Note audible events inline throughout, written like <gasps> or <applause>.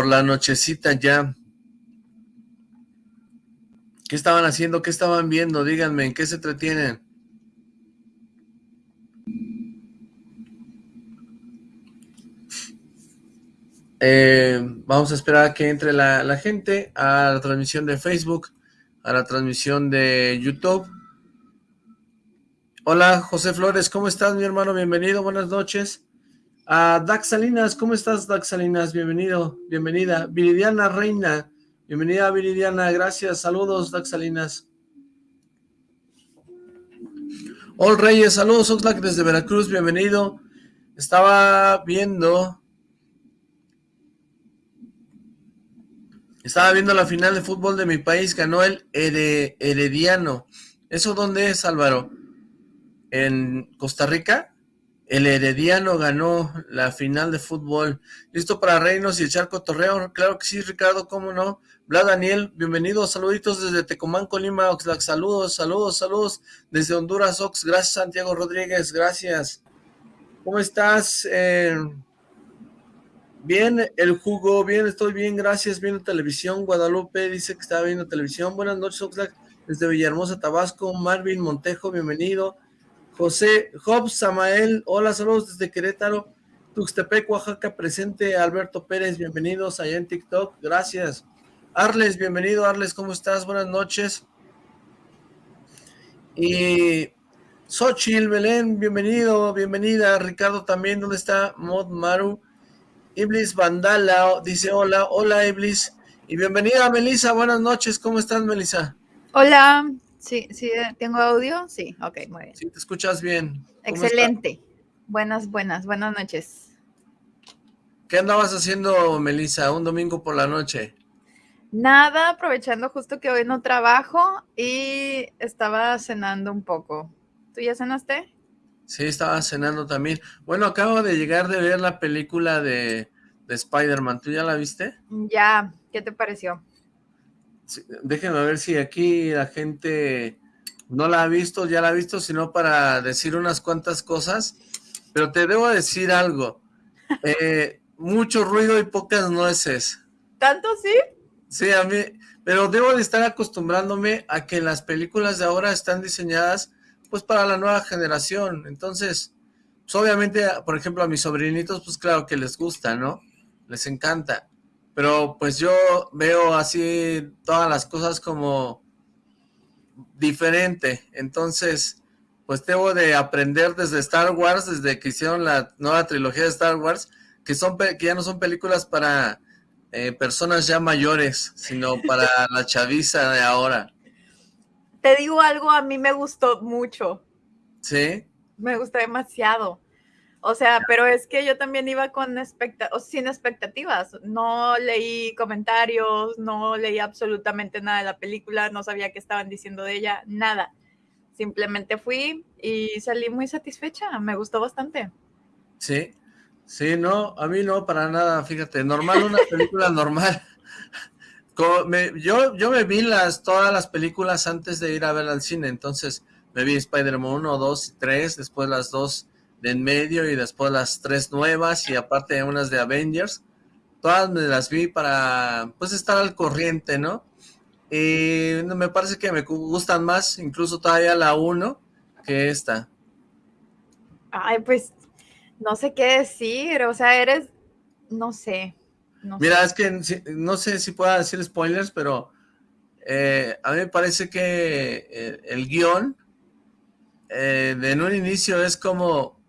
por la nochecita ya. ¿Qué estaban haciendo? ¿Qué estaban viendo? Díganme, ¿en qué se entretienen? Eh, vamos a esperar a que entre la, la, gente a la transmisión de Facebook, a la transmisión de YouTube. Hola, José Flores, ¿cómo estás, mi hermano? Bienvenido, buenas noches. A Dax Salinas, ¿cómo estás, Dax Salinas? Bienvenido, bienvenida. Viridiana Reina, bienvenida, Viridiana, gracias. Saludos, Dax Salinas. Ol Reyes, saludos, Oxlack desde Veracruz, bienvenido. Estaba viendo Estaba viendo la final de fútbol de mi país, ganó el Herediano. ¿Eso dónde es, Álvaro? ¿En Costa Rica? El Herediano ganó la final de fútbol. ¿Listo para reinos y echar cotorreo? Claro que sí, Ricardo, ¿cómo no? Bla Daniel, bienvenido, saluditos desde Tecomán, Colima, Oxlack, saludos, saludos, saludos. Desde Honduras, Ox, gracias Santiago Rodríguez, gracias. ¿Cómo estás? Eh, Bien, el jugo, bien, estoy bien, gracias, viendo televisión. Guadalupe dice que está viendo televisión. Buenas noches, Oxlack, desde Villahermosa, Tabasco. Marvin Montejo, bienvenido. José Hobbs Samael, hola, saludos desde Querétaro. Tuxtepec, Oaxaca, presente. Alberto Pérez, bienvenidos allá en TikTok, gracias. Arles, bienvenido, Arles, ¿cómo estás? Buenas noches. Y Xochil, Belén, bienvenido, bienvenida. Ricardo también, ¿dónde está? Mod Maru. Iblis Vandala dice hola, hola Iblis, y bienvenida Melisa, buenas noches, ¿cómo estás Melisa? Hola, sí, sí, ¿tengo audio? Sí, ok, muy bien. Sí, te escuchas bien. Excelente, buenas, buenas, buenas noches. ¿Qué andabas haciendo Melisa un domingo por la noche? Nada, aprovechando justo que hoy no trabajo y estaba cenando un poco. ¿Tú ya cenaste? Sí, estaba cenando también. Bueno, acabo de llegar de ver la película de, Spider-Man. ¿Tú ya la viste? Ya, ¿qué te pareció? Déjenme ver si aquí la gente no la ha visto, ya la ha visto, sino para decir unas cuantas cosas. Pero te debo decir algo. Eh, mucho ruido y pocas nueces. ¿Tanto sí? Sí, a mí, pero debo de estar acostumbrándome a que las películas de ahora están diseñadas pues para la nueva generación. Entonces, pues obviamente, por ejemplo, a mis sobrinitos, pues claro que les gusta, ¿no? Les encanta. Pero pues yo veo así todas las cosas como diferente. Entonces, pues debo de aprender desde Star Wars, desde que hicieron la nueva trilogía de Star Wars, que, son que ya no son películas para eh, personas ya mayores, sino para <laughs> la chaviza de ahora te digo algo, a mí me gustó mucho. ¿Sí? Me gustó demasiado. O sea, pero es que yo también iba con sin expectativas. No leí comentarios, no leí absolutamente nada de la película, no sabía qué estaban diciendo de ella, nada. Simplemente fui y salí muy satisfecha, me gustó bastante. Sí, sí, no, a mí no, para nada, fíjate, normal, una película normal <laughs> yo, yo me vi las, todas las películas antes de ir a ver al cine, entonces me vi Spider-Man 1, 2 y 3, después las dos de en medio y después las tres nuevas y aparte unas de Avengers. Todas me las vi para pues estar al corriente, ¿no? Y me parece que me gustan más, incluso todavía la 1 que esta. Ay, pues no sé qué decir, o sea, eres, no sé, Mira, es que no sé si pueda decir spoilers, pero eh, a mí me parece que eh, el guion eh, en un inicio es como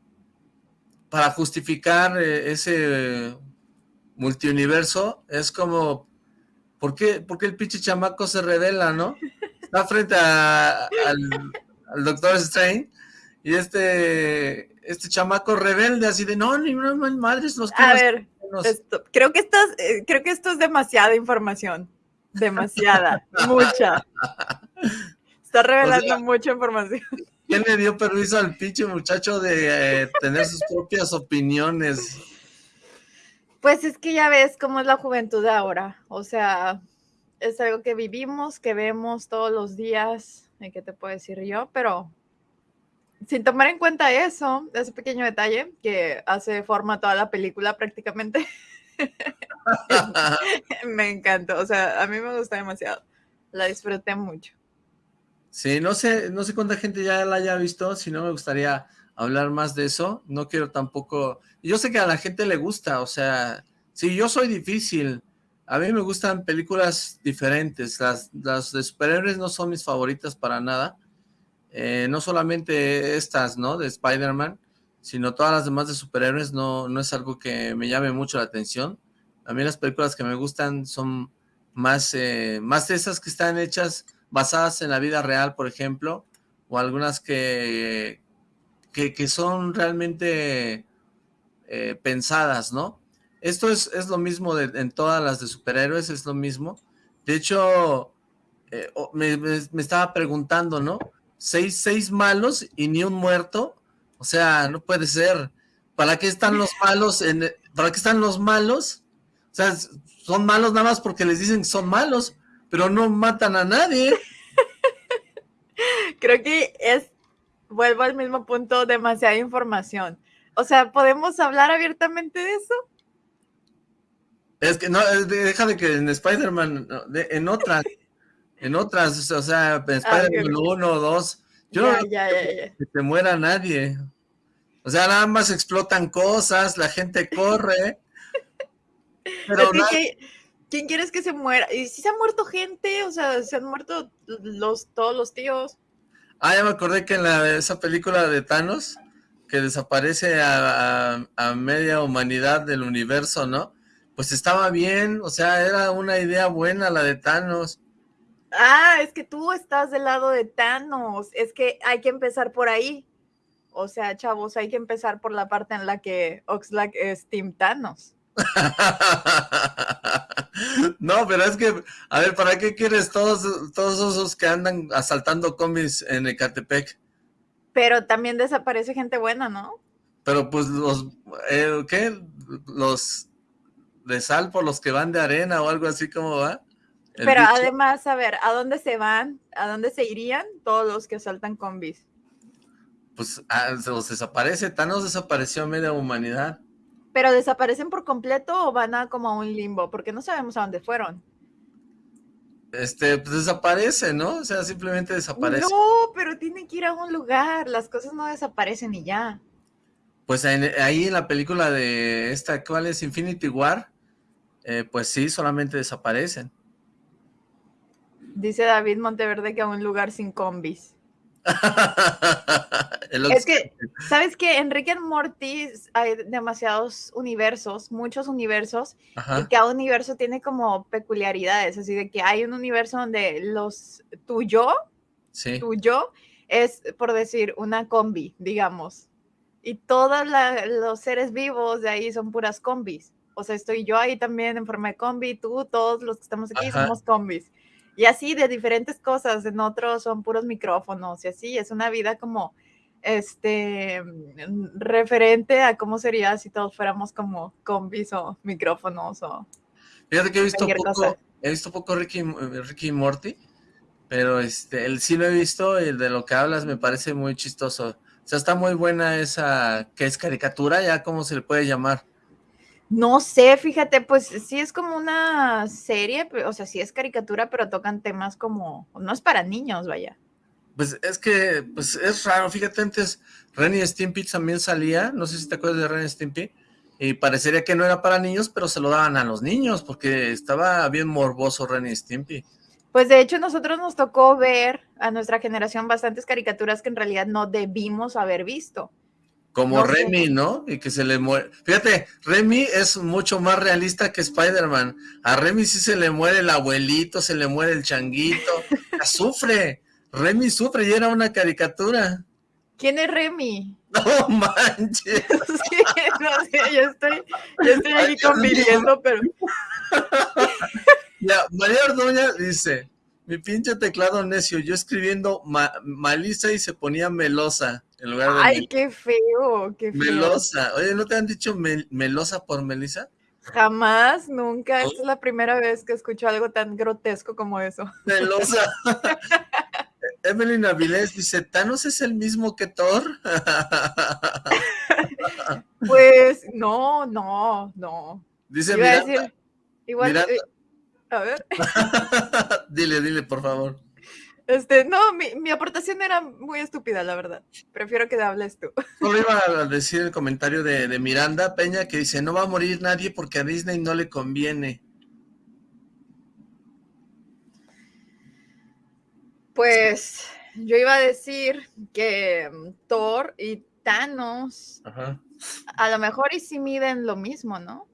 para justificar ese multiuniverso, es como, ¿por qué, el pinche chamaco se revela, no? Está frente al, al Doctor Strange y este este chamaco rebelde así de no, ni no, madres los A ver, creo que estás, eh, creo que esto es demasiada información. Demasiada, <laughs> mucha. <laughs> Está revelando mucha información. ¿Quién le dio permiso al pinche muchacho de eh, tener sus propias opiniones? Pues es que ya ves cómo es la juventud ahora. O sea, es algo que vivimos, que vemos todos los días. ¿Qué te puedo decir yo? Pero sin tomar en cuenta eso, ese pequeño detalle que hace forma toda la película prácticamente, <laughs> <laughs> me encantó, o sea, a mí me gusta demasiado. La disfruté mucho. Sí, no sé, no sé cuánta gente ya la haya visto, si no me gustaría hablar más de eso. No quiero tampoco... Yo sé que a la gente le gusta, o sea, sí, yo soy difícil. A mí me gustan películas diferentes. Las, las de superhéroes no son mis favoritas para nada. Eh, no solamente estas, ¿no? De Spider-Man, sino todas las demás de superhéroes no, no es algo que me llame mucho la atención. A mí las películas que me gustan son más, eh, más de esas que están hechas basadas en la vida real, por ejemplo, o algunas que, que, son realmente eh, pensadas, ¿no? Esto es, es lo mismo en todas las de superhéroes, es lo mismo. De hecho, eh, me, me, estaba preguntando, ¿no? Seis, seis malos y ni un muerto. O sea, no puede ser. ¿Para qué están los malos? En, ¿Para qué están los malos? O sea, son malos nada más porque les dicen que son malos, pero no matan a nadie. <laughs> Creo que es, vuelvo al mismo punto, demasiada información. O sea, ¿podemos hablar abiertamente de eso? Es que no, deja de que en Spider-Man, en otras, <laughs> en otras, o sea, en ah, Spider-Man 1 o 2, yo no que se muera nadie. O sea, nada más explotan cosas, la gente corre. <laughs> Pero ¿Quién quieres que se muera? ¿Y si se ha muerto gente? O sea, se han muerto los, todos los tíos. Ah, ya me acordé que en la, esa película de Thanos, que desaparece a, media humanidad del universo, ¿no? Pues estaba bien, o sea, era una idea buena la de Thanos. Ah, es que tú estás del lado de Thanos, es que hay que empezar por ahí. O sea, chavos, hay que empezar por la parte en la que Oxlack es Team Thanos. <laughs> no, pero es que, a ver, ¿para qué quieres todos, todos esos que andan asaltando combis en Ecatepec? Pero también desaparece gente buena, ¿no? Pero pues los, eh, ¿qué? Los de Salpo, los que van de arena o algo así, ¿cómo va? pero además, a ver, ¿a dónde se van? ¿A dónde se irían todos los que asaltan combis? Pues ah, se los desaparece, Thanos desapareció a media humanidad. ¿Pero desaparecen por completo o van a como a un limbo? Porque no sabemos a dónde fueron. Este, pues desaparece, ¿no? O sea, simplemente desaparece. No, pero tienen que ir a un lugar, las cosas no desaparecen y ya. Pues ahí en la película de esta, ¿cuál es? Infinity War, eh, pues sí, solamente desaparecen. Dice David Monteverde que a un lugar sin combis. <laughs> es que, ¿sabes que En Rick and Morty hay demasiados universos, muchos universos, y cada universo tiene como peculiaridades, así de que hay un universo donde los tuyo, sí. tuyo, es, por decir, una combi, digamos, y todos los seres vivos de ahí son puras combis. O sea, estoy yo ahí también en forma de combi, tú, todos los que estamos aquí somos combis. Y así de diferentes cosas, en otros son puros micrófonos y así, es una vida como este mm, referente a cómo sería si todos fuéramos como combis o micrófonos o Fíjate que he visto poco, he visto poco Ricky, Ricky Morty, pero este, el sí lo he visto y de lo que hablas me parece muy chistoso. O sea, está muy buena esa, que es caricatura, ya cómo se le puede llamar. No sé, fíjate, pues sí es como una serie, o sea, sí es caricatura, pero tocan temas como, no es para niños, vaya. Pues es que, pues es raro, fíjate, antes Renny Stimpy también salía, no sé si te acuerdas de Renny Stimpy, y parecería que no era para niños, pero se lo daban a los niños, porque estaba bien morboso Renny Stimpy. Pues de hecho nosotros nos tocó ver a nuestra generación bastantes caricaturas que en realidad no debimos haber visto. Como Remy, ¿no? Y que se le muere. Fíjate, Remy es mucho más realista que Spider-Man. A Remy sí se le muere el abuelito, se le muere el changuito. <laughs> sufre. Remy sufre y era una caricatura. ¿Quién es Remy? <laughs> No manches. <laughs> Sí, no sé, yo estoy, yo estoy aquí conviviendo, pero. Ya, María Ordoña dice, mi pinche teclado necio, yo escribiendo Malisa y se ponía melosa en lugar de... Ay, qué feo, qué feo. Melosa. Oye, ¿no te han dicho melosa por Melisa? Jamás, nunca. Esta es la primera vez que escucho algo tan grotesco como eso. <laughs> Melosa. <laughs> Evelyn Avilés dice, ¿Thanos es el mismo que Thor? <laughs> pues no, no, no. Dice Miranda. igual, eh, a ver. dile, dile, por favor. Este, no, mi, mi, aportación era muy estúpida, la verdad. Prefiero que hables tú. Solo iba a decir el comentario de, de Miranda Peña que dice, no va a morir nadie porque a Disney no le conviene. Pues yo iba a decir que mm, Thor y Thanos a lo mejor y si miden lo mismo, ¿no?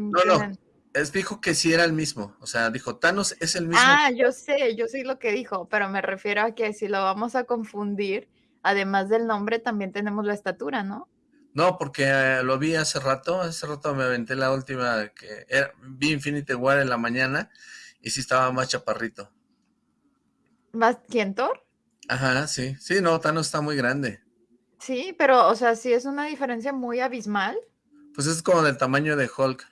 no, no, es, dijo que sí era el mismo, o sea, dijo Thanos es el mismo. Ah, yo sé, yo sé lo que dijo, pero me refiero a que si lo vamos a confundir, además del nombre también tenemos la estatura, ¿no? No, porque eh, lo vi hace rato, hace rato me aventé la última que vi Infinity War en la mañana y sí estaba más chaparrito. ¿Más quién, Thor? Ajá, sí, sí, no, Thanos está muy grande. Sí, pero, o sea, sí es una diferencia muy abismal. Pues es como del tamaño de Hulk.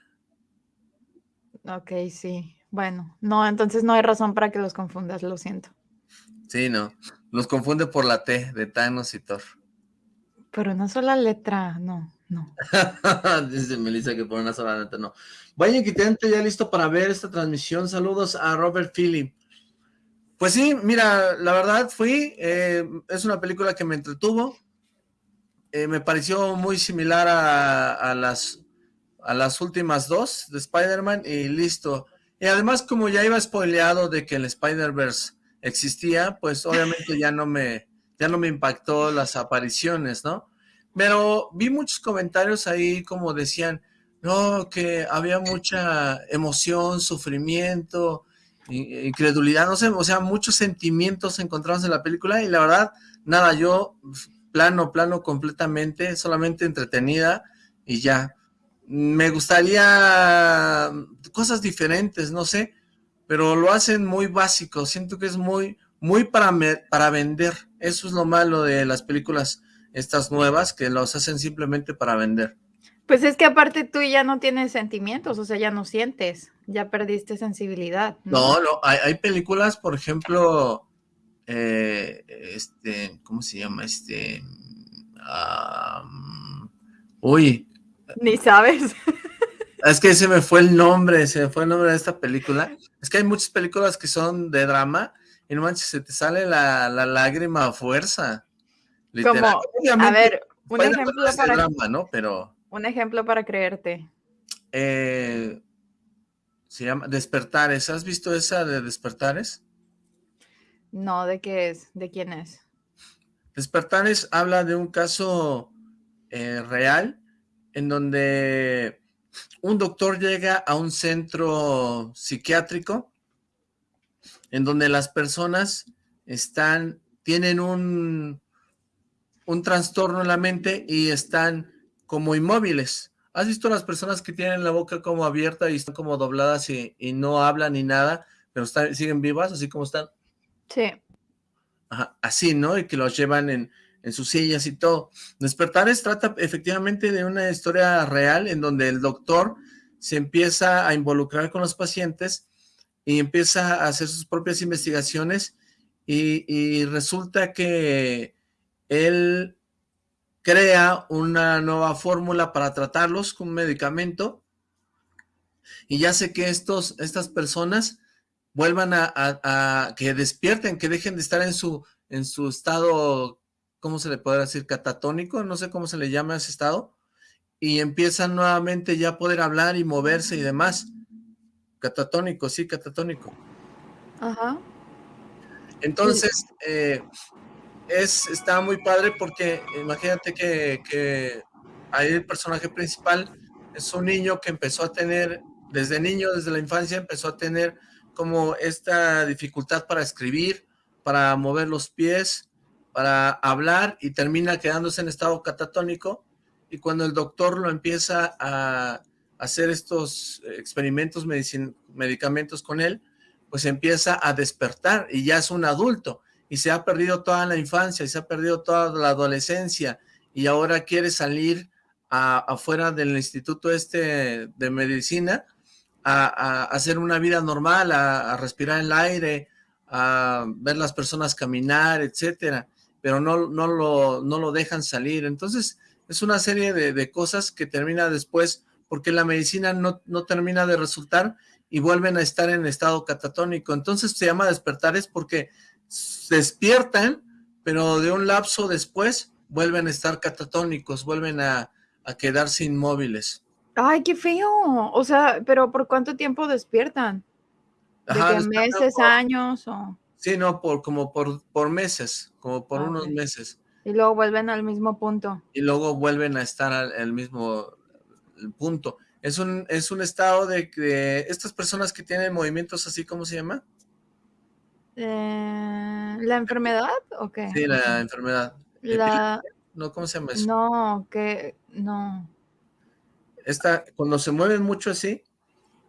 Ok, sí. Bueno, no, entonces no hay razón para que los confundas, lo siento. Sí, no. Los confunde por la T de Thanos y Thor. Pero una sola letra, no, no. <laughs> Dice Melissa que por una sola letra, no. Vaya Quitente, ya listo para ver esta transmisión. Saludos a Robert Philip. Pues sí, mira, la verdad fui, eh, es una película que me entretuvo, eh, me pareció muy similar a, las, a las últimas dos de Spider-Man y listo. Y además como ya iba spoileado de que el Spider-Verse existía, pues obviamente ya no me ya no me impactó las apariciones, ¿no? Pero vi muchos comentarios ahí como decían, no, que había mucha emoción, sufrimiento, incredulidad, no sé, o sea, muchos sentimientos encontrados en la película y la verdad, nada, yo plano, plano completamente, solamente entretenida y ya. Me gustaría cosas diferentes, no sé, pero lo hacen muy básico, siento que es muy, muy para, para vender. Eso es lo malo de las películas estas nuevas, que los hacen simplemente para vender. Pues es que aparte tú ya no tienes sentimientos, o sea, ya no sientes, ya perdiste sensibilidad. No, no, hay, hay películas, por ejemplo, eh, este, ¿cómo se llama? Este, uy. Ni sabes. <laughs> Es que se me fue el nombre, se me fue el nombre de esta película. Es que hay muchas películas que son de drama y no manches, se te sale la, lágrima a fuerza. Literal. a ver, un ejemplo para... Drama, ¿no? Pero... Un ejemplo para creerte. Eh, se llama Despertares. ¿Has visto esa de Despertares? No, ¿de qué es? ¿De quién es? Despertares habla de un caso eh, real en donde un doctor llega a un centro psiquiátrico en donde las personas están, tienen un, un trastorno en la mente y están como inmóviles. ¿Has visto las personas que tienen la boca como abierta y están como dobladas y, no hablan ni nada, pero siguen vivas, así como están? Sí. así, ¿no? Y que los llevan en, sus sillas y todo. Despertares trata efectivamente de una historia real en donde el doctor se empieza a involucrar con los pacientes y empieza a hacer sus propias investigaciones y, resulta que él crea una nueva fórmula para tratarlos con un medicamento y ya sé que estos, estas personas vuelvan a, que despierten, que dejen de estar en su, en su estado, ¿cómo se le puede decir? Catatónico, no sé cómo se le llama ese estado, y empiezan nuevamente ya a poder hablar y moverse y demás. Catatónico, sí, catatónico. Ajá. Entonces, eh, es, está muy padre porque imagínate que, que ahí el personaje principal es un niño que empezó a tener, desde niño, desde la infancia, empezó a tener como esta dificultad para escribir, para mover los pies, para hablar y termina quedándose en estado catatónico. Y cuando el doctor lo empieza a hacer estos experimentos, medicamentos con él, pues empieza a despertar y ya es un adulto. Y se ha perdido toda la infancia y se ha perdido toda la adolescencia y ahora quiere salir afuera del instituto este de medicina a, hacer una vida normal, a, respirar el aire, a ver las personas caminar, etcétera, pero no, no, lo, no lo dejan salir. Entonces, es una serie de, cosas que termina después porque la medicina no, no termina de resultar y vuelven a estar en estado catatónico. Entonces se llama despertares porque despiertan, pero de un lapso después vuelven a estar catatónicos, vuelven a, quedarse inmóviles. Ay, qué feo. O sea, pero ¿por cuánto tiempo despiertan? ¿De meses, años o...? Sí, no, por, como por, por meses, como por ah, unos meses. Y luego vuelven al mismo punto. Y luego vuelven a estar al, mismo punto. Es un, es un estado de que estas personas que tienen movimientos así, ¿cómo se llama? Eh, ¿La enfermedad o qué? Sí, la enfermedad. La... No, ¿cómo se llama eso? No, que no. Esta, cuando se mueven mucho así.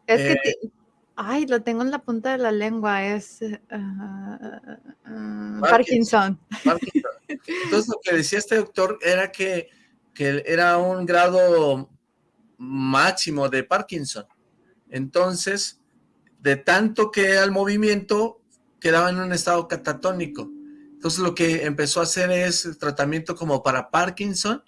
Es que eh, Ay, lo tengo en la punta de la lengua, es ah, ah, Parkinson. Entonces lo que decía este doctor era que, que era un grado máximo de Parkinson. Entonces, de tanto que era el movimiento, quedaba en un estado catatónico. Entonces lo que empezó a hacer es el tratamiento como para Parkinson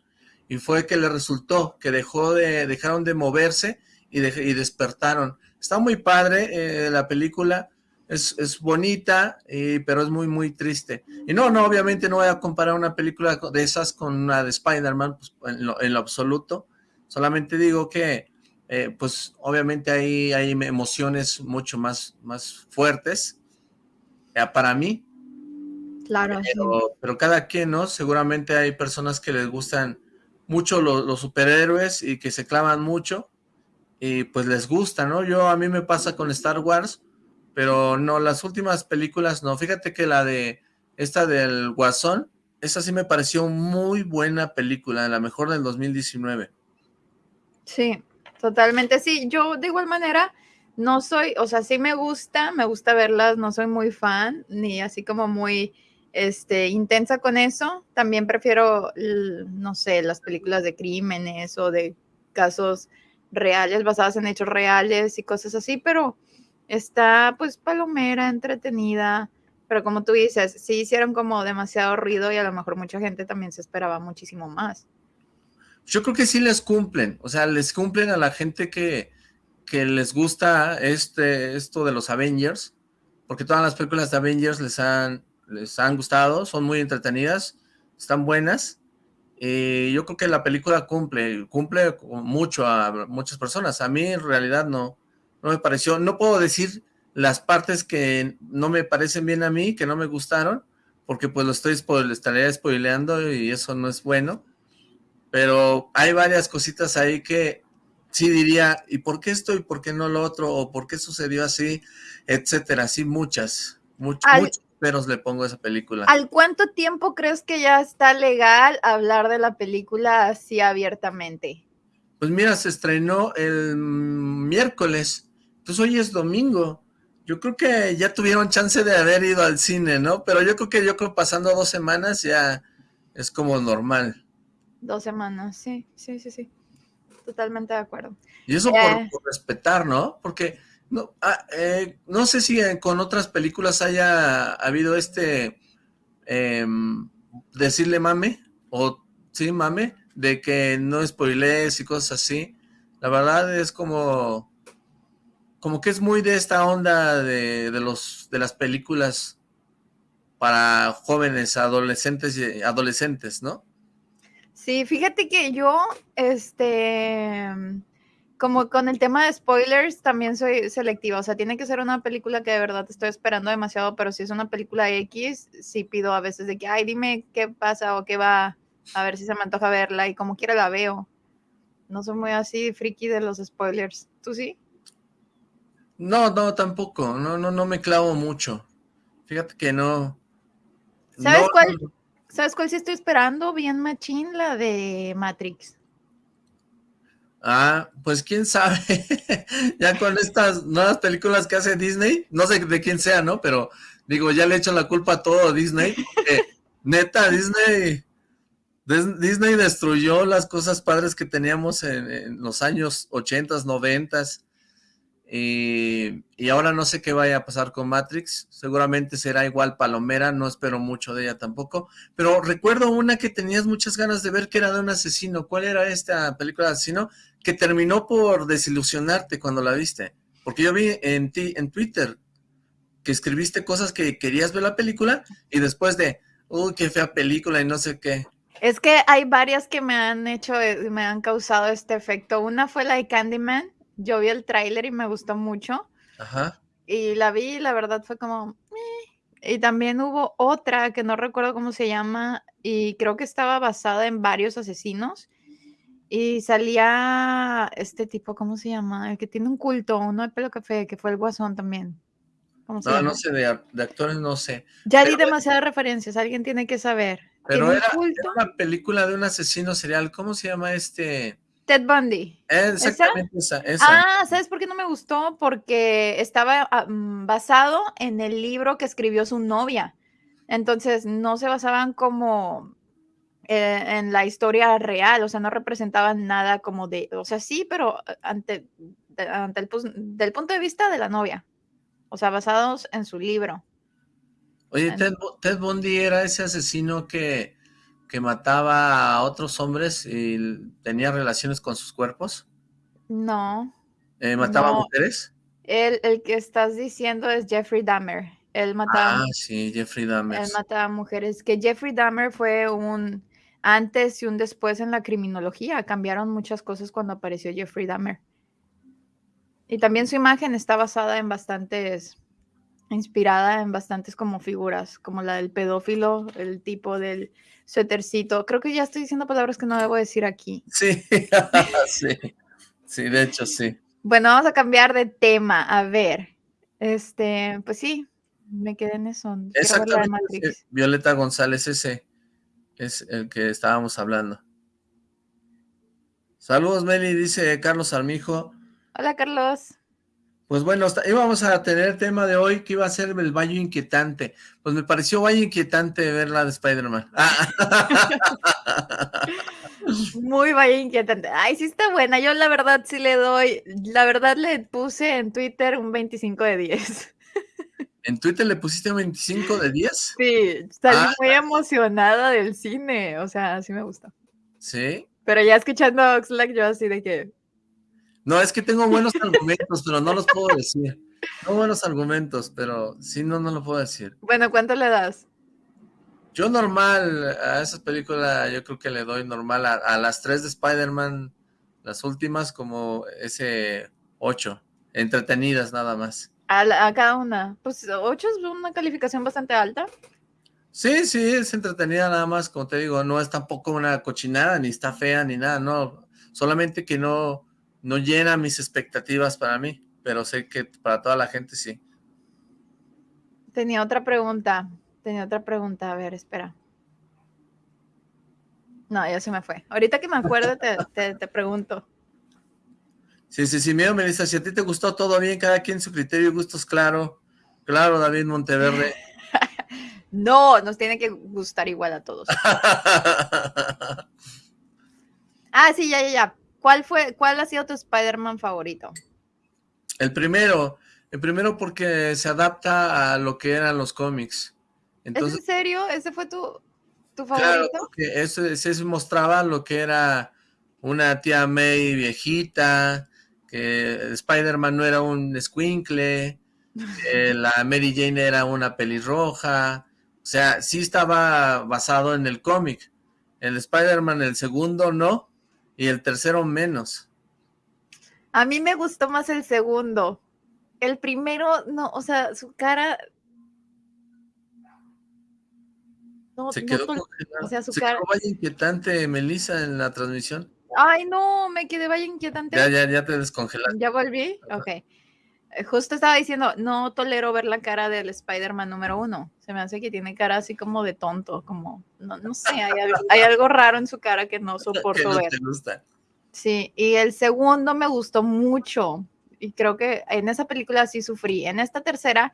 y fue que le resultó que dejó de, dejaron de moverse y, y despertaron. Está muy padre eh, la película, es, bonita, pero es muy, muy triste. Y no, no, obviamente no voy a comparar una película de esas con una de Spider-Man pues, en, lo, absoluto. Solamente digo que, eh, pues, obviamente hay, hay emociones mucho más, más fuertes eh, para mí. Claro. Pero, cada quien, ¿no? Seguramente hay personas que les gustan mucho los superhéroes y que se clavan mucho y pues les gusta, ¿no? Yo, a mí me pasa con Star Wars, pero no, las últimas películas no. Fíjate que la de, esta del Guasón, esa sí me pareció muy buena película, la mejor del 2019. Sí, totalmente, sí. Yo de igual manera no soy, o sea, sí me gusta, me gusta verlas, no soy muy fan, ni así como muy este, intensa con eso. También prefiero, no sé, las películas de crímenes o de casos reales, basadas en hechos reales y cosas así, pero está pues palomera, entretenida, pero como tú dices, sí hicieron como demasiado ruido y a lo mejor mucha gente también se esperaba muchísimo más. Yo creo que sí les cumplen, o sea, les cumplen a la gente que, que les gusta este, esto de los Avengers, porque todas las películas de Avengers les han, les han gustado, son muy entretenidas, están buenas, y yo creo que la película cumple, cumple mucho a muchas personas. A mí en realidad no, no me pareció, no puedo decir las partes que no me parecen bien a mí, que no me gustaron, porque pues lo estoy estaría spoileando y eso no es bueno. Pero hay varias cositas ahí que sí diría, ¿y por qué esto y por qué no lo otro? ¿O por qué sucedió así? Etcétera, sí, muchas, muchas, muchas peros le pongo a esa película. ¿Al cuánto tiempo crees que ya está legal hablar de la película así abiertamente? Pues mira, se estrenó el miércoles, entonces hoy es domingo. Yo creo que ya tuvieron chance de haber ido al cine, ¿no? Pero yo creo que yo creo pasando dos semanas ya es como normal. Dos semanas, sí, sí, sí, sí. Totalmente de acuerdo. Y eso por, eh. por respetar, ¿no? Porque no, ah, eh, no sé si con otras películas haya habido este em, decirle mame, o sí, mame, de que no spoilees y cosas así. La verdad es como, como que es muy de esta onda de, de los, de las películas para jóvenes, adolescentes y adolescentes, ¿no? Sí, fíjate que yo, este, como con el tema de spoilers, también soy selectiva. O sea, tiene que ser una película que de verdad estoy esperando demasiado, pero si es una película X, sí pido a veces de que, ay, dime qué pasa o qué va, a ver si se me antoja verla y como quiera la veo. No soy muy así friki de los spoilers. ¿Tú sí? No, no, tampoco. No, no, no me clavo mucho. Fíjate que no. ¿Sabes cuál? ¿Sabes cuál sí estoy esperando? Bien machín, la de Matrix. Ah, pues quién sabe, <laughs> ya con estas nuevas películas que hace Disney, no sé de quién sea, ¿no? Pero digo, ya le echan la culpa a todo Disney, neta, Disney, Disney destruyó las cosas padres que teníamos en, los años 80, 90 y, y, ahora no sé qué vaya a pasar con Matrix, seguramente será igual Palomera, no espero mucho de ella tampoco, pero recuerdo una que tenías muchas ganas de ver que era de un asesino, ¿cuál era esta película de asesino? Que terminó por desilusionarte cuando la viste, porque yo vi en ti, en Twitter, que escribiste cosas que querías ver la película y después de, uy, qué fea película y no sé qué. Es que hay varias que me han hecho, eh, me han causado este efecto. Una fue la de Candyman, yo vi el tráiler y me gustó mucho. Ajá. Y la vi y la verdad fue como... Y también hubo otra que no recuerdo cómo se llama y creo que estaba basada en varios asesinos. Y salía este tipo, ¿cómo se llama? El que tiene un culto, uno de pelo café, que fue el guasón también. no, no sé, de, actores no sé. Ya di demasiadas referencias, alguien tiene que saber. Pero era, era, una película de un asesino serial, ¿cómo se llama este? Ted Bundy. Exactamente esa, Ah, ¿sabes por qué no me gustó? Porque estaba ah, mm, basado en el libro que escribió su novia. Entonces no se basaban como eh, en la historia real, o sea, no representaban nada como de, o sea, sí, pero eh, ante, ante el del punto de vista de la novia. O sea, basados en su libro. Oye, Ted Bundy era ese asesino que que mataba a otros hombres y tenía relaciones con sus cuerpos? No. Eh, ¿Mataba a mujeres? El, el, que estás diciendo es Jeffrey Dahmer. Él mataba. Ah, sí, Jeffrey Dahmer. Él mataba mujeres. Que Jeffrey Dahmer fue un antes y un después en la criminología. Cambiaron muchas cosas cuando apareció Jeffrey Dahmer. Y también su imagen está basada en bastantes, inspirada en bastantes como figuras, como la del pedófilo, el tipo del suétercito. Creo que ya estoy diciendo palabras que no debo decir aquí. <laughs> Sí, <laughs> sí, sí, de hecho sí. Bueno, vamos a cambiar de tema. A ver, este, pues sí, me quedé en eso. Exactamente. Violeta González, ese es el que estábamos hablando. Saludos, Meli, dice Carlos Armijo. Hola, Carlos. Pues bueno, íbamos a tener tema de hoy que iba a ser el Valle Inquietante. Pues me pareció Valle Inquietante ver la de Spider-Man. <laughs> Muy Valle Inquietante. Ay, sí está buena. Yo la verdad sí le doy, la verdad le puse en Twitter un 25 de 10. ¿En Twitter le pusiste un 25 de 10? Sí, salí ah. muy emocionada del cine. O sea, sí me gusta. ¿Sí? Pero ya escuchando a Oxlack, yo así de que, no, es que tengo buenos <laughs> argumentos, pero no los puedo decir. Tengo buenos argumentos, pero sí, no, no lo puedo decir. Bueno, ¿cuánto le das? Yo normal, a esa película yo creo que le doy normal a, las tres de Spider-Man, las últimas como ese ocho, entretenidas nada más. A, cada una, pues ocho es una calificación bastante alta. Sí, sí, es entretenida nada más, como te digo, no es tampoco una cochinada, ni está fea, ni nada, no, solamente que no, no llena mis expectativas para mí, pero sé que para toda la gente sí. Tenía otra pregunta, tenía otra pregunta, a ver, espera. No, ya se me fue. Ahorita que me acuerdo te, te, pregunto. Sí, sí, sí, miedo, Melissa, si a ti te gustó todo bien, cada quien su criterio y gustos, claro. Claro, David Monteverde. <laughs> no, nos tiene que gustar igual a todos. <laughs> ah, sí, ya, ya, ya. ¿Cuál fue, cuál ha sido tu Spider-Man favorito? El primero, el primero porque se adapta a lo que eran los cómics. Entonces, ¿Es en serio? ¿Ese fue tu, tu favorito? Claro, ese, se mostraba lo que era una tía May viejita, que Spider-Man no era un squinkle, que <laughs> la Mary Jane era una pelirroja, o sea, sí estaba basado en el cómic. El Spider-Man, el segundo, no, y el tercero menos. A mí me gustó más el segundo. El primero, no, o sea, su cara... No, se quedó O sea, su se cara... quedó vaya inquietante, Melissa, en la transmisión. Ay, no, me quedé vaya inquietante. Ya, ya, ya te descongelaste. ¿Ya volví? Ok. Eh, justo estaba diciendo, no tolero ver la cara del Spider-Man número uno. Se me hace que tiene cara así como de tonto, como, no, no sé, hay algo, raro en su cara que no <laughs> soporto ver. Sí, y el segundo me gustó mucho. Y creo que en esa película sí sufrí. En esta tercera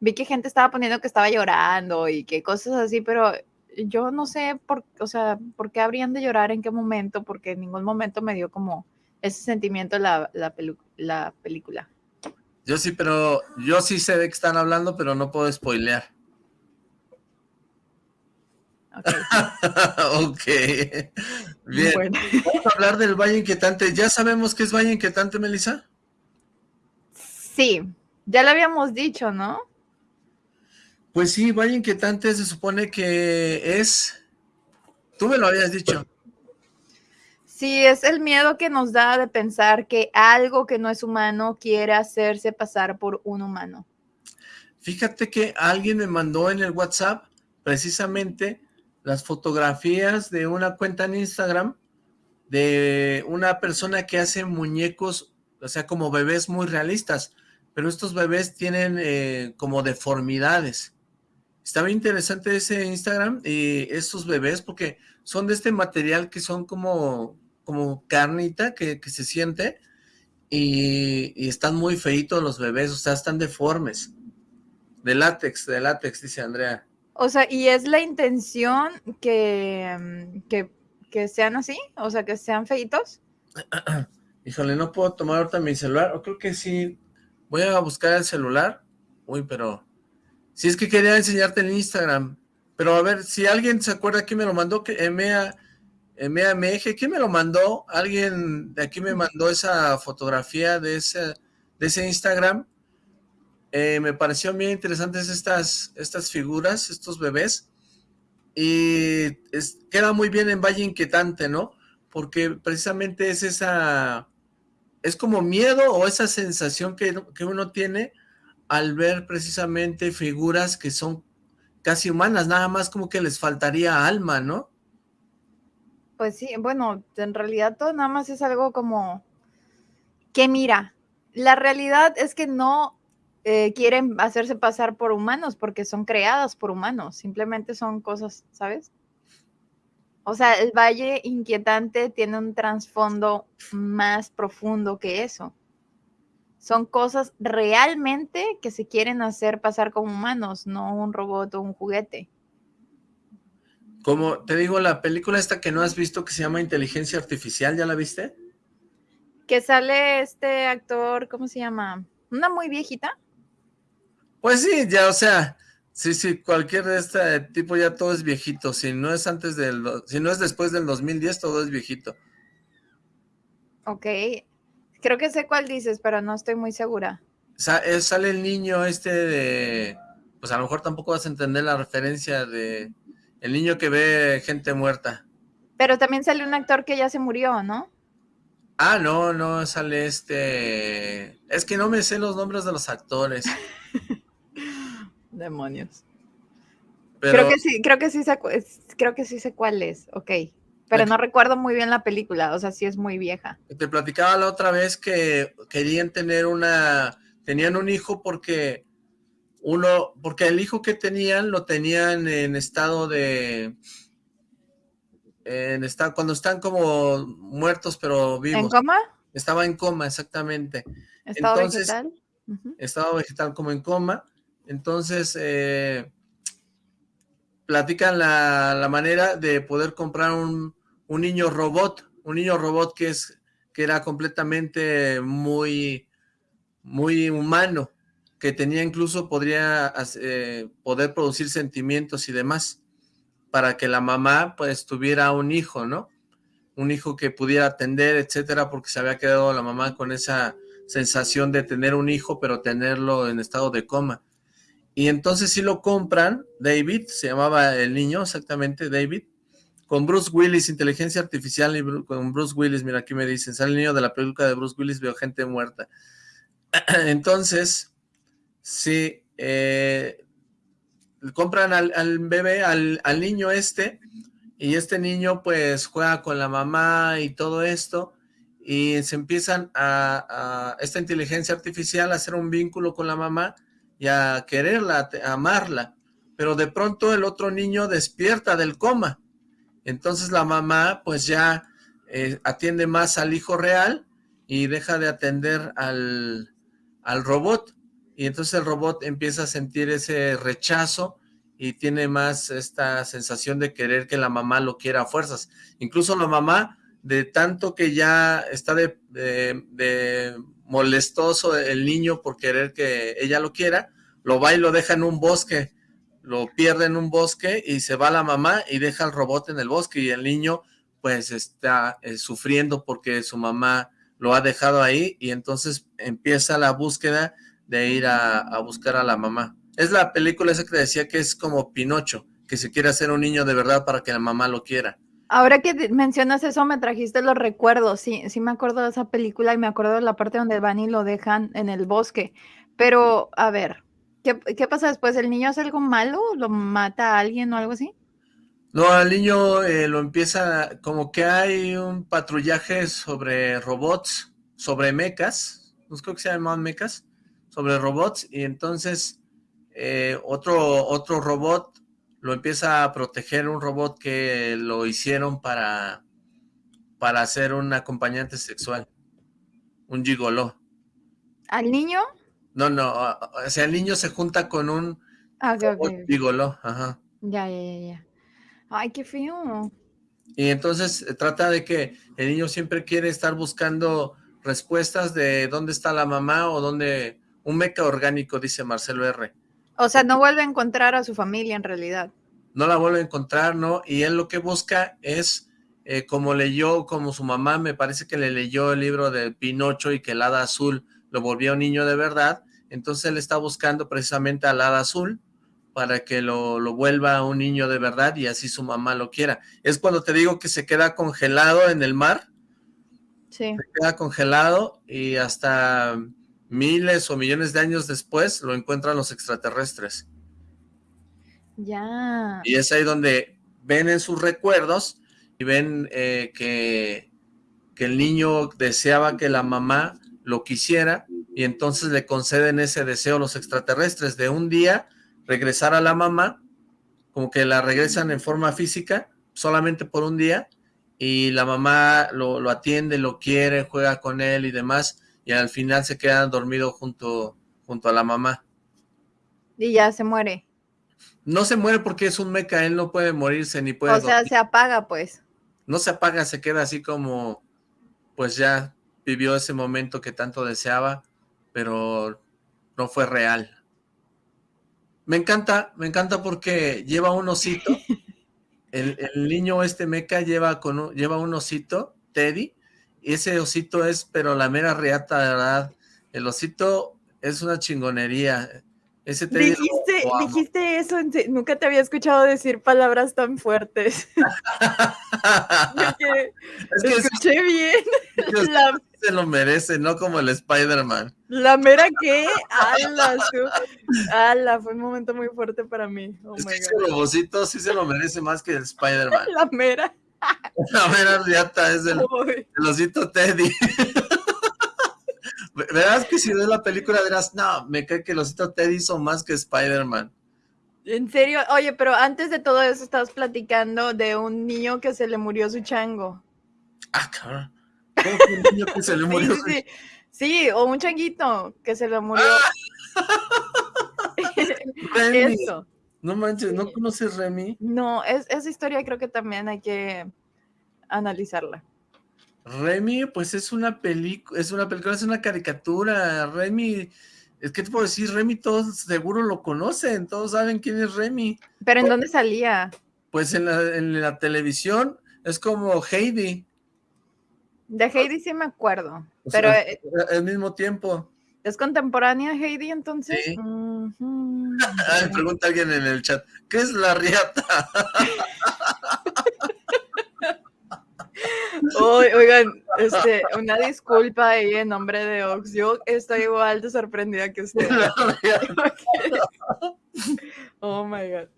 vi que gente estaba poniendo que estaba llorando y que cosas así, pero yo no sé por, o sea, por qué habrían de llorar en qué momento, porque en ningún momento me dio como ese sentimiento la, la, la película. Yo sí, pero yo sí sé de qué están hablando, pero no puedo spoilear. Ok. <laughs> Bien. Vamos a hablar del Valle Inquietante. ¿Ya sabemos qué es Valle Inquietante, Melissa? Sí, ya lo habíamos dicho, ¿no? Pues sí, Valle Inquietante se supone que es... Tú me lo habías dicho. Sí, es el miedo que nos da de pensar que algo que no es humano quiere hacerse pasar por un humano. Fíjate que alguien me mandó en el WhatsApp precisamente las fotografías de una cuenta en Instagram de una persona que hace muñecos, o sea, como bebés muy realistas, pero estos bebés tienen eh, como deformidades. Está bien interesante ese Instagram y estos bebés porque son de este material que son como, como carnita que, se siente y, y, están muy feitos los bebés, o sea, están deformes. De látex, de látex, dice Andrea. O sea, ¿y es la intención que, mm, que, sean así? O sea, que sean feitos. <clears throat> Híjole, no puedo tomar ahorita mi celular. O creo que sí. Voy a buscar el celular. Uy, pero... Si es que quería enseñarte el Instagram. Pero a ver, si alguien se acuerda quién me lo mandó, que Emea, Meje, ¿quién me lo mandó? Alguien de aquí me mandó esa fotografía de ese, de ese Instagram. Eh, me pareció bien interesantes estas, estas figuras, estos bebés, y queda muy bien en Valle Inquietante, ¿no? Porque precisamente es esa, es como miedo o esa sensación que, que uno tiene al ver precisamente figuras que son casi humanas, nada más como que les faltaría alma, ¿no? Pues sí, bueno, en realidad todo nada más es algo como que mira, la realidad es que no eh, quieren hacerse pasar por humanos porque son creadas por humanos, simplemente son cosas, ¿sabes? O sea, el Valle Inquietante tiene un trasfondo más profundo que eso. Son cosas realmente que se quieren hacer pasar como humanos, no un robot o un juguete. Como te digo, la película esta que no has visto que se llama Inteligencia Artificial, ¿ya la viste? Que sale este actor, ¿cómo se llama? Una muy viejita. Pues sí, ya, o sea, sí, sí, cualquier de este tipo ya todo es viejito. Si no es antes del, si no es después del 2010, todo es viejito. Ok, creo que sé cuál dices, pero no estoy muy segura. sale el niño este de, pues a lo mejor tampoco vas a entender la referencia de el niño que ve gente muerta. Pero también sale un actor que ya se murió, ¿no? Ah, no, no, sale este... Es que no me sé los nombres de los actores. <laughs> Demonios. Creo que sí, creo que sí sé, creo que sí sé cuál es, ok. Pero no recuerdo muy bien la película, o sea, sí es muy vieja. Te platicaba la otra vez que querían tener una, tenían un hijo porque uno, porque el hijo que tenían lo tenían en estado de, en estado, cuando están como muertos pero vivos. ¿En coma? Estaba en coma, exactamente. ¿Estado vegetal? Estado vegetal como en coma entonces, eh, platican la, manera de poder comprar un, niño robot, un niño robot que es que era completamente muy, muy humano, que tenía incluso, podría eh, poder producir sentimientos y demás, para que la mamá pues tuviera un hijo, ¿no? Un hijo que pudiera atender, etcétera, porque se había quedado la mamá con esa sensación de tener un hijo, pero tenerlo en estado de coma. Y entonces sí lo compran, David, se llamaba el niño exactamente, David, con Bruce Willis, inteligencia artificial, y con Bruce Willis, mira aquí me dicen, sale el niño de la película de Bruce Willis, veo gente muerta. <clears throat> Entonces, sí, eh, compran al, bebé, al, niño este, y este niño pues juega con la mamá y todo esto, y se empiezan a, a esta inteligencia artificial a hacer un vínculo con la mamá, y a quererla, a amarla, pero de pronto el otro niño despierta del coma, entonces la mamá pues ya eh, atiende más al hijo real y deja de atender al, al robot, y entonces el robot empieza a sentir ese rechazo y tiene más esta sensación de querer que la mamá lo quiera a fuerzas. Incluso la mamá de tanto que ya está de, molestoso el niño por querer que ella lo quiera, lo va y lo deja en un bosque, lo pierde en un bosque y se va la mamá y deja el robot en el bosque y el niño pues está eh, sufriendo porque su mamá lo ha dejado ahí y entonces empieza la búsqueda de ir a, buscar a la mamá. Es la película esa que decía que es como Pinocho, que se quiere hacer un niño de verdad para que la mamá lo quiera. Ahora que mencionas eso, me trajiste los recuerdos. Sí, sí me acuerdo de esa película y me acuerdo de la parte donde van y lo dejan en el bosque. Pero, a ver, ¿qué, qué pasa después? ¿El niño hace algo malo? ¿Lo mata a alguien o algo así? No, al niño eh, lo empieza, como que hay un patrullaje sobre robots, sobre mecas, no creo que se llaman mecas, sobre robots, y entonces eh, otro, otro robot lo empieza a proteger, un robot que lo hicieron para, para ser un acompañante sexual, un gigoló. ¿Al niño? No, no, o sea, el niño se junta con un ah, gigoló, ajá. Ya, ya, ya, ya. Ay, qué feo. Y entonces trata de que el niño siempre quiere estar buscando respuestas de dónde está la mamá o dónde... Un meca orgánico, dice Marcelo R. O sea, no vuelve a encontrar a su familia en realidad. No la vuelve a encontrar, ¿no? Y él lo que busca es, eh, como leyó, como su mamá, me parece que le leyó el libro de Pinocho y que el hada azul lo volvió un niño de verdad, entonces él está buscando precisamente al hada azul para que lo, lo, vuelva un niño de verdad y así su mamá lo quiera. Es cuando te digo que se queda congelado en el mar. Sí. Se queda congelado y hasta miles o millones de años después lo encuentran los extraterrestres. Ya. Y es ahí donde ven en sus recuerdos y ven eh, que, que el niño deseaba que la mamá lo quisiera y entonces le conceden ese deseo a los extraterrestres de un día regresar a la mamá, como que la regresan en forma física, solamente por un día, y la mamá lo, atiende, lo quiere, juega con él y demás, y al final se queda dormido junto, junto a la mamá. Y ya se muere. No se muere porque es un meca, él no puede morirse ni puede... O sea, se apaga pues. No se apaga, se queda así como, pues ya vivió ese momento que tanto deseaba, pero no fue real. Me encanta, me encanta porque lleva un osito. <laughs> El, niño este meca lleva, con lleva un osito, Teddy, ese osito es, pero la mera reata, ¿verdad? El osito es una chingonería. Ese Teddy dijiste, dijiste eso, nunca te había escuchado decir palabras tan fuertes. <laughs> <laughs> es que, escuché bien. La se lo merece, no como el Spider-Man. ¿La mera qué? ¡Hala! ¡Hala! Fue un momento muy fuerte para mí. Oh es que ese robocito sí se lo merece más que el Spider-Man. La mera. La mera riata es el, el osito Teddy. <laughs> Verás que si ves la película dirás, no, me cae que el osito Teddy hizo más que Spider-Man. En serio, oye, pero antes de todo eso estabas platicando de un niño que se le murió su chango. Ah, cabrón. un niño que se le murió? Sí, o un changuito que se le murió. <laughs> Eso. No manches, ¿no conoces Remy? No, es, esa historia creo que también hay que analizarla. Remy, pues es una película, es una película, es una caricatura. Remy, es que te puedo decir, Remy todos seguro lo conocen, todos saben quién es Remy. ¿Pero en dónde salía? Pues en la, en la televisión, es como Heidi. De Heidi sí me acuerdo, pero... Eh, al mismo tiempo. ¿Es contemporánea Heidi entonces? Sí. pregunta alguien en el chat, ¿qué es la riata? oigan, este, una disculpa ahí en nombre de Ox. Yo estoy igual de sorprendida que usted. oh my god.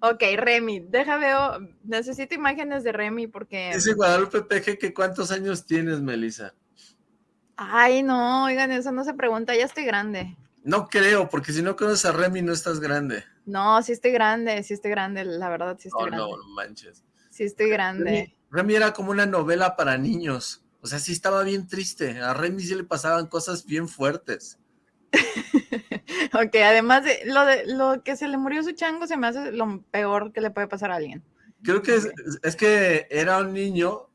Ok, Remy, deja veo, necesito imágenes de Remy porque... Dice Guadalupe Peje que cuántos años tienes, Melissa. Ay, no, oigan, eso no se pregunta, ya estoy grande. No creo, porque si no conoces a Remy no estás grande. No, sí estoy grande, sí estoy grande, la verdad sí estoy grande. No, no manches. Sí estoy grande. Remy, era como una novela para niños, o sea, sí estaba bien triste, a Remy sí le pasaban cosas bien fuertes. <laughs> ok, además de lo, de lo que se le murió su chango, se me hace lo peor que le puede pasar a alguien. Creo que es, que era un niño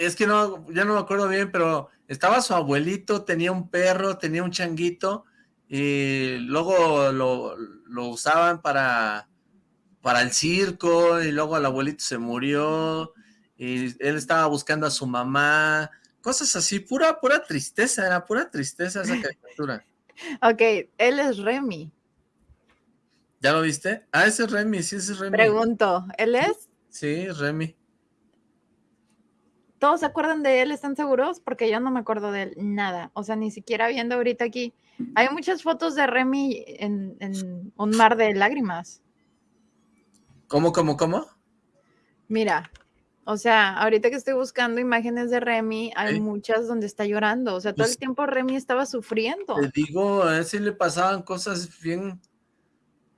es que no, ya no me acuerdo bien, pero estaba su abuelito, tenía un perro, tenía un changuito, y luego lo, lo usaban para, para el circo, y luego el abuelito se murió, y él estaba buscando a su mamá, cosas así, pura, pura tristeza, era pura tristeza esa <laughs> caricatura. ok, él es Remy. ¿Ya lo viste? Ah, ese es Remy, sí, ese es Remy. Pregunto, ¿él es? Sí, Remy. ¿Todos se acuerdan de él? ¿Están seguros? Porque yo no me acuerdo de él nada. O sea, ni siquiera viendo ahorita aquí. Hay muchas fotos de Remy en, en un mar de lágrimas. ¿Cómo, cómo, cómo? Mira, o sea, ahorita que estoy buscando imágenes de Remy, hay muchas donde está llorando. O sea, todo el pues tiempo Remy estaba sufriendo. Te digo, a él sí le pasaban cosas bien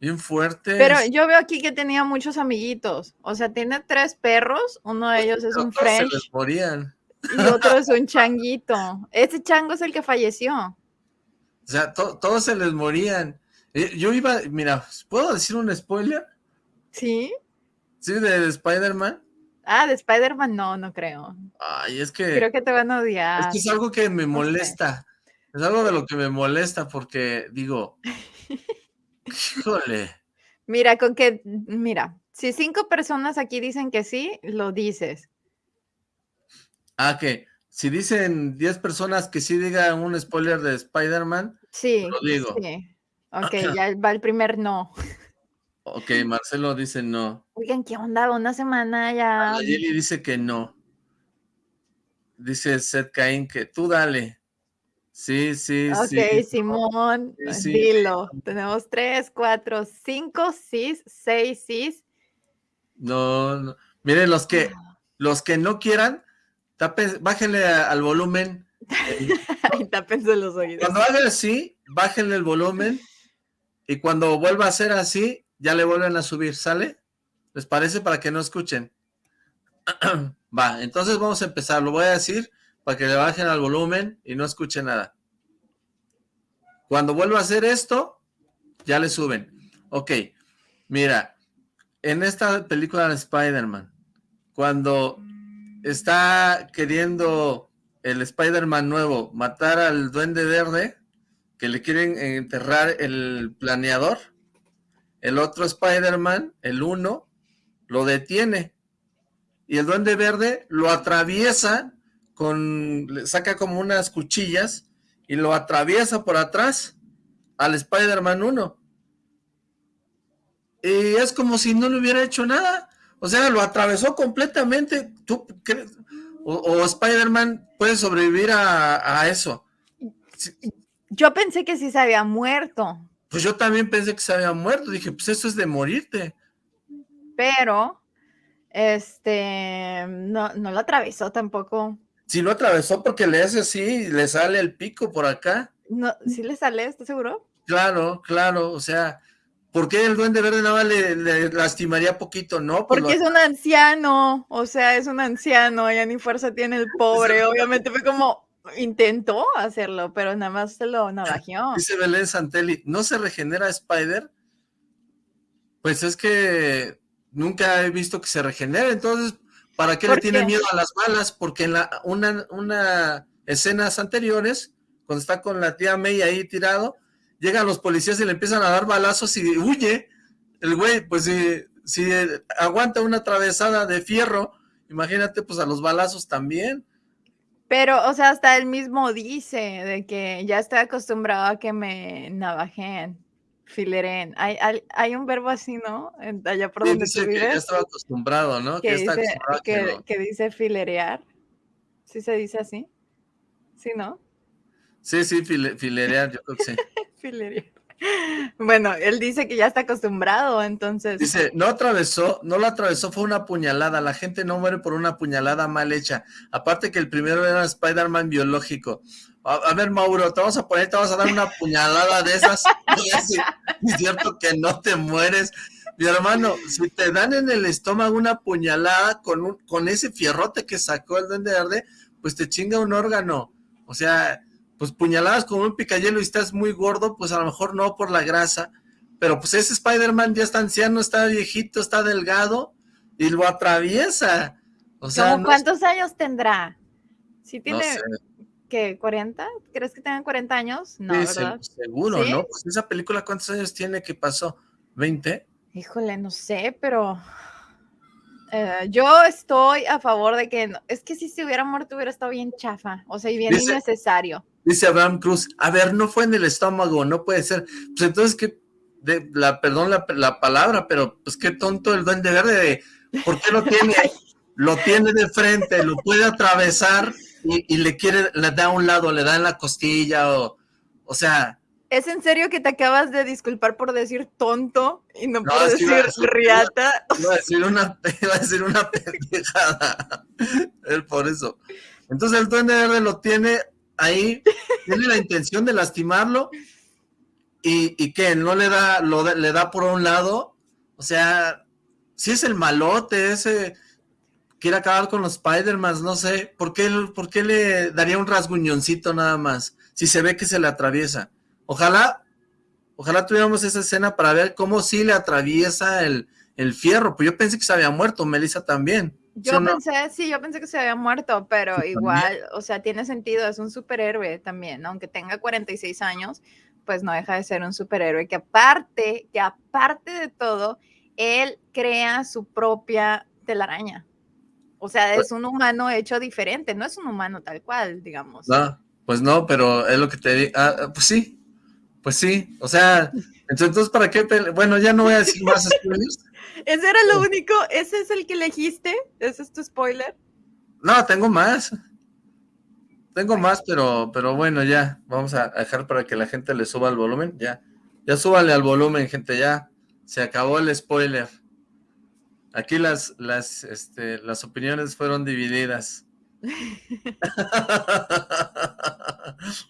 Bien fuerte. Pero yo veo aquí que tenía muchos amiguitos. O sea, tiene tres perros. Uno de ellos es un French. Se les morían. Y otro es un changuito. Ese chango es el que falleció. O sea, todos se les morían. Eh, yo iba, mira, ¿puedo decir un spoiler? Sí. Sí, de, Spider-Man. Ah, de Spider-Man no, no creo. Ay, es que... Creo que te van a odiar. Es que es algo que me molesta. Es algo de lo que me molesta porque, digo, <laughs> Híjole. Mira, con que, mira, si cinco personas aquí dicen que sí, lo dices. Ah, que si dicen diez personas que sí digan un spoiler de Spider-Man, sí, lo digo. Sí. Ok, <laughs> ya va el primer no. Ok, Marcelo dice no. Oigan, ¿qué onda? Una semana ya. Yeli dice que no. Dice Seth Cain que tú dale. Sí, sí, sí. Ok, Simón, dilo. Tenemos tres, cuatro, cinco sis, seis sis. No, no. Miren, los que, ah. los que no quieran, bájenle al volumen. <laughs> Tápense los oídos. Cuando haga así, bájenle el volumen. Y cuando vuelva a ser así, ya le vuelven a subir, ¿sale? ¿Les parece? Para que no escuchen. <clears throat> Va, entonces vamos a empezar. Lo voy a decir para que le bajen al volumen y no escuche nada. Cuando vuelva a hacer esto, ya le suben. Ok, mira, en esta película de Spider-Man, cuando está queriendo el Spider-Man nuevo matar al Duende Verde, que le quieren enterrar el planeador, el otro Spider-Man, el uno, lo detiene. Y el Duende Verde lo atraviesa con, saca como unas cuchillas y lo atraviesa por atrás al Spider-Man 1. Y es como si no le hubiera hecho nada. O sea, lo atravesó completamente. ¿Tú crees? O, Spider-Man puede sobrevivir a, eso. Yo pensé que sí se había muerto. Pues yo también pensé que se había muerto. Dije, pues eso es de morirte. Pero, este, no, no lo atravesó tampoco. Si lo atravesó porque le hace así, le sale el pico por acá. No, ¿sí le sale? ¿Estás seguro? Claro, claro, o sea, ¿por qué el duende verde nada más le, lastimaría poquito? No, pues porque es un anciano, o sea, es un anciano, ya ni fuerza tiene el pobre, obviamente fue como, intentó hacerlo, pero nada más se lo navajeó. <laughs> Dice Belén Santelli, ¿no se regenera Spider? Pues es que nunca he visto que se regenere, entonces ¿Para qué le tiene miedo a las balas? Porque en la, una, una escenas anteriores, cuando está con la tía May ahí tirado, llegan los policías y le empiezan a dar balazos y huye. El güey, pues si, si aguanta una atravesada de fierro, imagínate pues a los balazos también. Pero, o sea, hasta él mismo dice de que ya estoy acostumbrado a que me navajen. Fileren. Hay, hay, un verbo así, ¿no? Allá por donde dice que ya estaba acostumbrado, ¿no? Que, dice, que, dice filerear. ¿Sí se dice así? ¿Sí, no? Sí, sí, filerear, yo creo que sí. <laughs> filerear. Bueno, él dice que ya está acostumbrado, entonces. Dice, no atravesó, no lo atravesó, fue una puñalada. La gente no muere por una puñalada mal hecha. Aparte que el primero era Spider-Man biológico. A, ver, Mauro, te vamos a poner, te vas a dar una puñalada de esas. <laughs> es cierto que no te mueres. Mi hermano, si te dan en el estómago una puñalada con, un, con ese fierrote que sacó el duende verde, pues te chinga un órgano. O sea, pues puñaladas con un picayelo y estás muy gordo, pues a lo mejor no por la grasa. Pero pues ese Spider-Man ya está anciano, está viejito, está delgado y lo atraviesa. O sea, ¿Cuántos años tendrá? Si tiene, ¿qué? ¿40? ¿Crees que tenga 40 años? No, ¿verdad? seguro, ¿no? Pues esa película, ¿cuántos años tiene que pasó? ¿20? Híjole, no sé, pero eh, yo estoy a favor de que, es que si se hubiera muerto hubiera estado bien chafa, o sea, y bien innecesario. Dice Abraham Cruz, a ver, no fue en el estómago, no puede ser. Pues entonces, ¿qué? De, la, perdón la, la, palabra, pero pues qué tonto el duende verde de, ¿por qué lo tiene? <laughs> lo tiene de frente, lo puede atravesar y, le quiere, le da a un lado, le da en la costilla, o, o sea, ¿Es en serio que te acabas de disculpar por decir tonto y no, por decir, riata? Iba a decir una, <laughs> iba a decir una pendejada. <laughs> Él por eso. Entonces el duende verde lo tiene ahí, tiene la intención de lastimarlo y, y que no le da, lo, le da por un lado. O sea, si es el malote ese quiere acabar con los Spider-Man, no sé, ¿por qué, ¿por qué le daría un rasguñoncito nada más? Si se ve que se le atraviesa. Ojalá, ojalá tuviéramos esa escena para ver cómo sí le atraviesa el, fierro, pues yo pensé que se había muerto, Melissa también. Yo pensé, sí, yo pensé que se había muerto, pero igual, o sea, tiene sentido, es un superhéroe también, aunque tenga 46 años, pues no deja de ser un superhéroe que aparte, que aparte de todo, él crea su propia telaraña. O sea, pues es un humano hecho diferente, no es un humano tal cual, digamos. No, pues no, pero es lo que te digo, ah, pues sí, pues sí, o sea, <laughs> entonces, ¿para qué? Bueno, ya no voy a decir más <laughs> spoilers. ¿Ese era lo único? ¿Ese es el que elegiste? ¿Ese es tu spoiler? No, tengo más. Tengo más, pero, pero bueno, ya. Vamos a dejar para que la gente le suba el volumen. Ya. Ya súbale al volumen, gente, ya. Se acabó el spoiler. Aquí las, las, este, las opiniones fueron divididas. <laughs>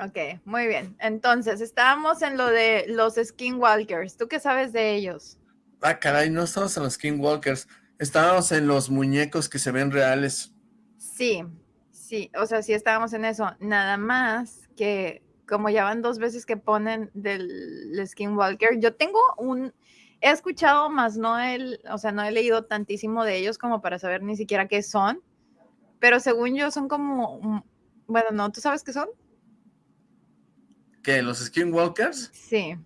Ok, muy bien. Entonces, estábamos en lo de los skinwalkers. ¿Tú qué sabes de ellos? Ah, caray, no estamos en los skinwalkers. Estábamos en los muñecos que se ven reales. Sí, sí, o sea, sí estábamos en eso. Nada más que como ya van dos veces que ponen del skinwalker, yo tengo un... He escuchado, más no el, o sea, no he leído tantísimo de ellos como para saber ni siquiera qué son, pero según yo son como, bueno, no, ¿tú sabes qué son? ¿Qué? ¿Los Skinwalkers? Sí.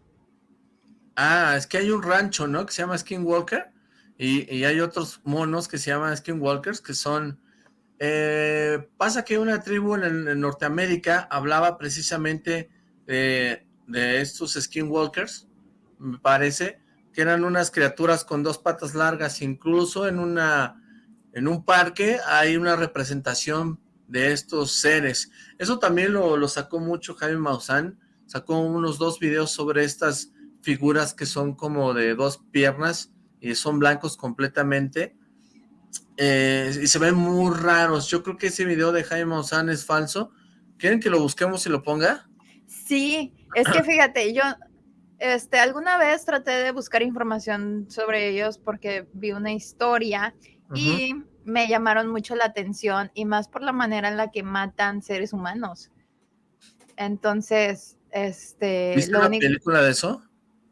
Ah, es que hay un rancho, ¿no? Que se llama Skinwalker. Y, y hay otros monos que se llaman Skinwalkers, que son... Eh, pasa que una tribu en, Norteamérica hablaba precisamente de estos Skinwalkers, me parece, que eran unas criaturas con dos patas largas, incluso en una en un parque hay una representación de estos seres. Eso también lo, lo sacó mucho Jaime Maussan sacó unos dos videos sobre estas figuras que son como de dos piernas y son blancos completamente eh, y se ven muy raros. Yo creo que ese video de Jaime Maussan es falso. ¿Quieren que lo busquemos y lo ponga? Sí, es que fíjate, yo este, alguna vez traté de buscar información sobre ellos porque vi una historia y me llamaron mucho la atención y más por la manera en la que matan seres humanos. Entonces, este, ¿Viste una película de eso?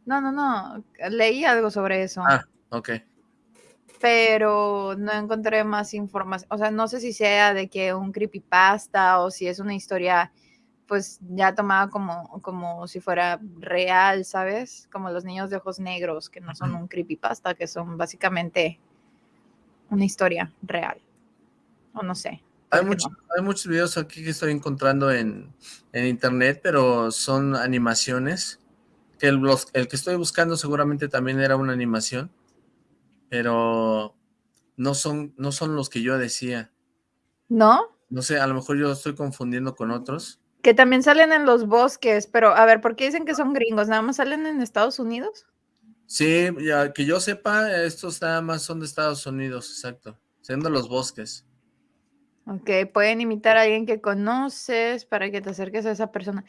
No, no, no. Leí algo sobre eso. Ah, ok. Pero no encontré más información. O sea, no sé si sea de que un creepypasta o si es una historia, pues ya tomada como, como si fuera real, ¿sabes? Como los niños de ojos negros, que no son un creepypasta, que son básicamente una historia real. O no sé. Hay, hay muchos videos aquí que estoy encontrando en, internet, pero son animaciones. Que el, el que estoy buscando seguramente también era una animación, pero no son, no son los que yo decía. ¿No? No sé, a lo mejor yo estoy confundiendo con otros. Que también salen en los bosques, pero a ver, ¿por qué dicen que son gringos? ¿Nada más salen en Estados Unidos? Sí, ya que yo sepa, estos nada más son de Estados Unidos, exacto. Siendo los bosques. Ok, pueden imitar a alguien que conoces para que te acerques a esa persona.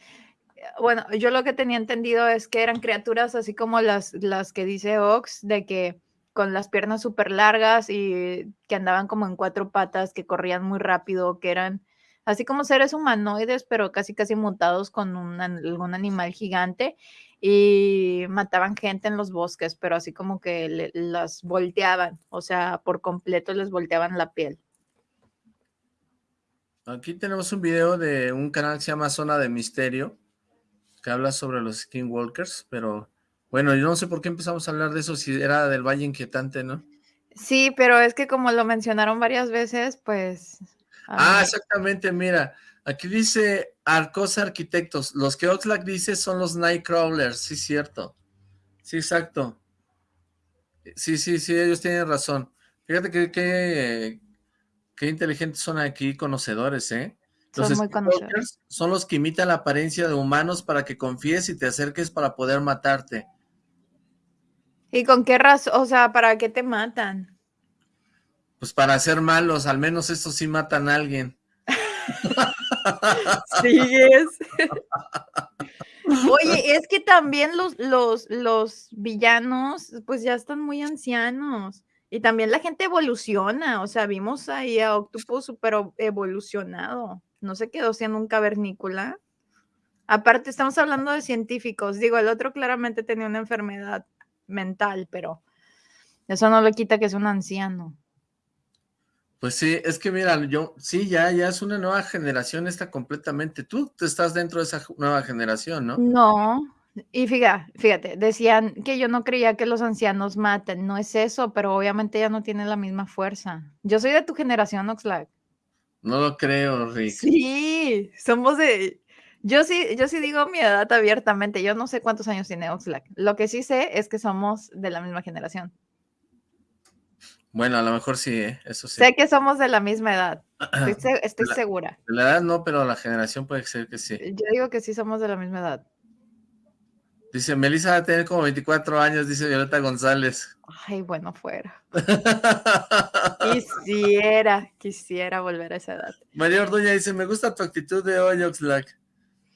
Bueno, yo lo que tenía entendido es que eran criaturas así como las, las que dice Ox, de que con las piernas súper largas y que andaban como en cuatro patas, que corrían muy rápido, que eran así como seres humanoides, pero casi casi mutados con un, algún animal gigante. y mataban gente en los bosques, pero así como que las volteaban, o sea, por completo les volteaban la piel. Aquí tenemos un video de un canal que se llama Zona de Misterio, que habla sobre los Skinwalkers, pero bueno, yo no sé por qué empezamos a hablar de eso, si era del Valle Inquietante, ¿no? Sí, pero es que como lo mencionaron varias veces, pues... Ah, exactamente, mira, aquí dice Arcos Arquitectos, los que Oxlack dice son los Nightcrawlers, sí, cierto. Sí, exacto. Sí, sí, sí, ellos tienen razón. Fíjate que, qué inteligentes son aquí, conocedores, ¿eh? Los son muy conocedores. Son los que imitan la apariencia de humanos para que confíes y te acerques para poder matarte. ¿Y con qué razón? O sea, ¿para qué te matan? Pues para ser malos, al menos estos sí matan a alguien. sí, es. Oye, es que también los, los, los villanos, pues ya están muy ancianos. Y también la gente evoluciona, o sea, vimos ahí a Octopus súper evolucionado. No se quedó siendo un cavernícola. Aparte, estamos hablando de científicos. Digo, el otro claramente tenía una enfermedad mental, pero eso no le quita que es un anciano. Pues sí, es que mira, yo, sí, ya, ya es una nueva generación esta completamente. Tú estás dentro de esa nueva generación, ¿no? No, y fíjate, fíjate, decían que yo no creía que los ancianos maten, no es eso, pero obviamente ya no tienen la misma fuerza. Yo soy de tu generación, Oxlack. No lo creo, Rick. Sí, somos de, yo sí, yo sí digo mi edad abiertamente. Yo no sé cuántos años tiene Oxlack. Lo que sí sé es que somos de la misma generación. Bueno, a lo mejor sí, ¿eh? eso sí. Sé que somos de la misma edad. Estoy, <clears throat> segura. De la edad no, pero la generación puede ser que sí. Yo digo que sí somos de la misma edad. Dice, Melissa va a tener como 24 años, dice Violeta González. Ay, bueno, fuera. <laughs> quisiera, quisiera volver a esa edad. María Orduña dice, me gusta tu actitud de hoy, Oxlack.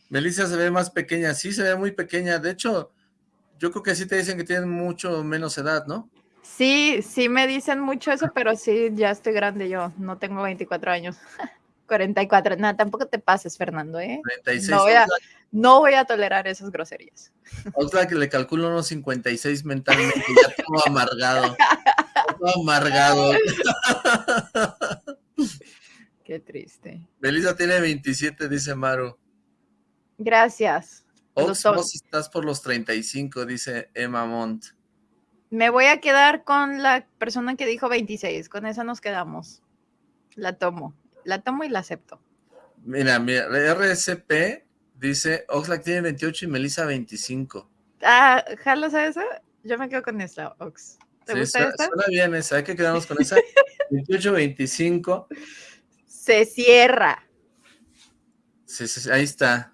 Melissa se ve más pequeña, sí se ve muy pequeña, de hecho, yo creo que sí te dicen que tienes mucho menos edad, ¿no? Sí, sí me dicen mucho eso, pero sí, ya estoy grande yo, no tengo 24 años. <laughs> 44, nada, tampoco te pases, Fernando, ¿eh? 36. No voy a, no voy a tolerar esas groserías. Otra que le calculo unos 56 mentalmente, <laughs> ya todo amargado. todo <laughs> amargado. Qué triste. Belisa tiene 27, dice Maru. Gracias. Ox, vos estás por los 35, dice Emma Montt. Me voy a quedar con la persona que dijo 26. Con esa nos quedamos. La tomo. La tomo y la acepto. Mira, mira, RSP dice Oxlack tiene 28 y Melissa 25. Ah, ¿jalas a esa? Yo me quedo con esta, Ox. ¿Te gusta esta? Suena bien esa, hay que quedarnos con esa. <laughs> 28, 25. Se cierra. Sí, sí, ahí está.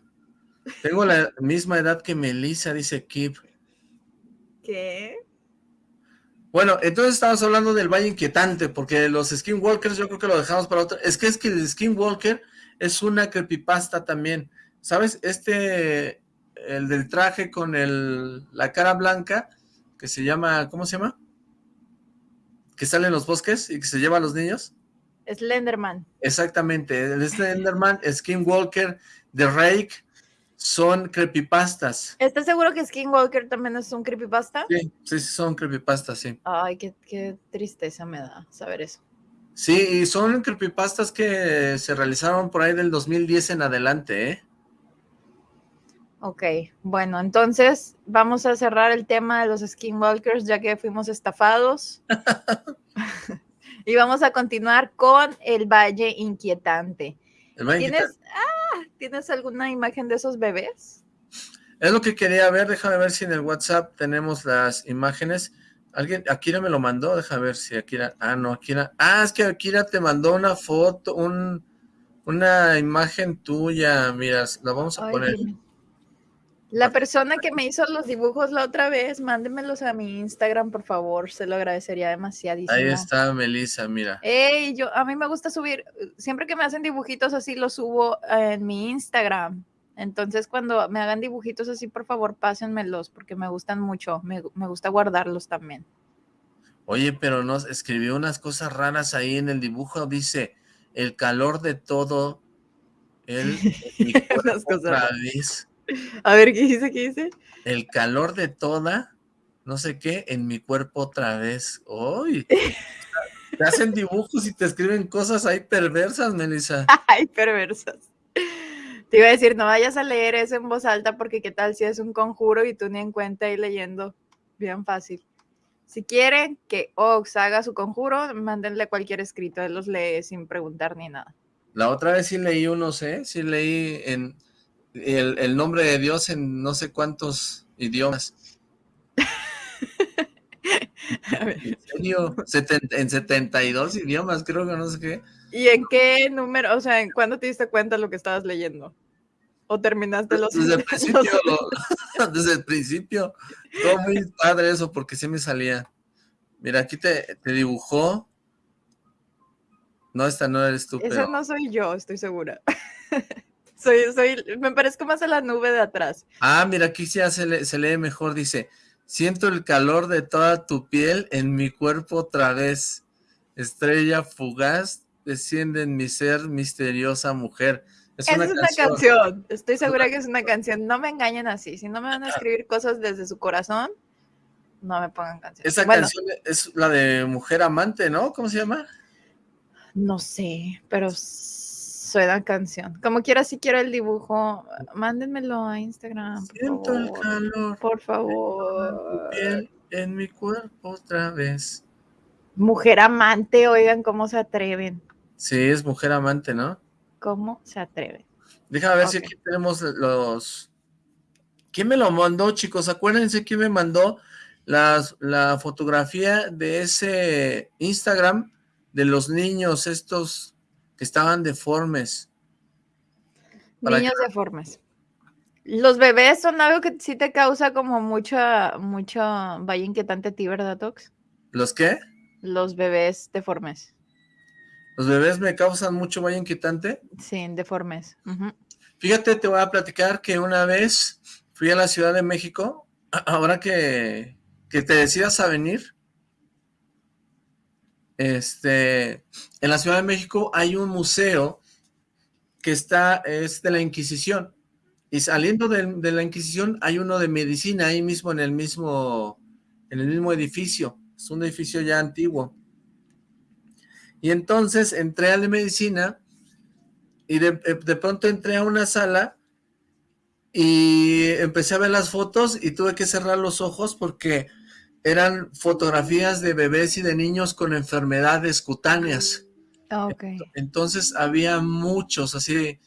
Tengo la misma edad que Melissa, dice Kip. ¿Qué? Bueno, entonces estamos hablando del Valle Inquietante, porque los Skinwalkers yo creo que lo dejamos para otro. Es que es que el Skinwalker es una creepypasta también. ¿Sabes? Este, el del traje con el, la cara blanca, que se llama, ¿cómo se llama? Que sale en los bosques y que se lleva a los niños. Slenderman. Exactamente, el Slenderman, Skinwalker, The Rake, son creepypastas. ¿Estás seguro que Skinwalker también es un creepypasta? Sí, sí, son creepypastas, sí. Ay, qué, tristeza me da saber eso. Sí, y son creepypastas que se realizaron por ahí del 2010 en adelante, ¿eh? Ok, bueno, entonces vamos a cerrar el tema de los skinwalkers ya que fuimos estafados. <laughs> <laughs> y vamos a continuar con el Valle Inquietante. El Valle ¿Tienes, ¿Tienes alguna imagen de esos bebés? Es lo que quería ver, déjame ver si en el WhatsApp tenemos las imágenes. Alguien, Akira me lo mandó, déjame ver si Akira, ah no, Akira, ah es que Akira te mandó una foto, un, una imagen tuya, mira, la vamos a poner. La persona que me hizo los dibujos la otra vez, mándemelos a mi Instagram, por favor, se lo agradecería demasiadísimo. Ahí está Melissa, mira. Ey, yo, a mí me gusta subir, siempre que me hacen dibujitos así, los subo en mi Instagram. Entonces, cuando me hagan dibujitos así, por favor, pásenmelos, porque me gustan mucho, me, me gusta guardarlos también. Oye, pero nos escribió unas cosas raras ahí en el dibujo, dice, el calor de todo, el, <laughs> unas cosas <laughs> A ver, ¿qué dice? ¿Qué dice? El calor de toda, no sé qué, en mi cuerpo otra vez. ¡Uy! <laughs> Te hacen dibujos y te escriben cosas ahí perversas, Melissa. <laughs> Ay, perversas. Te iba a decir, no vayas a leer eso en voz alta porque qué tal si es un conjuro y tú ni en cuenta ahí leyendo. Bien fácil. Si quieren que Ox haga su conjuro, mándenle cualquier escrito, él los lee sin preguntar ni nada. La otra vez sí leí unos, ¿eh? Sí leí en el, el nombre de Dios en no sé cuántos idiomas. <laughs> ¿En serio? en 72 idiomas, creo que no sé qué. ¿Y en qué número? O sea, ¿en cuándo te diste cuenta de lo que estabas leyendo? ¿O terminaste los... Desde el <laughs> principio, <laughs> desde el principio. Todo muy padre eso, porque sí me salía. Mira, aquí te, te dibujó. No, esta no eres tú, Esa no soy yo, estoy segura. Soy, soy, me parezco más a la nube de atrás. Ah, mira, aquí sí se, se lee mejor, dice... Siento el calor de toda tu piel en mi cuerpo otra vez. Estrella fugaz, desciende en mi ser, misteriosa mujer. Es una, es una canción. Estoy segura que es una canción. No me engañen así. Si no me van a escribir cosas desde su corazón, no me pongan canciones. Esa canción es la de Mujer Amante, ¿no? ¿Cómo se llama? No sé, pero suena canción. Como quiera, si quiero el dibujo, mándenmelo a Instagram. Siento el calor. Por favor. en mi cuerpo otra vez. Mujer amante, oigan cómo se atreven. Sí, es mujer amante, ¿no? ¿Cómo se atreven? Déjame ver si aquí tenemos los... ¿Quién me lo mandó, chicos? Acuérdense quién me mandó las, la fotografía de ese Instagram de los niños estos que estaban deformes. Niños deformes. Los bebés son algo que sí te causa como mucha, mucha vaya inquietante a ti, ¿verdad, Tox? ¿Los qué? Los bebés deformes. ¿Los bebés me causan mucho vaya inquietante? Sí, deformes. Fíjate, te voy a platicar que una vez fui a la Ciudad de México, <clears throat> ahora que, que te decidas a venir, este, en la Ciudad de México hay un museo que está, es de la Inquisición, y saliendo de, de, la Inquisición hay uno de medicina ahí mismo en el mismo, en el mismo edificio, es un edificio ya antiguo. Y entonces entré a la medicina y de, de pronto entré a una sala y empecé a ver las fotos y tuve que cerrar los ojos porque eran fotografías de bebés y de niños con enfermedades cutáneas. Ah, okay. Entonces había muchos así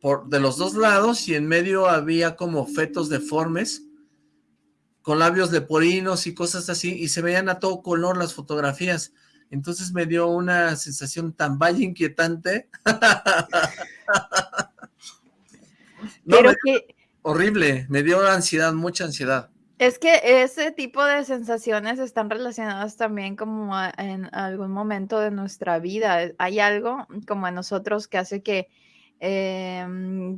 por, de los dos lados y en medio había como fetos deformes con labios leporinos y cosas así y se veían a todo color las fotografías. Entonces me dio una sensación tan vaya inquietante. <laughs> no, Pero me, que... Horrible, me dio ansiedad, mucha ansiedad. Es que ese tipo de sensaciones están relacionadas también como a, en algún momento de nuestra vida. Eh, hay algo como en nosotros que hace que eh,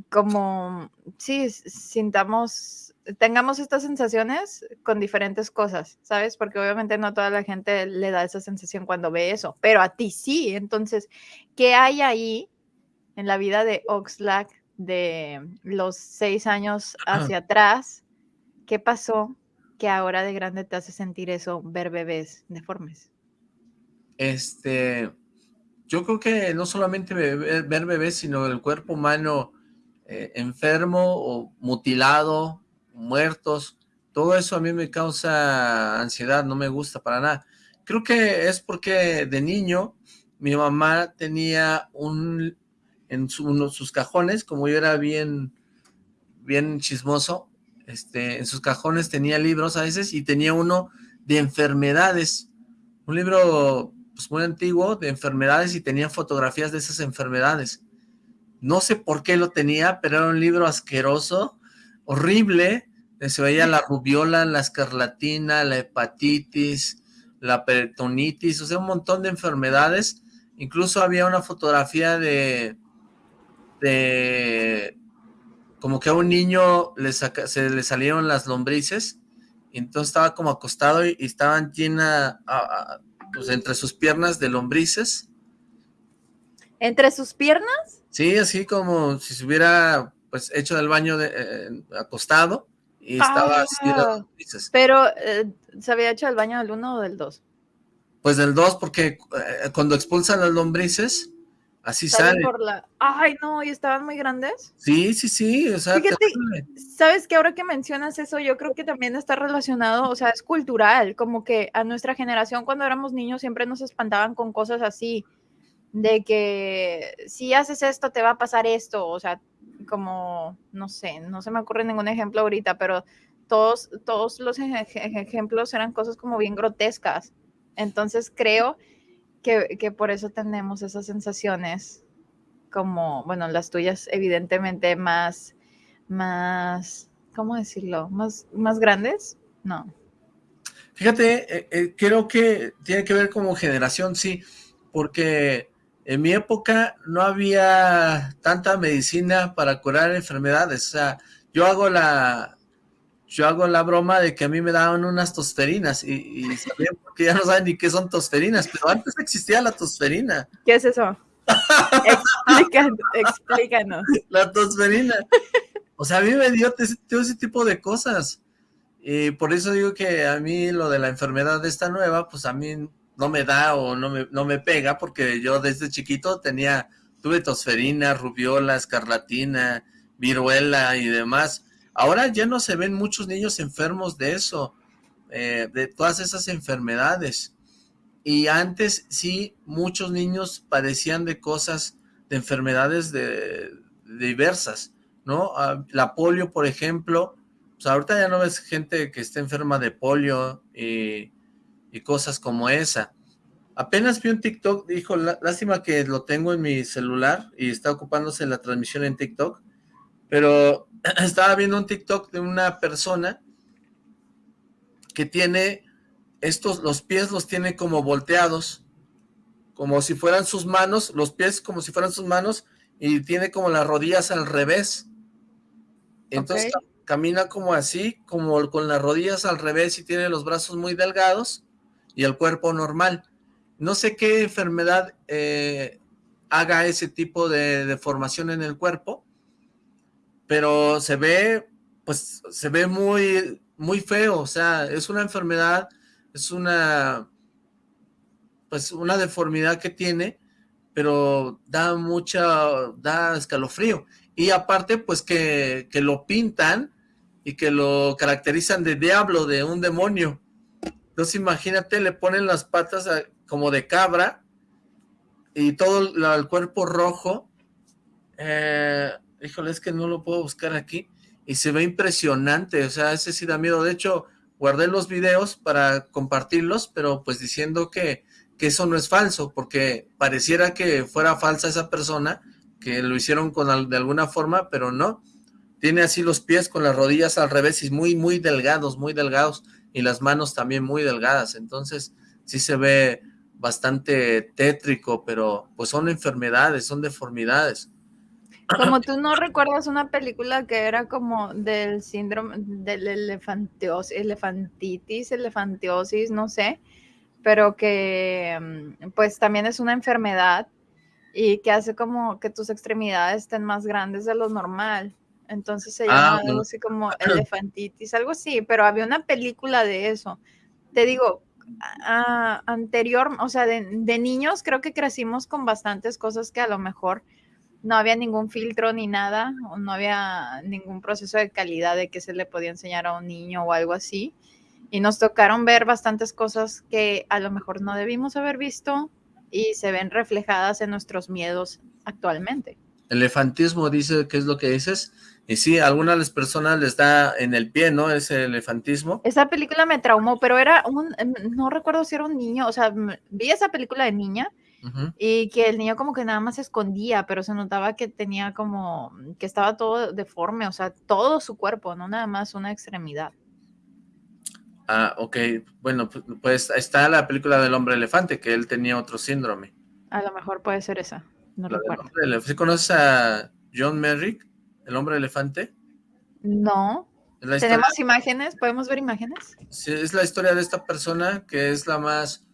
como, sí, sintamos, tengamos estas sensaciones con diferentes cosas, ¿sabes? Porque obviamente no toda la gente le da esa sensación cuando ve eso, pero a ti sí. Entonces, ¿qué hay ahí en la vida de Oxlack de los seis años hacia atrás? ¿Qué pasó que ahora de grande te hace sentir eso, ver bebés deformes? Este, yo creo que no solamente ver, bebés, sino el cuerpo humano eh, enfermo o mutilado, muertos, todo eso a mí me causa ansiedad, no me gusta para nada. Creo que es porque de niño mi mamá tenía un, en su, uno, sus cajones, como yo era bien, bien chismoso, este, en sus cajones tenía libros a veces y tenía uno de enfermedades, un libro pues, muy antiguo de enfermedades y tenía fotografías de esas enfermedades. No sé por qué lo tenía, pero era un libro asqueroso, horrible, se veía la rubiola, la escarlatina, la hepatitis, la peritonitis, o sea, un montón de enfermedades. Incluso había una fotografía de, de como que a un niño le saca, se le salieron las lombrices, y entonces estaba como acostado y, y estaban llenas, pues entre sus piernas de lombrices. ¿Entre sus piernas? Sí, así como si se hubiera pues hecho del baño de, eh, acostado y estaba así de Ah, lombrices. Pero, eh, ¿se había hecho el baño del 1 o del 2? Pues del 2 porque eh, cuando expulsan las lombrices, así sale. por la... Ay, no, ¿y estaban muy grandes? Sí, sí, sí, o sea, Fíjate. Sabes que ahora que mencionas eso, yo creo que también está relacionado, o sea, es cultural, como que a nuestra generación cuando éramos niños siempre nos espantaban con cosas así, de que si haces esto te va a pasar esto, o sea, como, no sé, no se me ocurre ningún ejemplo ahorita, pero todos, todos los eje- ejemplos eran cosas como bien grotescas. Entonces creo que, que por eso tenemos esas sensaciones como, bueno, las tuyas evidentemente más, más, ¿cómo decirlo? Más, más grandes, no. Fíjate, eh, eh, creo que tiene que ver como generación, sí, porque en mi época no había tanta medicina para curar enfermedades, o sea, yo hago la, yo hago la broma de que a mí me daban unas tosferinas y, y <laughs> sabían porque ya no saben ni qué son tosferinas, pero antes existía la tosferina, ¿Qué es eso? Explícanos, explícanos. <laughs> la tosferina, o sea, a mí me dio todo ese tipo de cosas, y por eso digo que a mí lo de la enfermedad de esta nueva, pues a mí no me da o no me, no me pega, porque yo desde chiquito tenía, tuve tosferina, rubiola, escarlatina, viruela y demás. Ahora ya no se ven muchos niños enfermos de eso, eh, de todas esas enfermedades. Y antes sí, muchos niños padecían de cosas, de enfermedades de, diversas, ¿no? Ah, La polio, por ejemplo, pues ahorita ya no ves gente que esté enferma de polio y, y cosas como esa. Apenas vi un TikTok, dijo, "Lá- lástima que lo tengo en mi celular y está ocupándose la transmisión en TikTok, pero <clears throat> estaba viendo un TikTok de una persona que tiene estos, los pies los tiene como volteados, como si fueran sus manos, los pies como si fueran sus manos, y tiene como las rodillas al revés. Entonces camina como así, como con las rodillas al revés y tiene los brazos muy delgados y el cuerpo normal. No sé qué enfermedad eh, haga ese tipo de deformación en el cuerpo, pero se ve, pues, se ve muy, muy feo, o sea, es una enfermedad, es una, pues, una deformidad que tiene, pero da mucha, da escalofrío. Y aparte, pues, que, que lo pintan y que lo caracterizan de diablo, de un demonio. Entonces, imagínate, le ponen las patas como de cabra y todo la- el cuerpo rojo. Eh, híjole, es que no lo puedo buscar aquí. Y se ve impresionante, o sea, ese sí da miedo. De hecho, guardé los videos para compartirlos, pero pues diciendo que, que eso no es falso, porque pareciera que fuera falsa esa persona, que lo hicieron con de alguna forma, pero no. Tiene así los pies con las rodillas al revés y muy, muy delgados, muy delgados, y las manos también muy delgadas. Entonces, sí se ve bastante tétrico, pero pues son enfermedades, son deformidades. Como tú no recuerdas una película que era como del síndrome del elefanteos, elefantitis, elefantiosis, no sé, pero que mm, pues también es una enfermedad y que hace como que tus extremidades estén más grandes de lo normal. Entonces se Ah, llama algo así como <clears throat> elefantitis, algo así, pero había una película de eso. Te digo, a- anterior, o sea, de, de niños creo que crecimos con bastantes cosas que a lo mejor no había ningún filtro ni nada, o no había ningún proceso de calidad de que se le podía enseñar a un niño o algo así. Y nos tocaron ver bastantes cosas que a lo mejor no debimos haber visto y se ven reflejadas en nuestros miedos actualmente. Elefantismo dice, ¿qué es lo que dices? Y sí, a algunas de las personas les da en el pie, ¿no? Ese elefantismo. Esa película me traumó, pero era un, no recuerdo si era un niño, o sea, vi esa película de niña Y que el niño como que nada más se escondía, pero se notaba que tenía como, que estaba todo deforme, o sea, todo su cuerpo, no nada más una extremidad. Ah, ok. Bueno, pu- pues está la película del hombre elefante, que él tenía otro síndrome. A lo mejor puede ser esa, no La recuerdo. ¿Sí conoces a John Merrick, el hombre elefante? No, tenemos imágenes, podemos ver imágenes. sí, es la historia de esta persona que es la más,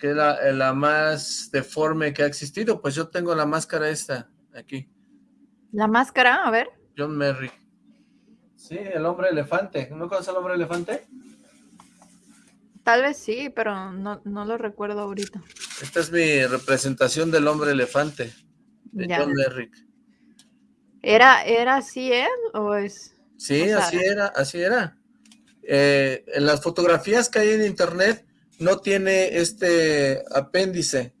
que es la, eh, la más deforme que ha existido. Pues yo tengo la máscara esta, aquí. La máscara, a ver. John Merrick. Sí, el hombre elefante. ¿No conoces al hombre elefante? Tal vez sí, pero no, lo recuerdo ahorita. Esta es mi representación del hombre elefante, de John Merrick. ¿Era, ¿Era así él o es...? Sí, así era, así era. Eh, en las fotografías que hay en internet no tiene este apéndice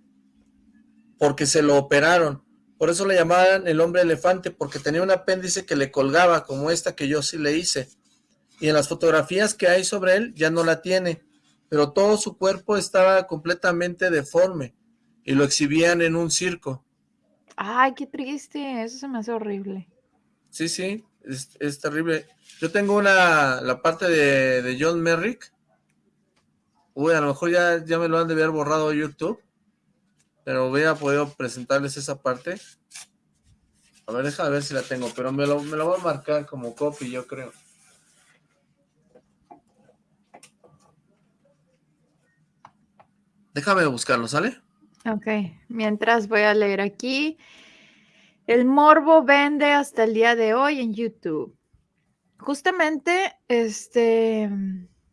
porque se lo operaron. Por eso le llamaban el hombre elefante, porque tenía un apéndice que le colgaba, como esta que yo sí le hice. Y en las fotografías que hay sobre él ya no la tiene, pero todo su cuerpo estaba completamente deforme y lo exhibían en un circo. Ay, qué triste, eso se me hace horrible. Sí, sí, es, terrible. Yo tengo una, la parte de, de, John Merrick. Uy, a lo mejor ya, ya me lo han de haber borrado YouTube. Pero hubiera podido presentarles esa parte. A ver, déjame ver si la tengo, pero me lo, me lo voy a marcar como copy, yo creo. Déjame buscarlo, ¿sale? Ok, mientras voy a leer aquí. El morbo vende hasta el día de hoy en YouTube. Justamente, este,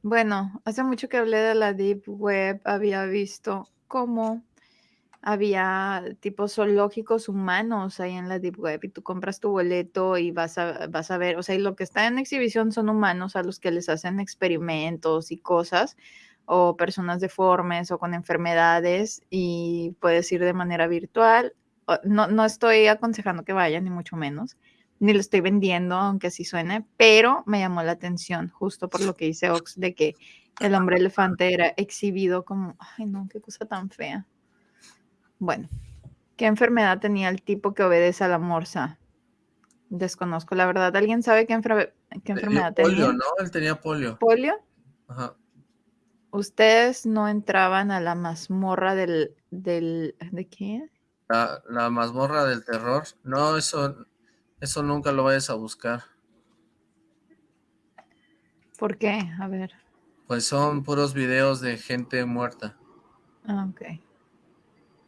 bueno, hace mucho que hablé de la Deep Web, había visto cómo había tipos zoológicos humanos ahí en la Deep Web y tú compras tu boleto y vas a, vas a ver, o sea, y lo que está en exhibición son humanos a los que les hacen experimentos y cosas, o personas deformes o con enfermedades y puedes ir de manera virtual. No, no estoy aconsejando que vayan, ni mucho menos, ni lo estoy vendiendo, aunque así suene, pero me llamó la atención justo por lo que dice Ox de que el hombre elefante era exhibido como, ay no, qué cosa tan fea. Bueno, ¿qué enfermedad tenía el tipo que obedece a la morsa? Desconozco, la verdad. ¿Alguien sabe qué, enfermedad tenía? Polio, ¿no? Él tenía polio. ¿Polio? Ajá. Ustedes no entraban a la mazmorra del... del ¿De qué? La, la mazmorra del terror. No, eso, eso nunca lo vayas a buscar. ¿Por qué? A ver. Pues son puros videos de gente muerta. Ah, ok.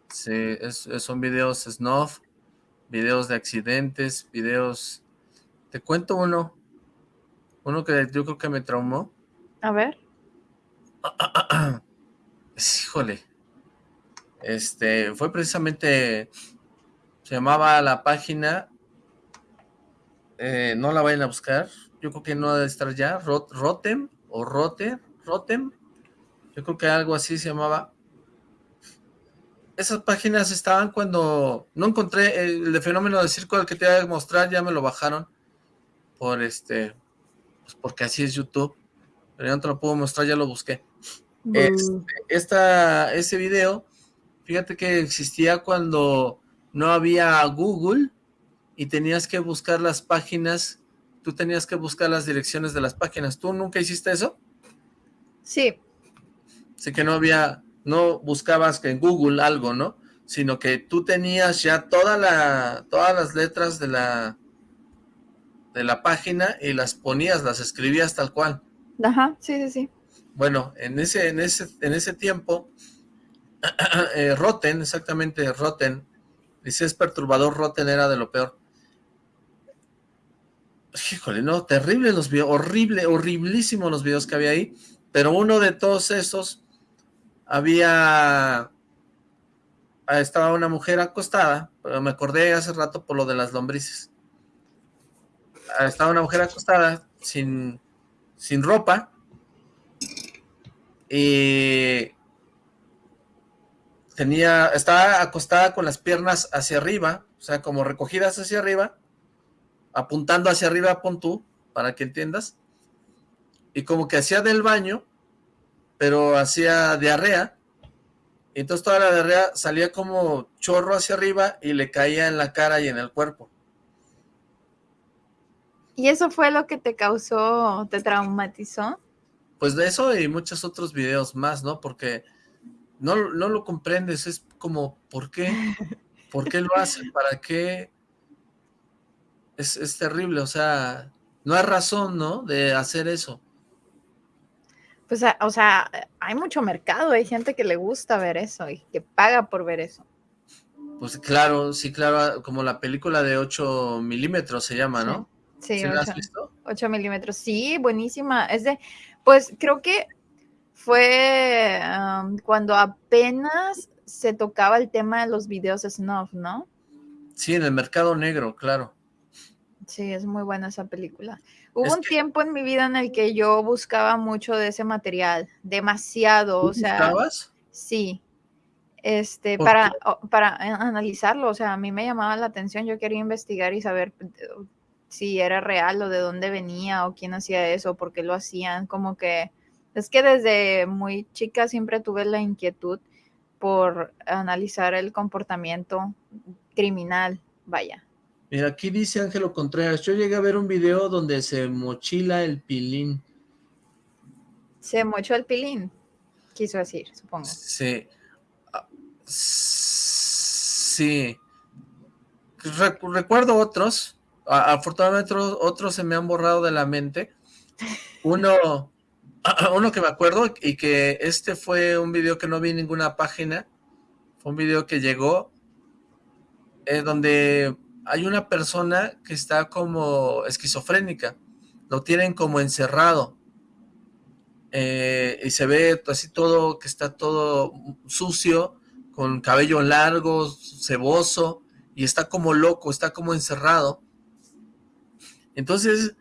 Sí, son videos snuff, videos de accidentes, videos... Te cuento uno, uno que yo creo que me traumó. A ver. <clears throat> Híjole. Este, fue precisamente, se llamaba la página, eh, no la vayan a buscar, yo creo que no debe estar ya, Rotem o Roter, Rotem, yo creo que algo así se llamaba, esas páginas estaban cuando no encontré el de fenómeno de circo al que te iba a mostrar, ya me lo bajaron por este, pues porque así es YouTube, pero ya no te lo puedo mostrar, ya lo busqué. Este, esta, ese video, fíjate que existía cuando no había Google y tenías que buscar las páginas, tú tenías que buscar las direcciones de las páginas. ¿Tú nunca hiciste eso? Sí. Así que no había, no buscabas en Google algo, ¿no? Sino que tú tenías ya toda la, todas las letras de la, de la página y las ponías, las escribías tal cual. Ajá, sí, sí, sí. Bueno, en ese, en ese, en ese tiempo, <clears throat> eh, Rotten, exactamente, Rotten, dice es perturbador, Rotten era de lo peor. Híjole, no, terrible los videos, horrible, horriblísimo los videos que había ahí, pero uno de todos esos había, estaba una mujer acostada, pero me acordé hace rato por lo de las lombrices. Estaba una mujer acostada sin, sin ropa y tenía, estaba acostada con las piernas hacia arriba, o sea, como recogidas hacia arriba, apuntando hacia arriba, pon tú, para que entiendas, y como que hacía del baño, pero hacía diarrea, y entonces toda la diarrea salía como chorro hacia arriba y le caía en la cara y en el cuerpo. ¿Y eso fue lo que te causó, te traumatizó? Pues de eso y muchos otros videos más, ¿no? Porque no, no lo comprendes, es como, ¿por qué? ¿Por qué lo hacen? ¿Para qué? Es, es terrible, o sea, no hay razón, ¿no? De hacer eso. Pues, o sea, hay mucho mercado, hay gente que le gusta ver eso y que paga por ver eso. Pues claro, sí, claro, como la película de 8 milímetros se llama, ¿no? Sí, 8, milímetros. Sí, buenísima. Es de, pues creo que fue cuando apenas se tocaba el tema de los videos snuff, ¿no? Sí, en el mercado negro, claro. Sí, es muy buena esa película. Hubo un tiempo en mi vida en el que yo buscaba mucho de ese material, demasiado, o sea. ¿Buscabas? Sí. Este, para, para analizarlo, o sea, a mí me llamaba la atención, yo quería investigar y saber eh, si era real o de dónde venía o quién hacía eso, por qué lo hacían, como que es que desde muy chica siempre tuve la inquietud por analizar el comportamiento criminal, vaya. Mira, aquí dice Ángelo Contreras, yo llegué a ver un video donde se mochila el pilín. Se mochó el pilín, quiso decir, supongo. Sí. Ah, sí. recuerdo otros, afortunadamente otros se me han borrado de la mente. Uno, <clears throat> uno que me acuerdo y que este fue un video que no vi en ninguna página, fue un video que llegó, eh, donde hay una persona que está como esquizofrénica, lo tienen como encerrado, eh, y se ve así todo, que está todo sucio, con cabello largo, ceboso, y está como loco, está como encerrado. Entonces,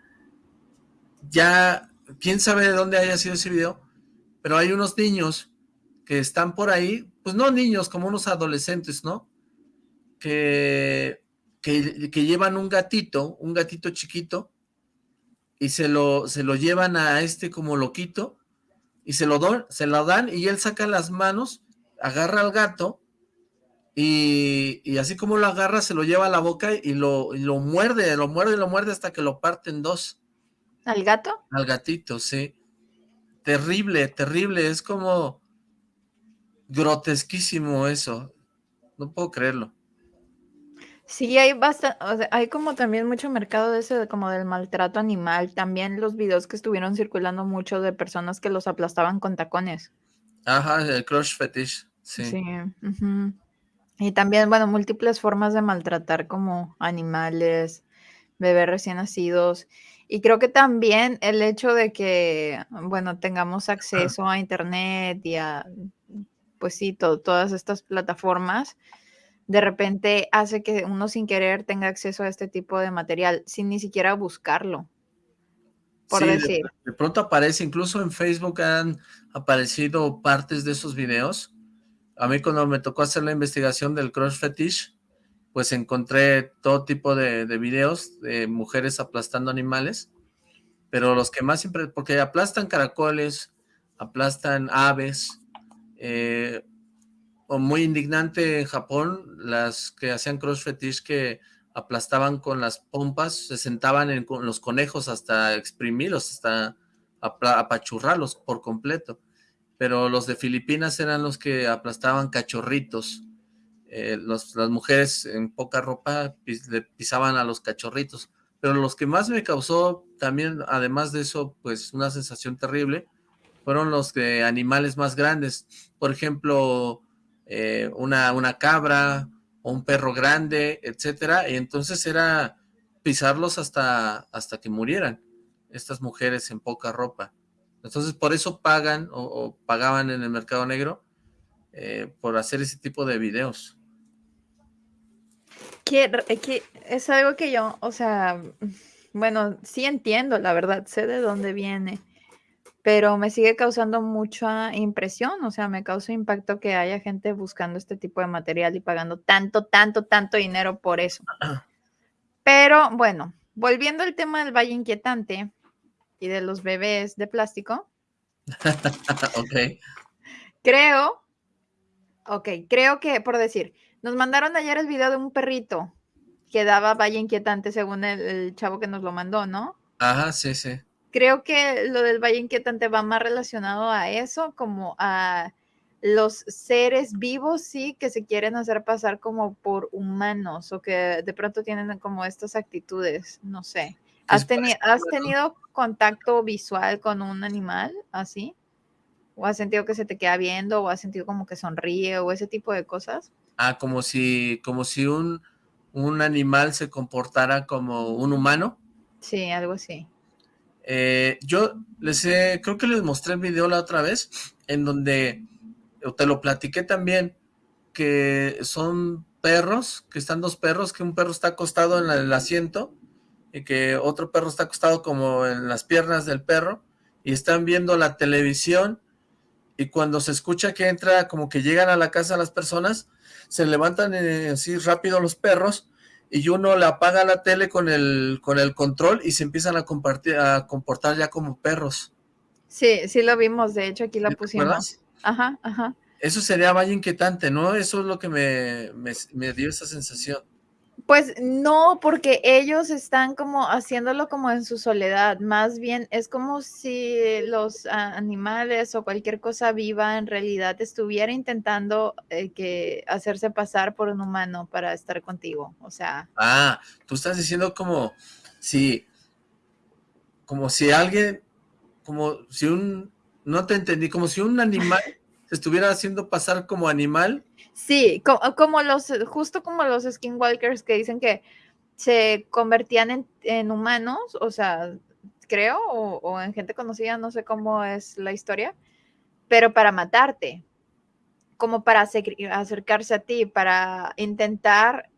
ya, quién sabe de dónde haya sido ese video, pero hay unos niños que están por ahí, pues no niños, como unos adolescentes, ¿no? Que que, llevan un gatito, un gatito chiquito, y se lo, se lo llevan a este como loquito, y se lo, don, se lo dan, y él saca las manos, agarra al gato, y, así como lo agarra, se lo lleva a la boca y lo, lo muerde, lo muerde, lo muerde hasta que lo parte en dos. ¿Al gato? Al gatito, sí. Terrible, terrible, es como grotesquísimo eso. No puedo creerlo. Sí, hay bastante, hay como también mucho mercado de ese, como del maltrato animal. También los videos que estuvieron circulando mucho de personas que los aplastaban con tacones. Ajá, el crush fetish, sí. Sí. Y también, bueno, múltiples formas de maltratar como animales, bebés recién nacidos. Y creo que también el hecho de que, bueno, tengamos acceso a internet y a, pues sí, todas estas plataformas, de repente hace que uno sin querer tenga acceso a este tipo de material sin ni siquiera buscarlo. Por decir. De, pronto aparece, incluso en Facebook han aparecido partes de esos videos. A mí cuando me tocó hacer la investigación del crush fetish, pues encontré todo tipo de, de videos de mujeres aplastando animales, pero los que más siempre, porque aplastan caracoles, aplastan aves, eh, muy indignante en Japón, las que hacían cross fetish que aplastaban con las pompas, se sentaban en los conejos hasta exprimirlos, hasta apachurrarlos por completo. Pero los de Filipinas eran los que aplastaban cachorritos. Eh, las mujeres en poca ropa le pisaban a los cachorritos. Pero los que más me causó también, además de eso, pues una sensación terrible, fueron los de animales más grandes. Por ejemplo, eh, una, una cabra o un perro grande, etcétera, y entonces era pisarlos hasta, hasta que murieran estas mujeres en poca ropa. Entonces por eso pagan o, pagaban en el mercado negro eh, por hacer ese tipo de videos. Que, que es algo que yo, o sea, bueno, sí entiendo, la verdad, sé de dónde viene pero me sigue causando mucha impresión, o sea, me causa impacto que haya gente buscando este tipo de material y pagando tanto, tanto, tanto dinero por eso. Pero bueno, volviendo al tema del Valle Inquietante y de los bebés de plástico. <laughs> ok. Creo, ok, creo que, por decir, nos mandaron ayer el video de un perrito que daba Valle Inquietante según el, el chavo que nos lo mandó, ¿no? Ajá, sí, sí creo que lo del Valle Inquietante va más relacionado a eso, como a los seres vivos, sí, que se quieren hacer pasar como por humanos o que de pronto tienen como estas actitudes, no sé. ¿Has, ¿has tenido contacto visual con un animal así? ¿O has sentido que se te queda viendo? ¿O has sentido como que sonríe? ¿O ese tipo de cosas? Ah, como si, como si un, un animal se comportara como un humano. Sí, algo así. Eh, yo les he, creo que les mostré el video la otra vez, en donde te lo platiqué también, que son perros, que están dos perros, que un perro está acostado en el asiento y que otro perro está acostado como en las piernas del perro y están viendo la televisión y cuando se escucha que entra, como que llegan a la casa las personas, se levantan eh, así rápido los perros y uno le apaga la tele con el, con el control y se empiezan a, compartir, a comportar ya como perros. Sí, sí lo vimos, de hecho aquí lo pusimos. Ajá, ajá. Eso sería vaya inquietante, ¿no? Eso es lo que me, me dio esa sensación. Pues no, porque ellos están como haciéndolo como en su soledad, más bien es como si los animales o cualquier cosa viva en realidad estuviera intentando eh, que hacerse pasar por un humano para estar contigo, o sea. Ah, tú estás diciendo como si, como si alguien, como si un, no te entendí, como si un animal <laughs> se estuviera haciendo pasar como animal Sí, como, los, justo como los skinwalkers que dicen que se convertían en, humanos, o sea, creo, o, en gente conocida, no sé cómo es la historia, pero para matarte, como para acercarse a ti, para intentar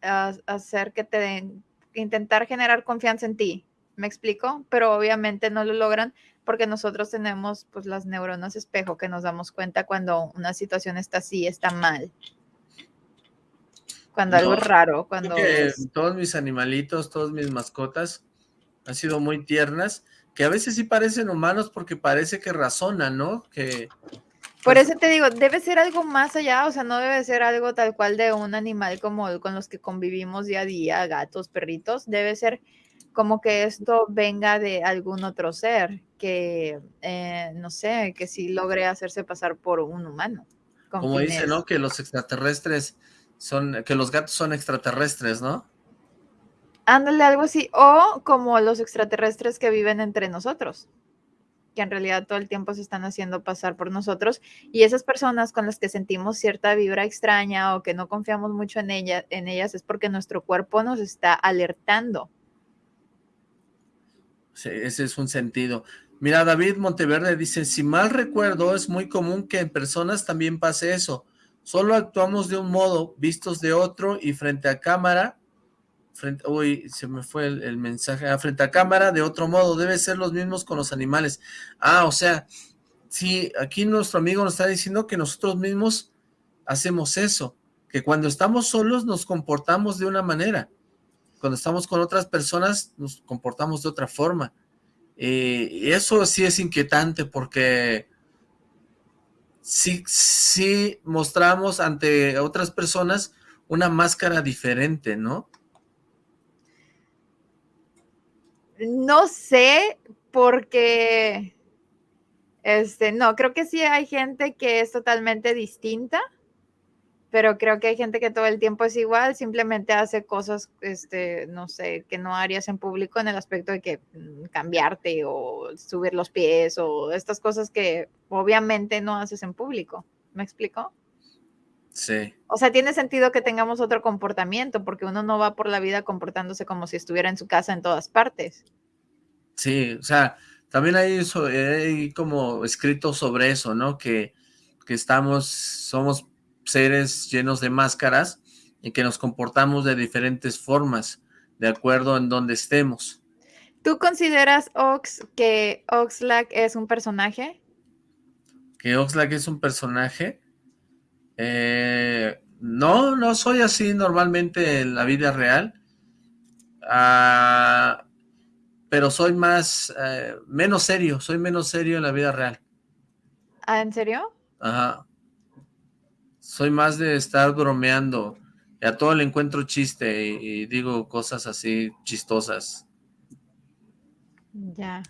hacer que te den, intentar generar confianza en ti. ¿Me explico? Pero obviamente no lo logran porque nosotros tenemos pues las neuronas espejo que nos damos cuenta cuando una situación está así, está mal. Cuando algo es raro, cuando... Todos mis animalitos, todos mis mascotas han sido muy tiernas, que a veces sí parecen humanos porque parece que razonan, ¿no? Que... Por pues eso te digo, debe ser algo más allá, o sea, no debe ser algo tal cual de un animal como con los que convivimos día a día, gatos, perritos, debe ser como que esto venga de algún otro ser que, eh, no sé, que sí logre hacerse pasar por un humano. Como dice, ¿no? Que los extraterrestres son, que los gatos son extraterrestres, ¿no? Ándale, algo así. O como los extraterrestres que viven entre nosotros, que en realidad todo el tiempo se están haciendo pasar por nosotros. Y esas personas con las que sentimos cierta vibra extraña o que no confiamos mucho en, ella, en ellas es porque nuestro cuerpo nos está alertando ese es un sentido. Mira, David Monteverde dice, si mal recuerdo, es muy común que en personas también pase eso. Solo actuamos de un modo, vistos de otro y frente a cámara, frente, uy, se me fue el, mensaje, ah, frente a cámara de otro modo, debe ser los mismos con los animales. Ah, o sea, sí, aquí nuestro amigo nos está diciendo que nosotros mismos hacemos eso, que cuando estamos solos nos comportamos de una manera, cuando estamos con otras personas nos comportamos de otra forma. y eso sí es inquietante porque sí, sí mostramos ante otras personas una máscara diferente, ¿no? No sé, porque, este, no, creo que sí hay gente que es totalmente distinta pero creo que hay gente que todo el tiempo es igual, simplemente hace cosas, este, no sé, que no harías en público en el aspecto de que mm, cambiarte o subir los pies o estas cosas que obviamente no haces en público. ¿Me explico? Sí. O sea, tiene sentido que tengamos otro comportamiento porque uno no va por la vida comportándose como si estuviera en su casa en todas partes. Sí, o sea, también hay, hay como escrito sobre eso, ¿no? Que, que estamos, somos seres llenos de máscaras y que nos comportamos de diferentes formas, de acuerdo en donde estemos. ¿Tú consideras Ox que Oxlack es un personaje? ¿Que Oxlack es un personaje? Eh, no, no soy así normalmente en la vida real. Ah, pero soy más, eh, menos serio, soy menos serio en la vida real. ¿Ah, en serio? Ajá. Soy más de estar bromeando. Y a todo le encuentro chiste y, digo cosas así chistosas. Ya.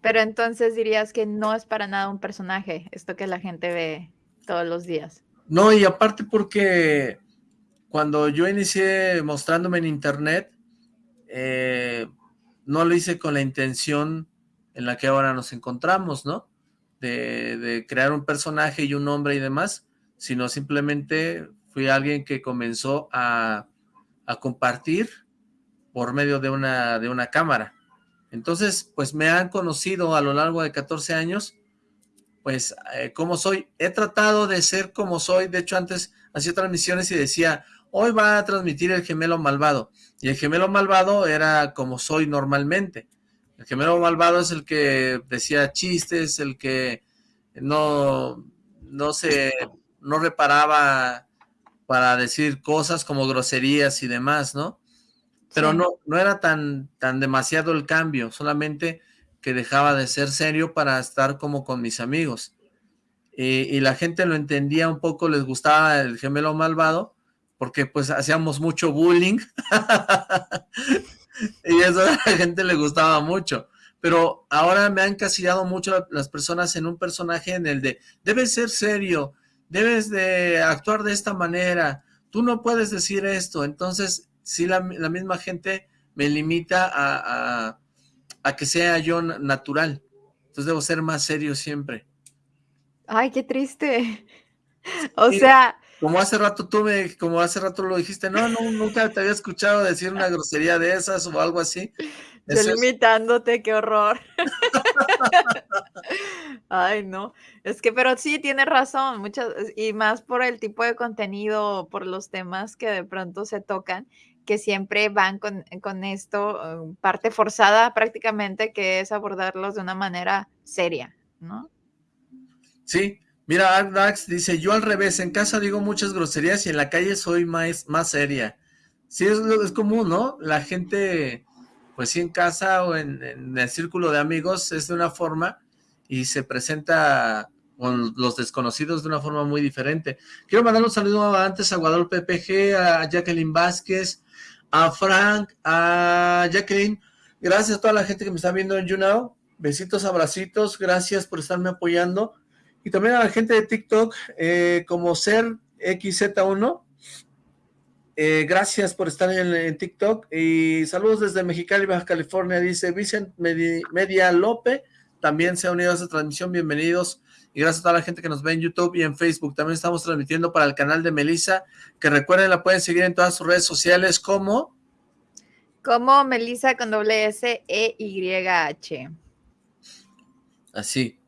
Pero entonces dirías que no es para nada un personaje, esto que la gente ve todos los días. No, y aparte porque cuando yo inicié mostrándome en internet, eh, no lo hice con la intención en la que ahora nos encontramos, ¿no? De, de, crear un personaje y un nombre y demás, sino simplemente fui alguien que comenzó a, compartir por medio de una, de una cámara. Entonces, pues me han conocido a lo largo de 14 años, pues, eh, como soy. He tratado de ser como soy. De hecho, antes hacía transmisiones y decía, hoy va a transmitir el gemelo malvado. Y el gemelo malvado era como soy normalmente. El gemelo malvado es el que decía chistes, el que no, no se, no reparaba para decir cosas como groserías y demás, ¿no? Pero no, no era tan, tan demasiado el cambio, solamente que dejaba de ser serio para estar como con mis amigos. Y, la gente lo entendía un poco, les gustaba el gemelo malvado, porque pues hacíamos mucho bullying. <laughs> y eso a la gente le gustaba mucho. Pero ahora me han encasillado mucho las personas en un personaje en el de, debes ser serio, debes de actuar de esta manera, tú no puedes decir esto. Entonces, sí, la, misma gente me limita a, a, que sea yo natural. Entonces debo ser más serio siempre. Ay, qué triste. <laughs> O sea... Como hace rato tú me, como hace rato lo dijiste, no, no, nunca te había escuchado decir una grosería de esas o algo así. Yo limitándote, qué horror. <laughs> Ay, no. Es que, pero sí, tiene razón, muchas, y más por el tipo de contenido, por los temas que de pronto se tocan, que siempre van con, con esto, eh, parte forzada prácticamente, que es abordarlos de una manera seria, ¿no? Sí, mira, Dax dice, yo al revés, en casa digo muchas groserías y en la calle soy más, más seria. Sí, es, es común, ¿no? La gente, pues sí, en casa o en, el círculo de amigos es de una forma y se presenta con los desconocidos de una forma muy diferente. Quiero mandar un saludo antes a Guadalupe PG, a Jacqueline Vázquez, a Frank, a Jacqueline. Gracias a toda la gente que me está viendo en YouNow. Besitos, abracitos, gracias por estarme apoyando y también a la gente de TikTok, eh, como ser XZ1, eh, gracias por estar en, TikTok, y saludos desde Mexicali, Baja California, dice Vicent Media Lope, también se ha unido a esta transmisión, bienvenidos, y gracias a toda la gente que nos ve en YouTube y en Facebook, también estamos transmitiendo para el canal de Melissa, que recuerden, la pueden seguir en todas sus redes sociales, como... Como Melissa con doble S E Y H. Así,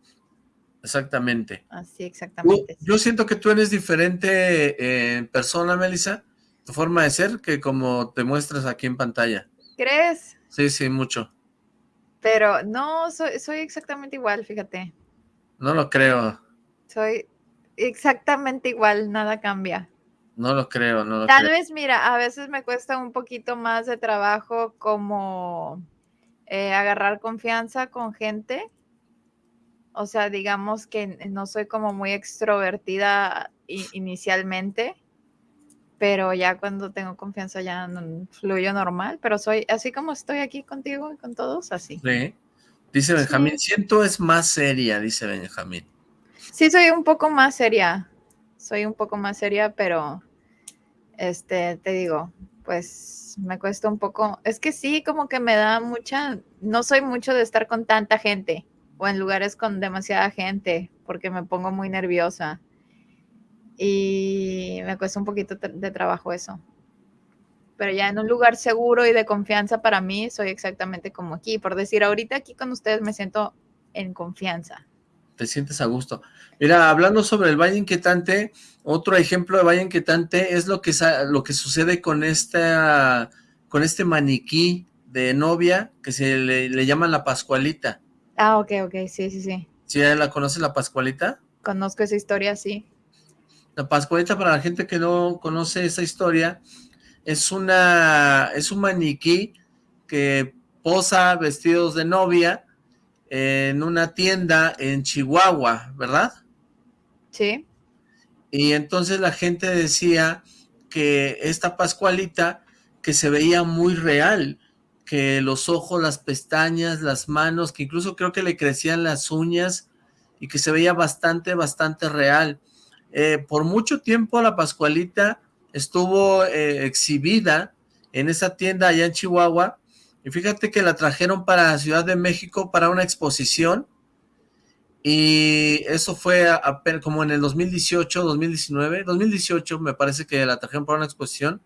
Exactamente. Así, exactamente. Yo, siento que tú eres diferente en persona, Melissa, tu forma de ser, que como te muestras aquí en pantalla. ¿Crees? Sí, sí, mucho. Pero no, soy, soy exactamente igual, fíjate. No lo creo. Soy exactamente igual, nada cambia. No lo creo, no lo Tal vez, mira, a veces me cuesta un poquito más de trabajo como eh, agarrar confianza con gente o sea, digamos que no soy como muy extrovertida inicialmente, pero ya cuando tengo confianza ya fluyo normal, pero soy así como estoy aquí contigo y con todos, así. Sí. Dice Benjamín, siento es más seria, dice Benjamín. Sí, soy un poco más seria, soy un poco más seria, pero este, te digo, pues me cuesta un poco, es que sí, como que me da mucha, no soy mucho de estar con tanta gente o en lugares con demasiada gente porque me pongo muy nerviosa y me cuesta un poquito de trabajo eso. Pero ya en un lugar seguro y de confianza para mí soy exactamente como aquí. Por decir, ahorita aquí con ustedes me siento en confianza. Te sientes a gusto. Mira, hablando sobre el Valle Inquietante, otro ejemplo de Valle Inquietante es lo que, lo que sucede con, esta, con este maniquí de novia que se le, le llaman la Pascualita. Ah, ok, ok, sí, sí, sí. ¿Sí la conoce la Pascualita? Conozco esa historia, sí. La Pascualita, para la gente que no conoce esa historia, es una es un maniquí que posa vestidos de novia en una tienda en Chihuahua, ¿verdad? Sí. Y entonces la gente decía que esta Pascualita que se veía muy real, que los ojos, las pestañas, las manos, que incluso creo que le crecían las uñas y que se veía bastante, bastante real. Eh, por mucho tiempo la Pascualita estuvo eh, exhibida en esa tienda allá en Chihuahua y fíjate que la trajeron para Ciudad de México para una exposición y eso fue como en el 2018, 2019, 2018 me parece que la trajeron para una exposición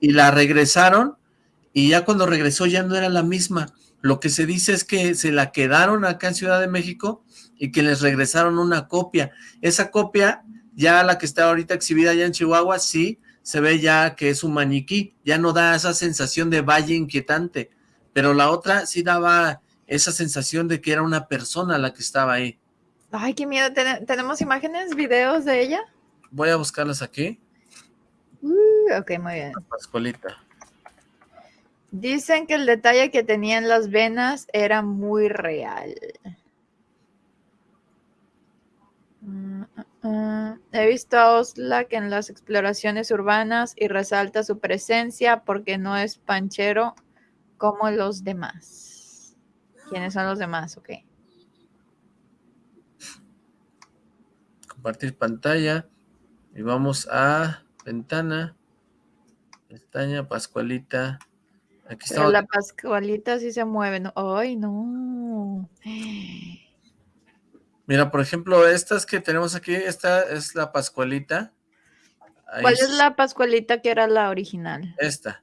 y la regresaron y ya cuando regresó ya no era la misma. Lo que se dice es que se la quedaron acá en Ciudad de México y que les regresaron una copia. Esa copia, ya la que está ahorita exhibida allá en Chihuahua, sí, se ve ya que es un maniquí, ya no da esa sensación de valle inquietante, pero la otra sí daba esa sensación de que era una persona la que estaba ahí. Ay, qué miedo. ¿Tenemos imágenes, videos de ella? Voy a buscarlas aquí. Uh, ok, muy bien. Pascualita. Dicen que el detalle que tenía en las venas era muy real. Mm. He visto a Oslak en las exploraciones urbanas y resalta su presencia porque no es panchero como los demás. ¿Quiénes son los demás? Ok. Compartir pantalla. Y vamos a ventana. Pestaña, Pascualita. Aquí está. la Pascualita sí se mueve, ¿no? ¡Ay, no! Mira, por ejemplo, estas que tenemos aquí, esta es la Pascualita. ¿Cuál es la Pascualita que era la original? Esta.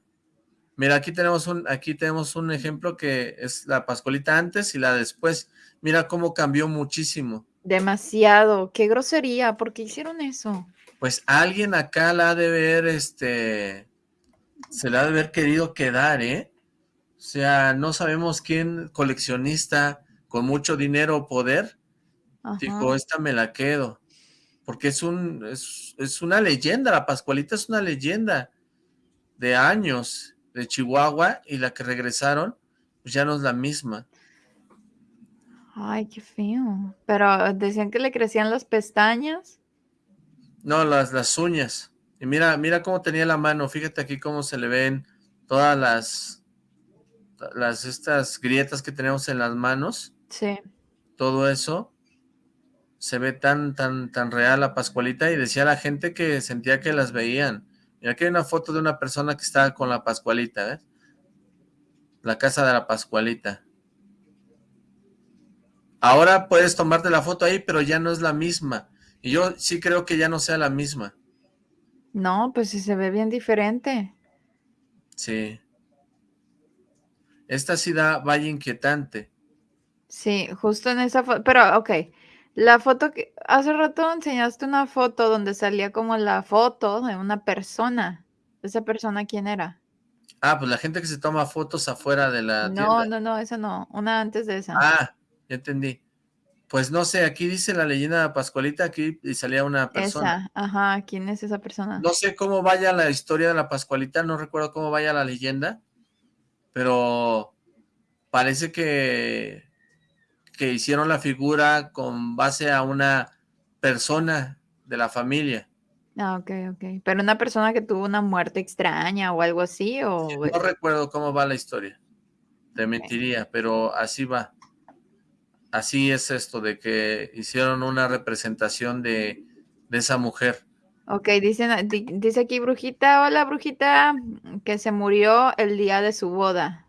Mira, aquí tenemos un aquí tenemos un ejemplo que es la Pascualita antes y la después. Mira cómo cambió muchísimo. Demasiado. Qué grosería. ¿Por qué hicieron eso? Pues alguien acá la ha de ver, este, se la ha de haber querido quedar, ¿eh? O sea, no sabemos quién coleccionista con mucho dinero o poder dijo, esta me la quedo. Porque es, un, es, es una leyenda, la Pascualita es una leyenda de años de Chihuahua y la que regresaron, pues ya no es la misma. Ay, qué feo. Pero decían que le crecían las pestañas. No, las, las uñas. Y mira, mira cómo tenía la mano, fíjate aquí cómo se le ven todas las, las estas grietas que tenemos en las manos. Sí. Todo eso se ve tan, tan, tan real la Pascualita y decía la gente que sentía que las veían. Mira, aquí hay una foto de una persona que está con la Pascualita, ¿ves? La casa de la Pascualita. Ahora puedes tomarte la foto ahí, pero ya no es la misma. Y yo sí creo que ya no sea la misma. No, pues sí se ve bien diferente. Sí. Esta sí da valle inquietante. Sí, justo en esa foto, pero ok, la foto que hace rato enseñaste una foto donde salía como la foto de una persona. ¿Esa persona quién era? Ah, pues la gente que se toma fotos afuera de la No, no, no, esa no, una antes de esa. Ah, ya entendí. Pues no sé, aquí dice la leyenda Pascualita, aquí y salía una persona. Esa, ajá, ¿quién es esa persona? No sé cómo vaya la historia de la Pascualita, no recuerdo cómo vaya la leyenda, pero parece que, que hicieron la figura con base a una persona de la familia. Ah, ok, ok. ¿Pero una persona que tuvo una muerte extraña o algo así? O... no recuerdo cómo va la historia, te mentiría, pero así va así es esto, de que hicieron una representación de, esa mujer. Ok, dicen, dice aquí Brujita, hola Brujita, que se murió el día de su boda.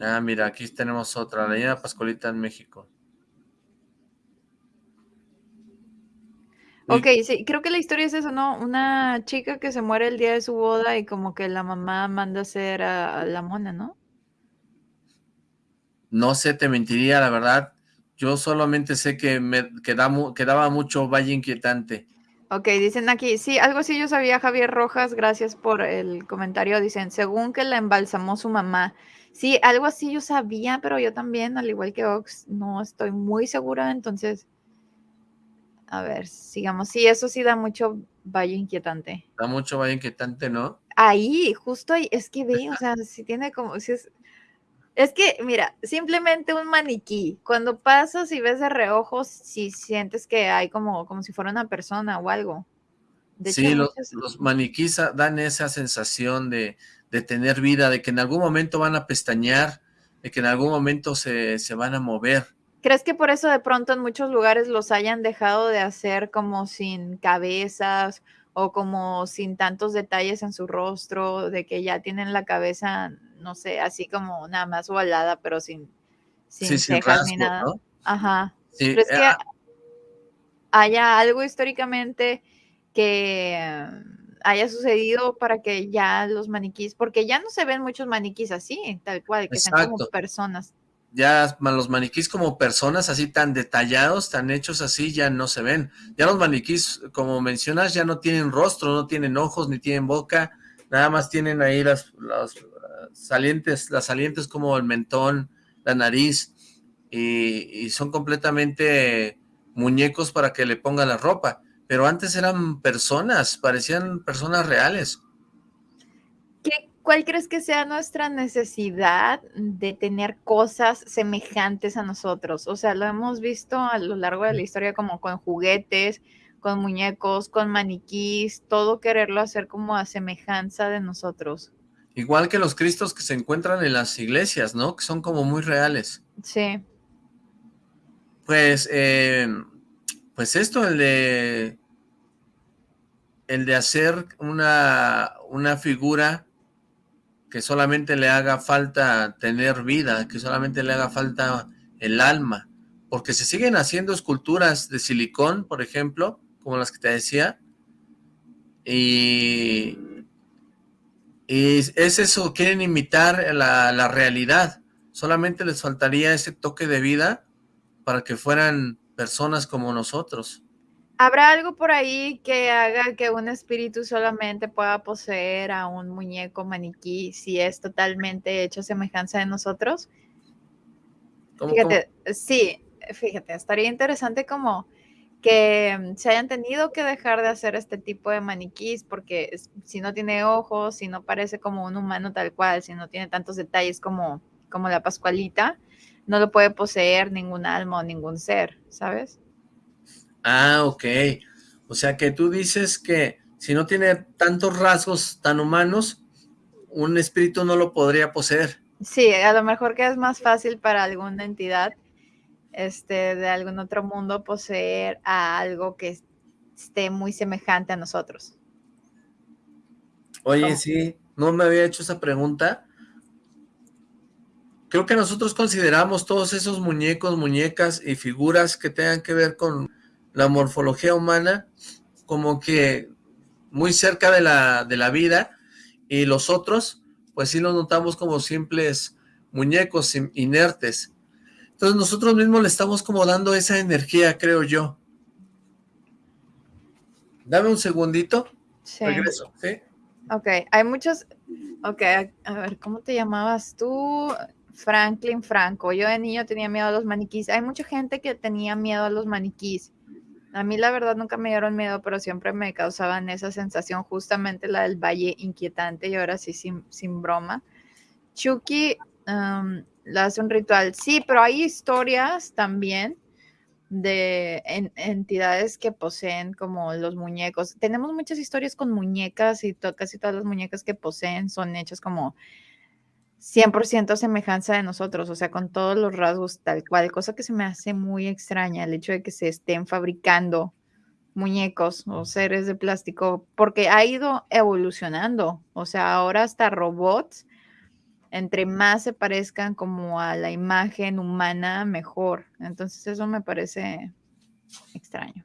Ah, mira, aquí tenemos otra, la leyenda Pascualita en México. Ok, sí, creo que la historia es eso, ¿no? Una chica que se muere el día de su boda y como que la mamá manda a hacer a la mona, ¿no? No sé, te mentiría, la verdad. Yo solamente sé que me quedaba, quedaba mucho Valle Inquietante. Ok, dicen aquí, sí, algo así yo sabía, Javier Rojas, gracias por el comentario. Dicen, según que la embalsamó su mamá. Sí, algo así yo sabía, pero yo también, al igual que Ox, no estoy muy segura, entonces, a ver, sigamos. Sí, eso sí da mucho Valle Inquietante. Da mucho Valle Inquietante, ¿no? Ahí, justo ahí, es que ve, o <laughs> sea, si tiene como, si es, es que, mira, simplemente un maniquí. Cuando pasas y ves de reojos, si sientes que hay como, como si fuera una persona o algo. sí, los, maniquís dan esa sensación de, tener vida, de que en algún momento van a pestañear, de que en algún momento se, se van a mover. ¿Crees que por eso de pronto en muchos lugares los hayan dejado de hacer como sin cabezas o como sin tantos detalles en su rostro, de que ya tienen la cabeza no sé, así como nada más volada, pero sin, sin cejas ni nada. Ajá. ¿Crees que haya algo históricamente que, haya sucedido para que ya los maniquís, porque ya no se ven muchos maniquís así, tal cual, que sean como personas. Ya los maniquís como personas así tan detallados, tan hechos así, ya no se ven. Ya los maniquís, como mencionas, ya no tienen rostro, no tienen ojos, ni tienen boca, nada más tienen ahí las, las salientes, las salientes como el mentón, la nariz, y, son completamente muñecos para que le pongan la ropa. Pero antes eran personas, parecían personas reales. ¿Qué, ¿Cuál crees que sea nuestra necesidad de tener cosas semejantes a nosotros? O sea, lo hemos visto a lo largo de la historia como con juguetes, con muñecos, con maniquís, todo quererlo hacer como a semejanza de nosotros. Igual que los cristos que se encuentran en las iglesias, ¿no? Que son como muy reales. Sí. Pues, eh, pues esto, el de, el de hacer una, una figura que solamente le haga falta tener vida, que solamente le haga falta el alma, porque se siguen haciendo esculturas de silicón, por ejemplo, como las que te decía, y, y es eso, quieren imitar la, la realidad, solamente les faltaría ese toque de vida para que fueran personas como nosotros. ¿Habrá algo por ahí que haga que un espíritu solamente pueda poseer a un muñeco maniquí si es totalmente hecho semejanza de nosotros? fíjate, sí, fíjate, estaría interesante como que se hayan tenido que dejar de hacer este tipo de maniquís porque si no tiene ojos, si no parece como un humano tal cual, si no tiene tantos detalles como, como la Pascualita, no lo puede poseer ningún alma o ningún ser, ¿sabes? Ah, ok. O sea que tú dices que si no tiene tantos rasgos tan humanos, un espíritu no lo podría poseer. Sí, a lo mejor que es más fácil para alguna entidad este, de algún otro mundo poseer a algo que esté muy semejante a nosotros. Oye, sí, no me había hecho esa pregunta, creo que nosotros consideramos todos esos muñecos, muñecas y figuras que tengan que ver con la morfología humana como que muy cerca de la, de la vida y los otros pues sí los notamos como simples muñecos inertes. Entonces nosotros mismos le estamos como dando esa energía, creo yo. Dame un segundito. Sí. Regreso, ¿sí? Ok, hay muchos... Ok, a ver, ¿cómo te llamabas tú? Franklin Franco. Yo de niño tenía miedo a los maniquís. Hay mucha gente que tenía miedo a los maniquís. A mí la verdad nunca me dieron miedo, pero siempre me causaban esa sensación, justamente la del valle inquietante y ahora sí sin, broma. Chucky um, hace un ritual. Sí, pero hay historias también de entidades que poseen como los muñecos. Tenemos muchas historias con muñecas y casi todas las muñecas que poseen son hechas como 100% semejanza de nosotros, o sea, con todos los rasgos tal cual, cosa que se me hace muy extraña el hecho de que se estén fabricando muñecos o seres de plástico, porque ha ido evolucionando, o sea, ahora hasta robots, entre más se parezcan como a la imagen humana, mejor. Entonces eso me parece extraño.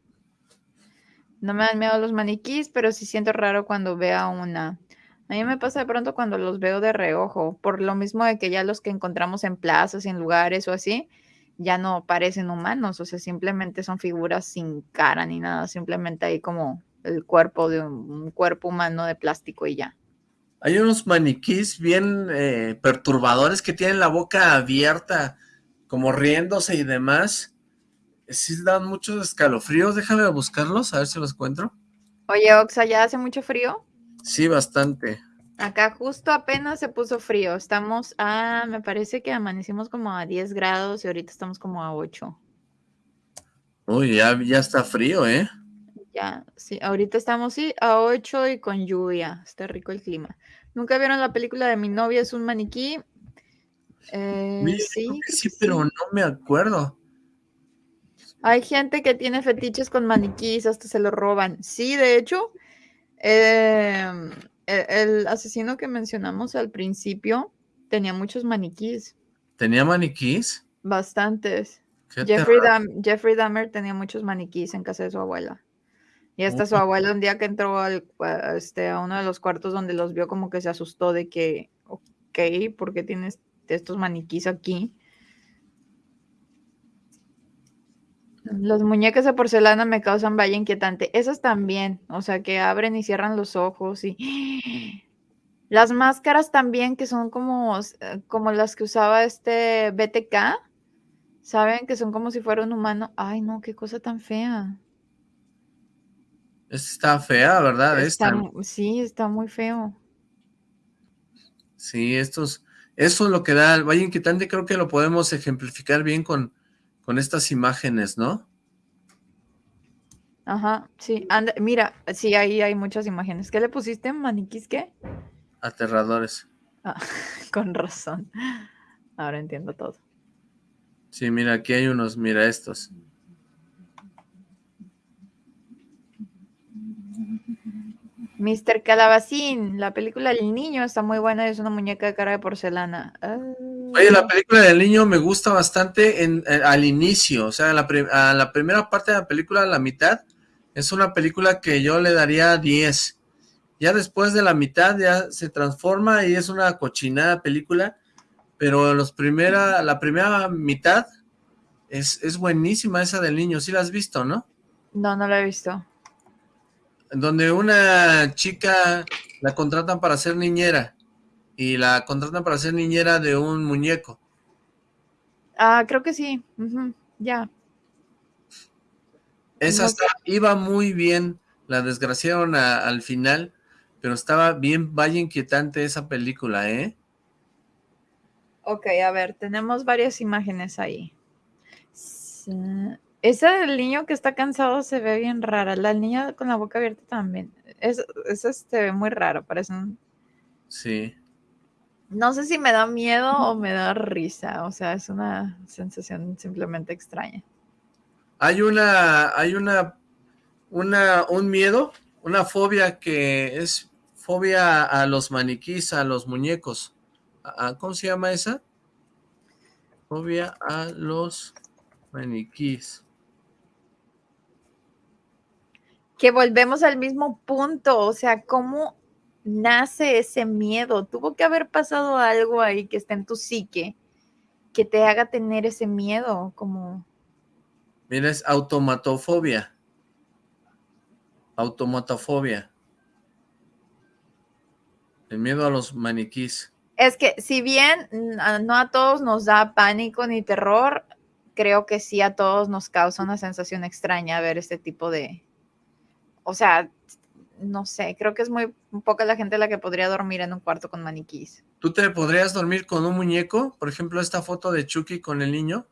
No me dan miedo los maniquís, pero sí siento raro cuando vea una a mí me pasa de pronto cuando los veo de reojo, por lo mismo de que ya los que encontramos en plazas, en lugares o así, ya no parecen humanos, o sea, simplemente son figuras sin cara ni nada, simplemente hay como el cuerpo de un, cuerpo humano de plástico y ya. Hay unos maniquís bien eh, perturbadores que tienen la boca abierta, como riéndose y demás. Sí dan muchos escalofríos, déjame buscarlos, a ver si los encuentro. Oye, Oxa, ¿ya hace mucho frío? Sí, bastante. Acá justo apenas se puso frío. Estamos a, me parece que amanecimos como a 10 grados y ahorita estamos como a 8. Uy, ya, ya está frío, ¿eh? Ya, sí, ahorita estamos sí, a 8 y con lluvia. Está rico el clima. ¿Nunca vieron la película de Mi novia es un maniquí? Eh, sí, sí, pero no me acuerdo. Hay gente que tiene fetiches con maniquís, hasta se lo roban. Sí, de hecho, Em, e, el, asesino que mencionamos al principio tenía muchos maniquís. ¿Tenía maniquís? Bastantes. Jeffrey, Dahmer tenía muchos maniquís en casa de su abuela. Y hasta su abuelo un día que entró al, este, a uno de los cuartos donde los vio como que se asustó de que, ok, ¿por qué tienes estos maniquís aquí? Los muñecos de porcelana me causan vaya inquietante. Esos también, o sea, que abren y cierran los ojos y... <gasps> Las máscaras también, que son como, eh, como las que usaba este BTK, ¿saben? Que son como si fuera un humano. Ay, no, qué cosa tan fea. Está fea, ¿verdad? Sí, está muy feo. Sí, estos, eso es lo que da el Valle Inquietante, creo que lo podemos ejemplificar bien con, con estas imágenes, ¿no? Ajá, sí, mira, sí, ahí hay muchas imágenes. ¿Qué le pusiste, maniquís, qué? Aterradores. Ah, <laughs> con razón. Ahora entiendo todo. Sí, mira, aquí hay unos, mira estos. Mr. Calabacín, la película del niño está muy buena, es una muñeca de cara de porcelana. Oye, la película del niño me gusta bastante en, eh, al inicio, o sea, la, a la primera parte de la película, a la mitad, es una película que yo le daría 10. Ya después de la mitad ya se transforma y es una cochinada película, pero los primera, la primera mitad es, es buenísima esa del niño, ¿sí la has visto, no? No, no la he visto donde una chica la contratan para ser niñera y la contratan para ser niñera de un muñeco. Ah, creo que sí, ya. Esa iba muy bien, la desgraciaron al final, pero estaba bien, vaya inquietante esa película, ¿eh? Ok, a ver, tenemos varias imágenes ahí. Esa del niño que está cansado se ve bien rara. La niña con la boca abierta también. Es, es este, muy raro, parece un... Sí. No sé si me da miedo o me da risa. O sea, es una sensación simplemente extraña. Hay una, hay una, una, un miedo, una fobia que es fobia a los maniquís, a los muñecos. ¿Cómo se llama esa? Fobia a los maniquís. Que volvemos al mismo punto, o sea, ¿cómo nace ese miedo? Tuvo que haber pasado algo ahí que está en tu psique que te haga tener ese miedo, como... Mira, es automatofobia. Automatofobia. El miedo a los maniquís. Es que si bien no a todos nos da pánico ni terror, creo que sí a todos nos causa una sensación extraña ver este tipo de, o sea, no sé, creo que es muy poca la gente la que podría dormir en un cuarto con maniquís. ¿Tú te podrías dormir con un muñeco? Por ejemplo, esta foto de Chucky con el niño.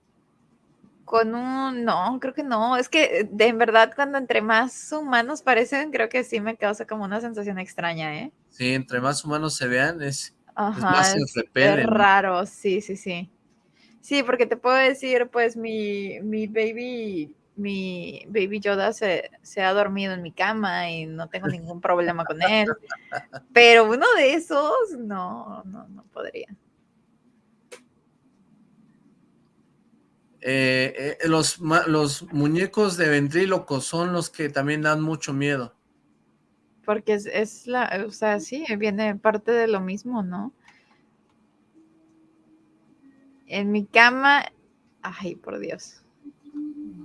Con un, no, creo que no. Es que de en verdad cuando entre más humanos parecen, creo que sí me causa como una sensación extraña, ¿eh? Sí, entre más humanos se vean es, más es, es raro, sí, sí, sí. Sí, porque te puedo decir, pues mi, mi baby mi baby Yoda se, ha dormido en mi cama y no tengo ningún problema con él. <laughs> Pero uno de esos, no, no, no podría. Eh, eh, los, los muñecos de ventríloco son los que también dan mucho miedo. Porque es, es la, o sea, sí, viene parte de lo mismo, ¿no? En mi cama, ay, por Dios.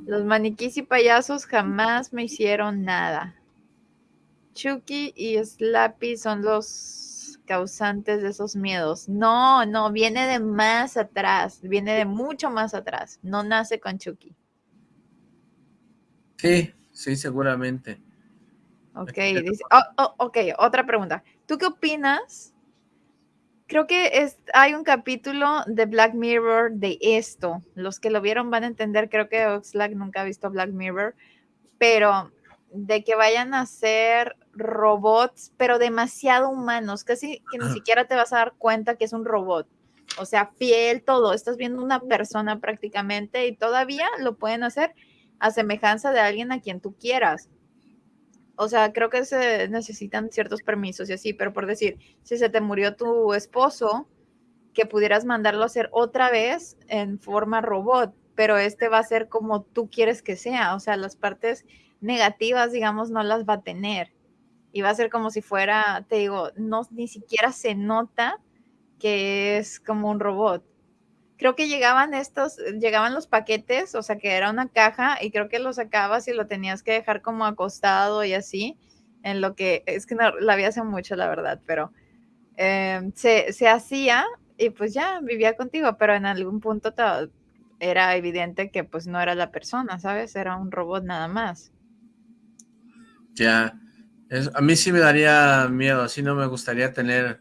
Los maniquís y payasos jamás me hicieron nada. Chucky y Slappy son los causantes de esos miedos. No, no, viene de más atrás, viene de mucho más atrás. No nace con Chucky. Sí, sí, seguramente. Ok, dice, oh, oh, ok, otra pregunta. ¿Tú qué opinas creo que es, hay un capítulo de Black Mirror de esto. Los que lo vieron van a entender, creo que Oxlack nunca ha visto Black Mirror, pero de que vayan a ser robots, pero demasiado humanos, casi que ni siquiera te vas a dar cuenta que es un robot. O sea, fiel todo, estás viendo una persona prácticamente y todavía lo pueden hacer a semejanza de alguien a quien tú quieras. O sea, creo que se necesitan ciertos permisos y así, pero por decir, si se te murió tu esposo, que pudieras mandarlo a hacer otra vez en forma robot, pero este va a ser como tú quieres que sea, o sea, las partes negativas, digamos, no las va a tener. Y va a ser como si fuera, te digo, no, ni siquiera se nota que es como un robot. Creo que llegaban estos, llegaban los paquetes, o sea que era una caja y creo que lo sacabas y lo tenías que dejar como acostado y así, en lo que, es que no, la vi hace mucho, la verdad, pero em, se, se, hacía y pues ya vivía contigo, pero en algún punto era evidente que pues no era la persona, ¿sabes? Era un robot nada más. Ya, a mí sí me daría miedo, así no me gustaría tener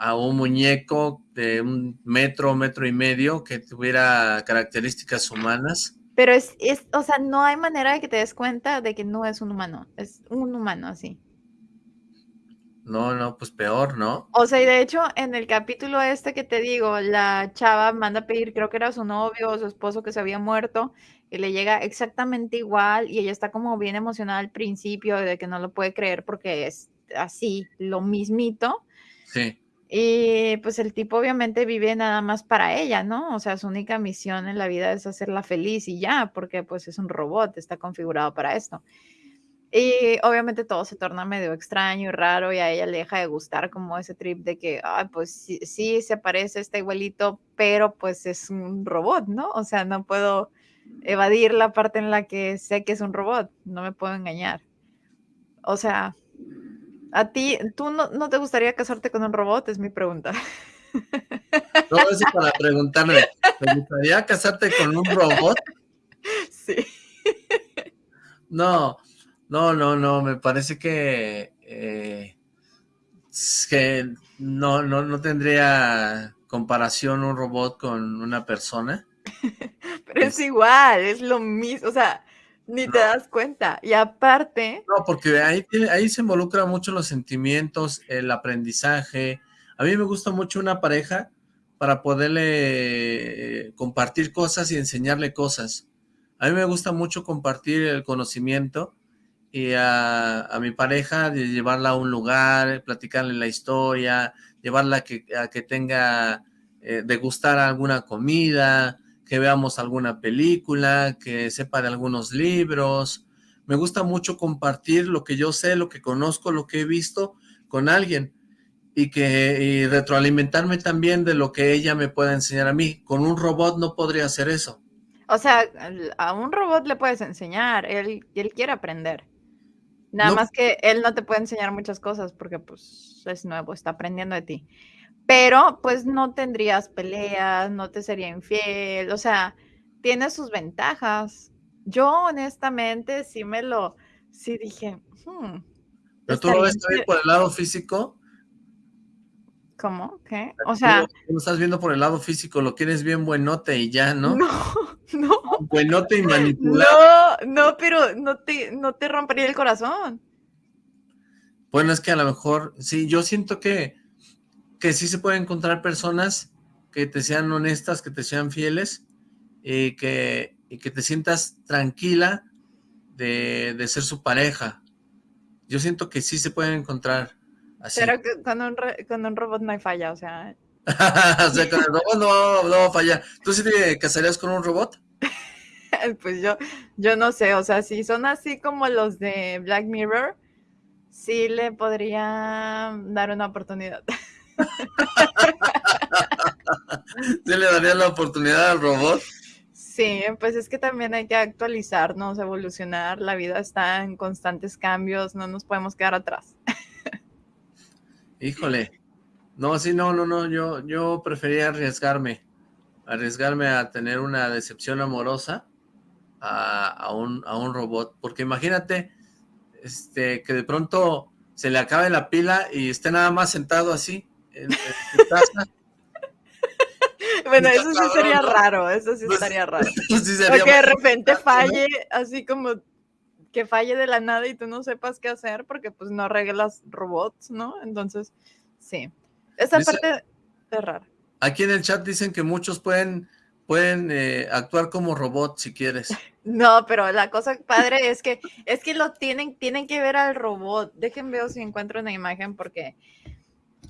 a un muñeco de un metro, metro y medio que tuviera características humanas. Pero es, es, o sea, no hay manera de que te des cuenta de que no es un humano, es un humano así. No, no, pues peor, ¿no? O sea, y de hecho, en el capítulo este que te digo, la chava manda a pedir, creo que era su novio o su esposo que se había muerto, y le llega exactamente igual, y ella está como bien emocionada al principio de que no lo puede creer porque es así, lo mismito. Sí. Y pues el tipo obviamente vive nada más para ella, ¿no? O sea, su única misión en la vida es hacerla feliz y ya, porque pues es un robot, está configurado para esto. Y obviamente todo se torna medio extraño y raro y a ella le deja de gustar como ese trip de que, ay, pues sí, sí, se parece, está igualito, pero pues es un robot, ¿no? O sea, no puedo evadir la parte en la que sé que es un robot, no me puedo engañar. O sea, a ti, ¿tú no, no te gustaría casarte con un robot? Es mi pregunta. No, eso para preguntarme, ¿te gustaría casarte con un robot? <laughs> Sí. No, no, no, no, me parece que, eh, que no, no, no tendría comparación un robot con una persona. <laughs> Pero es, igual, es lo mismo, o sea, ni te das cuenta. Y aparte... No, porque ahí, ahí se involucran mucho los sentimientos, el aprendizaje. A mí me gusta mucho una pareja para poderle eh, compartir cosas y enseñarle cosas. A mí me gusta mucho compartir el conocimiento y a, mi pareja, de llevarla a un lugar, platicarle la historia, llevarla a que, a que tenga, eh, degustar alguna comida, que veamos alguna película, que sepa de algunos libros. Me gusta mucho compartir lo que yo sé, lo que conozco, lo que he visto con alguien y que y retroalimentarme también de lo que ella me pueda enseñar a mí. Con un robot no podría hacer eso. O sea, a un robot le puedes enseñar, él, él quiere aprender. Nada más que él no te puede enseñar muchas cosas porque pues es nuevo, está aprendiendo de ti. Pero pues no tendrías peleas, no te sería infiel, o sea, tiene sus ventajas. Yo honestamente sí me lo, sí dije, hmm, ¿Pero tú lo ves también por el lado físico? ¿Cómo? ¿Qué? O sea... Tú lo estás viendo por el lado físico, lo quieres bien buenote y ya, ¿no? No, <laughs> no. Buenote y manipulado. No, no, pero no te, no te rompería el corazón. Bueno, es que a lo mejor, sí, yo siento que, que sí se pueden encontrar personas que te sean honestas, que te sean fieles y que, y que te sientas tranquila de, de ser su pareja. Yo siento que sí se pueden encontrar pero con un, con un robot no hay falla, o sea... <laughs> o sea, con el robot no, no falla. ¿Tú sí te casarías con un robot? <laughs> pues yo, yo no sé, o sea, si son así como los de Black Mirror, sí le podría dar una oportunidad. <laughs> ¿Sí le daría la oportunidad al robot? Sí, pues es que también hay que actualizarnos, evolucionar, la vida está en constantes cambios, no nos podemos quedar atrás. Híjole. No, sí, no, no, no, yo, yo prefería arriesgarme, arriesgarme a tener una decepción amorosa a, un, a un robot, porque imagínate este, que de pronto se le acabe la pila y esté nada más sentado así en, tu casa. <laughs> Bueno, eso sí sería raro, eso sí pues, estaría raro. <laughs> o que de repente falle, así como que falle de la nada y tú no sepas qué hacer porque pues no arreglas robots, ¿no? Entonces, sí. Esa parte es rara. Aquí en el chat dicen que muchos pueden, pueden eh, actuar como robots si quieres. <laughs> No, pero la cosa padre es que es que lo tienen, tienen que ver al robot. Déjenme ver si encuentro una imagen porque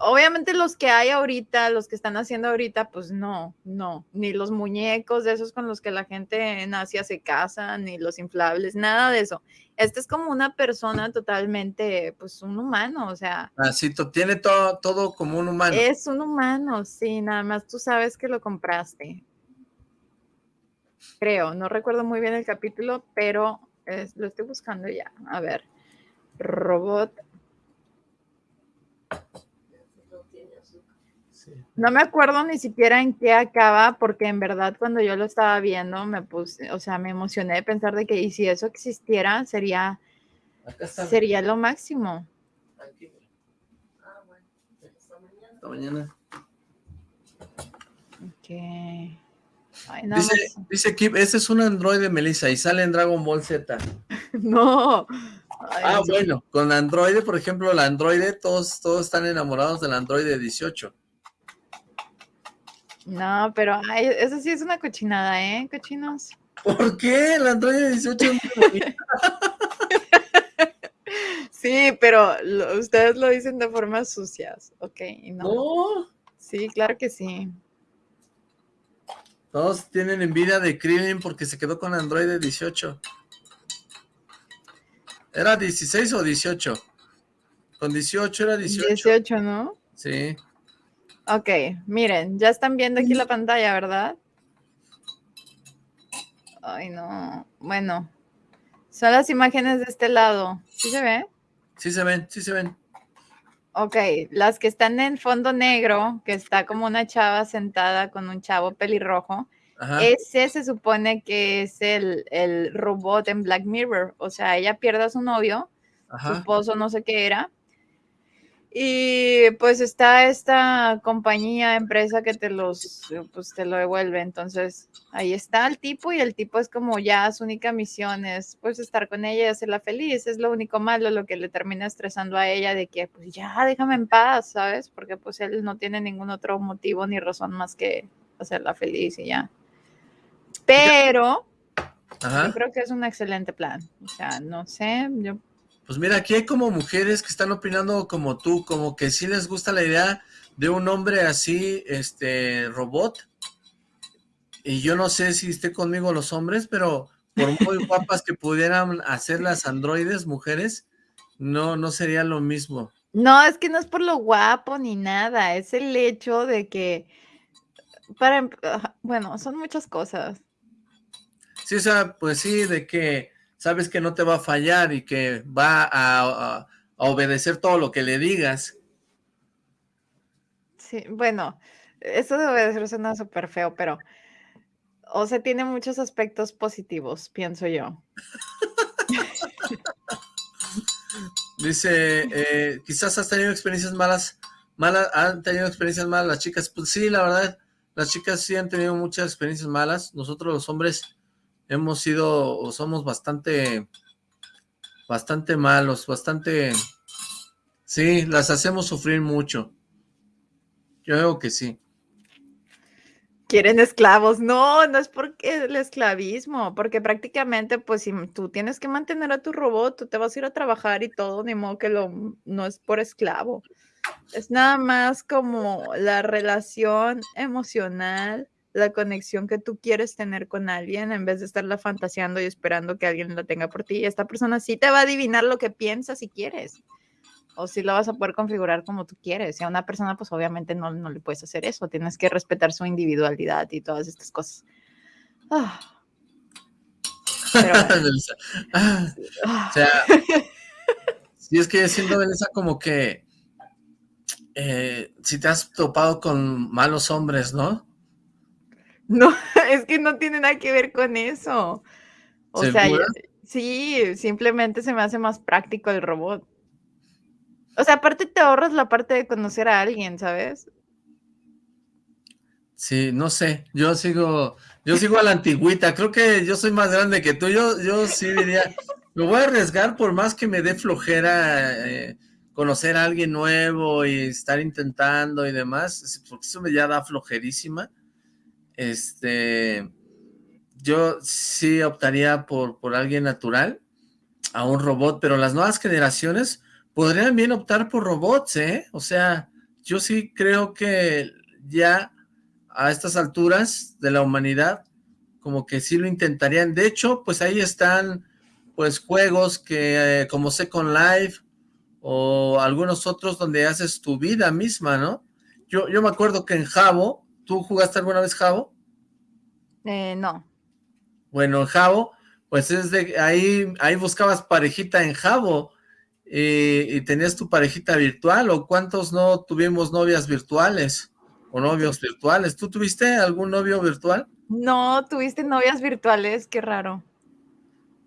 obviamente los que hay ahorita, los que están haciendo ahorita, pues no, no, ni los muñecos de esos con los que la gente en Asia se casa, ni los inflables, nada de eso. Este es como una persona totalmente, pues un humano, o sea. Así, tiene todo, todo como un humano. Es un humano, sí, nada más tú sabes que lo compraste. Creo, no recuerdo muy bien el capítulo, pero lo estoy buscando ya. A ver, robot No me acuerdo ni siquiera en qué acaba, porque en verdad cuando yo lo estaba viendo me puse, o sea, me emocioné de pensar de que y si eso existiera sería, sería lo máximo. Ah, bueno. Hasta mañana. dice, dice Kip, ese es un androide, Melissa, y sale en Dragon Ball Z. <laughs> no. ah, bueno, con androide, por ejemplo, la androide, todos, todos están enamorados del androide 18. No, pero eso sí es una cochinada, ¿eh? Cochinos. ¿Por qué? El Android 18 es Sí, pero ustedes lo dicen de formas sucias, ¿ok? No. Sí, claro que sí. Todos tienen envidia de Krillin porque se quedó con Android 18. ¿Era 16 o 18? Con 18 era 18. 18, ¿no? Sí. Ok, miren, ya están viendo aquí la pantalla, ¿verdad? Ay, no. Bueno, son las imágenes de este lado. ¿Sí se ve? Sí se ven, sí se ven. Ok, las que están en fondo negro, que está como una chava sentada con un chavo pelirrojo, ese se supone que es el, el, robot en Black Mirror. O sea, ella pierde a su novio, su esposo no sé qué era, y pues está esta compañía, empresa que te los, pues te lo devuelve. Entonces, ahí está el tipo y el tipo es como ya su única misión es pues estar con ella y hacerla feliz. Es lo único malo, lo que le termina estresando a ella de que pues ya déjame en paz, ¿sabes? Porque pues él no tiene ningún otro motivo ni razón más que hacerla feliz y ya. Pero yo creo que es un excelente plan. O sea, no sé, yo pues mira, aquí hay como mujeres que están opinando como tú, como que sí les gusta la idea de un hombre así, este, robot. Y yo no sé si esté conmigo los hombres, pero por muy <laughs> guapas que pudieran hacer las androides mujeres, no, no sería lo mismo. No, es que no es por lo guapo ni nada, es el hecho de que, para, bueno, son muchas cosas. Sí, o sea, pues sí, de que sabes que no te va a fallar y que va a, obedecer todo lo que le digas. Sí, bueno, eso de obedecer suena súper feo, pero, o sea, tiene muchos aspectos positivos, pienso yo. <laughs> Dice, eh, quizás has tenido experiencias malas, malas, han tenido experiencias malas las chicas, pues sí, la verdad, las chicas sí han tenido muchas experiencias malas, nosotros los hombres hemos sido o somos bastante, bastante malos, bastante, sí, las hacemos sufrir mucho. Yo creo que sí. Quieren esclavos. No, no es porque el esclavismo, porque prácticamente, pues, si tú tienes que mantener a tu robot, tú te vas a ir a trabajar y todo, ni modo que lo, no es por esclavo. Es nada más como la relación emocional la conexión que tú quieres tener con alguien en vez de estarla fantaseando y esperando que alguien la tenga por ti. Esta persona sí te va a adivinar lo que piensas si quieres. O si lo vas a poder configurar como tú quieres. Y a una persona, pues obviamente no, no le puedes hacer eso. Tienes que respetar su individualidad y todas estas cosas. Ah. <laughs> Ah. o sea, <laughs> si es que siendo esa como que eh, si te has topado con malos hombres, ¿no? No, <laughs> es que no tiene nada que ver con eso. O sea, sí, simplemente se me hace más práctico el robot. O sea, aparte te ahorras la parte de conocer a alguien, ¿sabes? Sí, no sé, yo sigo, yo sigo a la antigüita, creo que yo soy más grande que tú, yo, yo sí diría, me voy a arriesgar por más que me dé flojera eh, conocer a alguien nuevo y estar intentando y demás, porque eso me ya da flojerísima, este, yo sí optaría por, por alguien natural, a un robot, pero las nuevas generaciones podrían bien optar por robots, ¿eh? O sea, yo sí creo que ya a estas alturas de la humanidad, como que sí lo intentarían. De hecho, pues ahí están pues juegos que eh, como Second Life o algunos otros donde haces tu vida misma, ¿no? Yo, yo me acuerdo que en Jabo, ¿tú jugaste alguna vez Jabo? Eh, no. Bueno, en Jabo, pues es de ahí, ahí buscabas parejita en Jabo y, tenías tu parejita virtual, o cuántos no tuvimos novias virtuales o novios virtuales. ¿Tú tuviste algún novio virtual? No, tuviste novias virtuales, qué raro.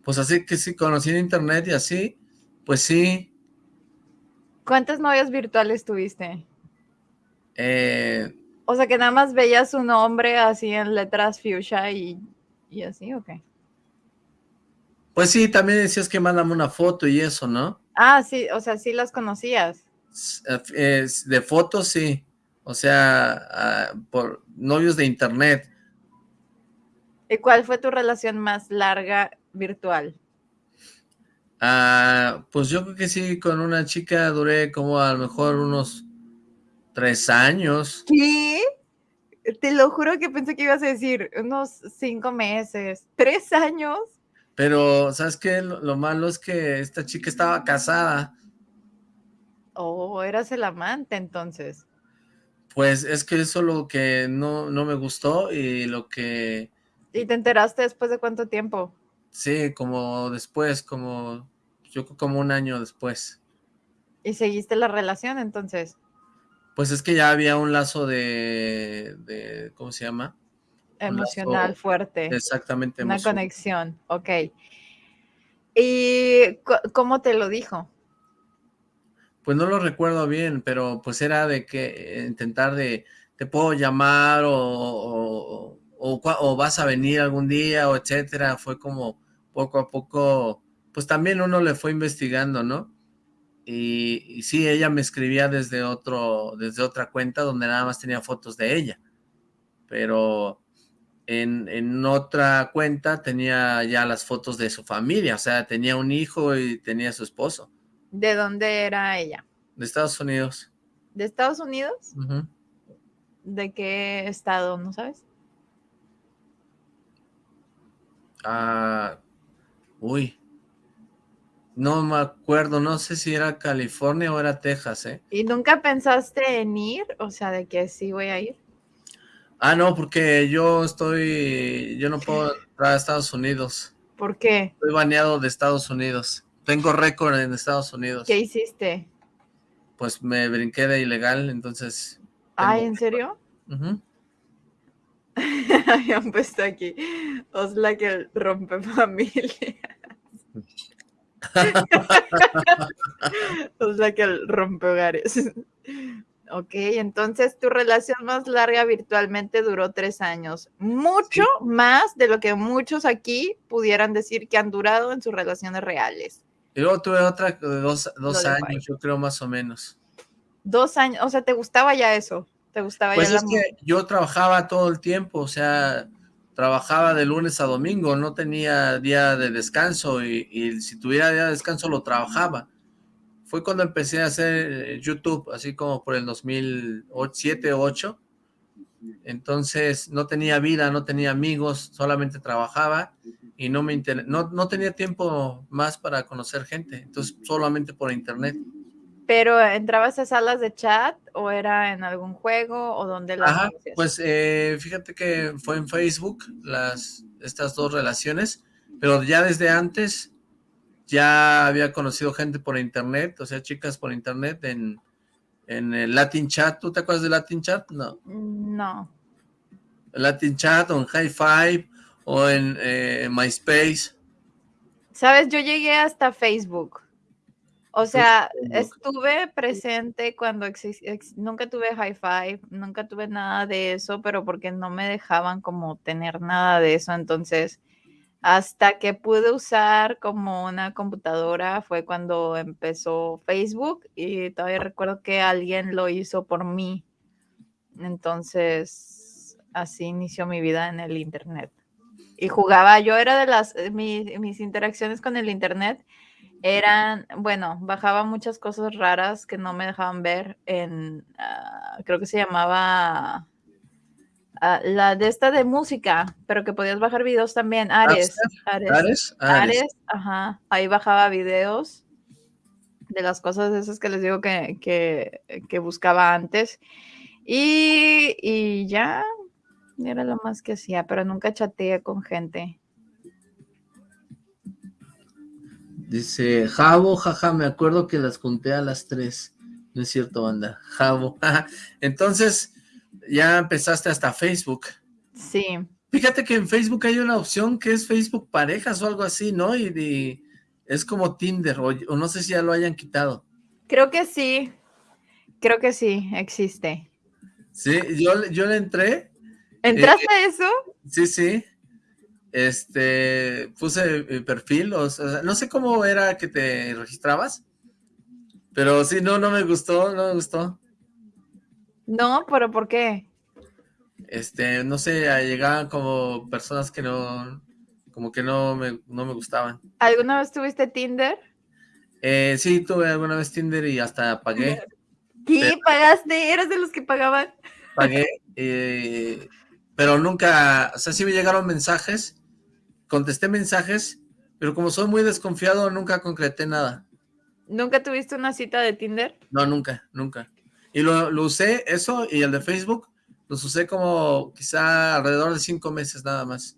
Pues así que sí, conocí en internet y así, pues sí. ¿Cuántas novias virtuales tuviste? Eh, o sea, que nada más veías su nombre así en letras fuchsia y, y así, ¿o qué? Pues sí, también decías que mándame una foto y eso, ¿no? Ah, sí, o sea, sí las conocías. de fotos, sí. O sea, ah, por novios de internet. ¿Y cuál fue tu relación más larga virtual? Ah, pues yo creo que sí, con una chica duré como a lo mejor unos tres años. ¿Qué? Te lo juro que pensé que ibas a decir unos cinco meses. ¿Tres años? Pero, ¿sabes qué? Lo, malo es que esta chica estaba casada. Oh, eras el amante entonces. Pues es que eso lo que no, no me gustó y lo que... ¿Y te enteraste después de cuánto tiempo? Sí, como después, como yo como un año después. ¿Y seguiste la relación entonces? Pues es que ya había un lazo de, de ¿cómo se llama? Emocional fuerte. Exactamente. Una conexión, ok. ¿Y cómo te lo dijo? Pues no lo recuerdo bien, pero pues era de que eh, intentar de, te puedo llamar o, o, vas a venir algún día o etcétera. Fue como poco a poco, pues también uno le fue investigando, ¿no? Y, y, sí, ella me escribía desde otro, desde otra cuenta donde nada más tenía fotos de ella. Pero en, otra cuenta tenía ya las fotos de su familia, o sea, tenía un hijo y tenía su esposo. ¿De dónde era ella? De Estados Unidos. ¿De Estados Unidos? ¿De qué estado, no sabes? Ah, uy, no me acuerdo, no sé si era California o era Texas, ¿eh? ¿Y nunca pensaste en ir? O sea, de que sí voy a ir. Ah, no, porque yo estoy, yo no puedo entrar a Estados Unidos. ¿Por qué? Estoy baneado de Estados Unidos. Tengo récord en Estados Unidos. ¿Qué hiciste? Pues me brinqué de ilegal, entonces... Ay, ¿en serio? Uh Habían puesto aquí, Osla que rompe familia. <laughs> <laughs> Osla que rompe hogares. Ok, entonces tu relación más larga virtualmente duró tres años. Mucho más de lo que muchos aquí pudieran decir que han durado en sus relaciones reales. Y luego tuve otra de dos, años, yo creo más o menos. Dos años, o sea, ¿te gustaba ya eso? ¿Te gustaba pues es que yo trabajaba todo el tiempo, o sea, trabajaba de lunes a domingo, no tenía día de descanso y, si tuviera día de descanso lo trabajaba fue cuando empecé a hacer eh, YouTube, así como por el 2007 o 2008. Entonces no tenía vida, no tenía amigos, solamente trabajaba y no me no, no tenía tiempo más para conocer gente, entonces solamente por internet. ¿Pero entrabas a salas de chat o era en algún juego o donde las Ajá, pues eh, fíjate que fue en Facebook las estas dos relaciones, pero ya desde antes ya había conocido gente por internet, o sea, chicas por internet en, en el Latin Chat. ¿Tú te acuerdas de Latin Chat? No. No. Latin Chat o en High Five o en eh, MySpace. Sabes, yo llegué hasta Facebook. O sea, estuve presente cuando nunca tuve High Five, nunca tuve nada de eso, pero porque no me dejaban como tener nada de eso, entonces hasta que pude usar como una computadora fue cuando empezó Facebook y todavía recuerdo que alguien lo hizo por mí. Entonces, así inició mi vida en el Internet. Y jugaba, yo era de las, eh, mis interacciones con el Internet eran, bueno, bajaba muchas cosas raras que no me dejaban ver en, ah, creo que se llamaba ah, la de esta de música, pero que podías bajar videos también, Ares. Ares, Ares, ajá, ahí bajaba videos de las cosas esas que les digo que, que, buscaba antes. Y, y, ya, era lo más que hacía, pero nunca chateé con gente. Dice, Javo, jaja, me acuerdo que las junté a las tres. No es cierto, banda. Javo. <laughs> Entonces, ya empezaste hasta Facebook. Sí. Fíjate que en Facebook hay una opción que es Facebook Parejas o algo así, ¿no? Y, es como Tinder, o, no sé si ya lo hayan quitado. Creo que sí. Creo que sí, existe. Sí, yo, yo le entré. ¿Entraste a eso? Sí, sí este, puse mi perfil, o sea, no sé cómo era que te registrabas, pero sí, no, no me gustó, no me gustó. No, pero ¿por qué? Este, no sé, llegaban como personas que no, como que no me, no me gustaban. ¿Alguna vez tuviste Tinder? Eh, sí, tuve alguna vez Tinder y hasta pagué. <laughs> ¿Qué? ¿Pagaste? ¿Eras de los que pagaban? Pagué, eh, pero nunca, o sea, sí me llegaron mensajes contesté mensajes, pero como soy muy desconfiado, nunca concreté nada. ¿Nunca tuviste una cita de Tinder? No, nunca, nunca. Y lo, usé, eso, y el de Facebook, los usé como quizá alrededor de cinco meses nada más.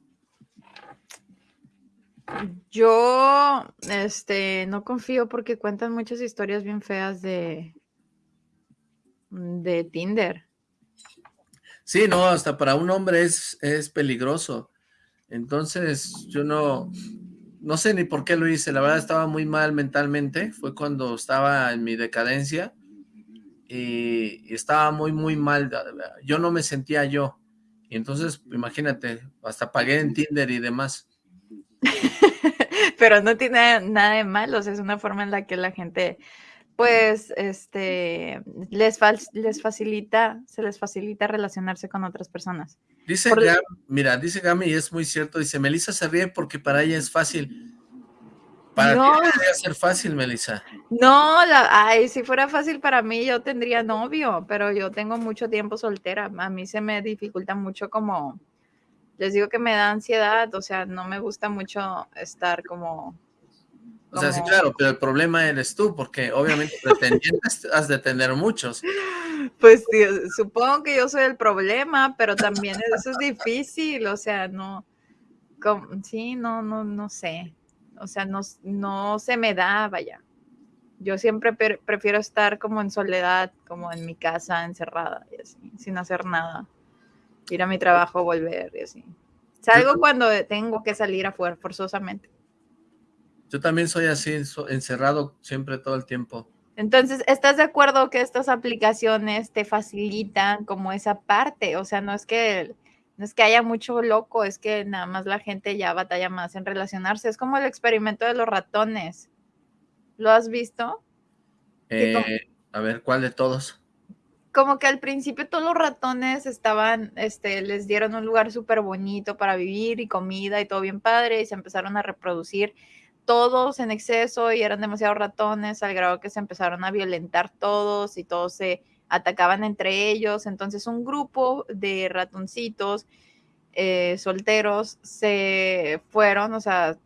Yo, este, no confío porque cuentan muchas historias bien feas de, de Tinder. Sí, no, hasta para un hombre es, es peligroso. Entonces, yo no, no sé ni por qué lo hice, la verdad estaba muy mal mentalmente, fue cuando estaba en mi decadencia y, estaba muy, muy mal, yo no me sentía yo, y entonces, imagínate, hasta pagué en Tinder y demás. <laughs> Pero no tiene nada de malo, es una forma en la que la gente pues este les, les facilita, se les facilita relacionarse con otras personas. Dice mira, dice Gami y es muy cierto, dice, Melissa se ríe porque para ella es fácil. ¿Para no. debería ser fácil, Melissa? No, la, ay, si fuera fácil para mí yo tendría novio, pero yo tengo mucho tiempo soltera. A mí se me dificulta mucho como, les digo que me da ansiedad, o sea, no me gusta mucho estar como o sea, sí, claro, pero el problema eres tú, porque obviamente pretendientes <laughs> has de tener muchos. Pues supongo que yo soy el problema, pero también eso es difícil, o sea, no, sí, no, no, no sé, o sea, no, no se me da, vaya. Yo siempre prefiero estar como en soledad, como en mi casa, encerrada, y así, sin hacer nada. Ir a mi trabajo, volver, y así. Salgo cuando tengo que salir afuera, forzosamente. Yo también soy así, encerrado siempre todo el tiempo. Entonces, ¿estás de acuerdo que estas aplicaciones te facilitan como esa parte? O sea, no es que no es que haya mucho loco, es que nada más la gente ya batalla más en relacionarse. Es como el experimento de los ratones. ¿Lo has visto? Eh, a ver, ¿cuál de todos? Como que al principio todos los ratones estaban, este, les dieron un lugar súper bonito para vivir y comida y todo bien padre y se empezaron a reproducir todos en exceso y eran demasiados ratones al grado que se empezaron a violentar todos y todos se atacaban entre ellos. Entonces un grupo de ratoncitos eh, solteros se fueron, o sea,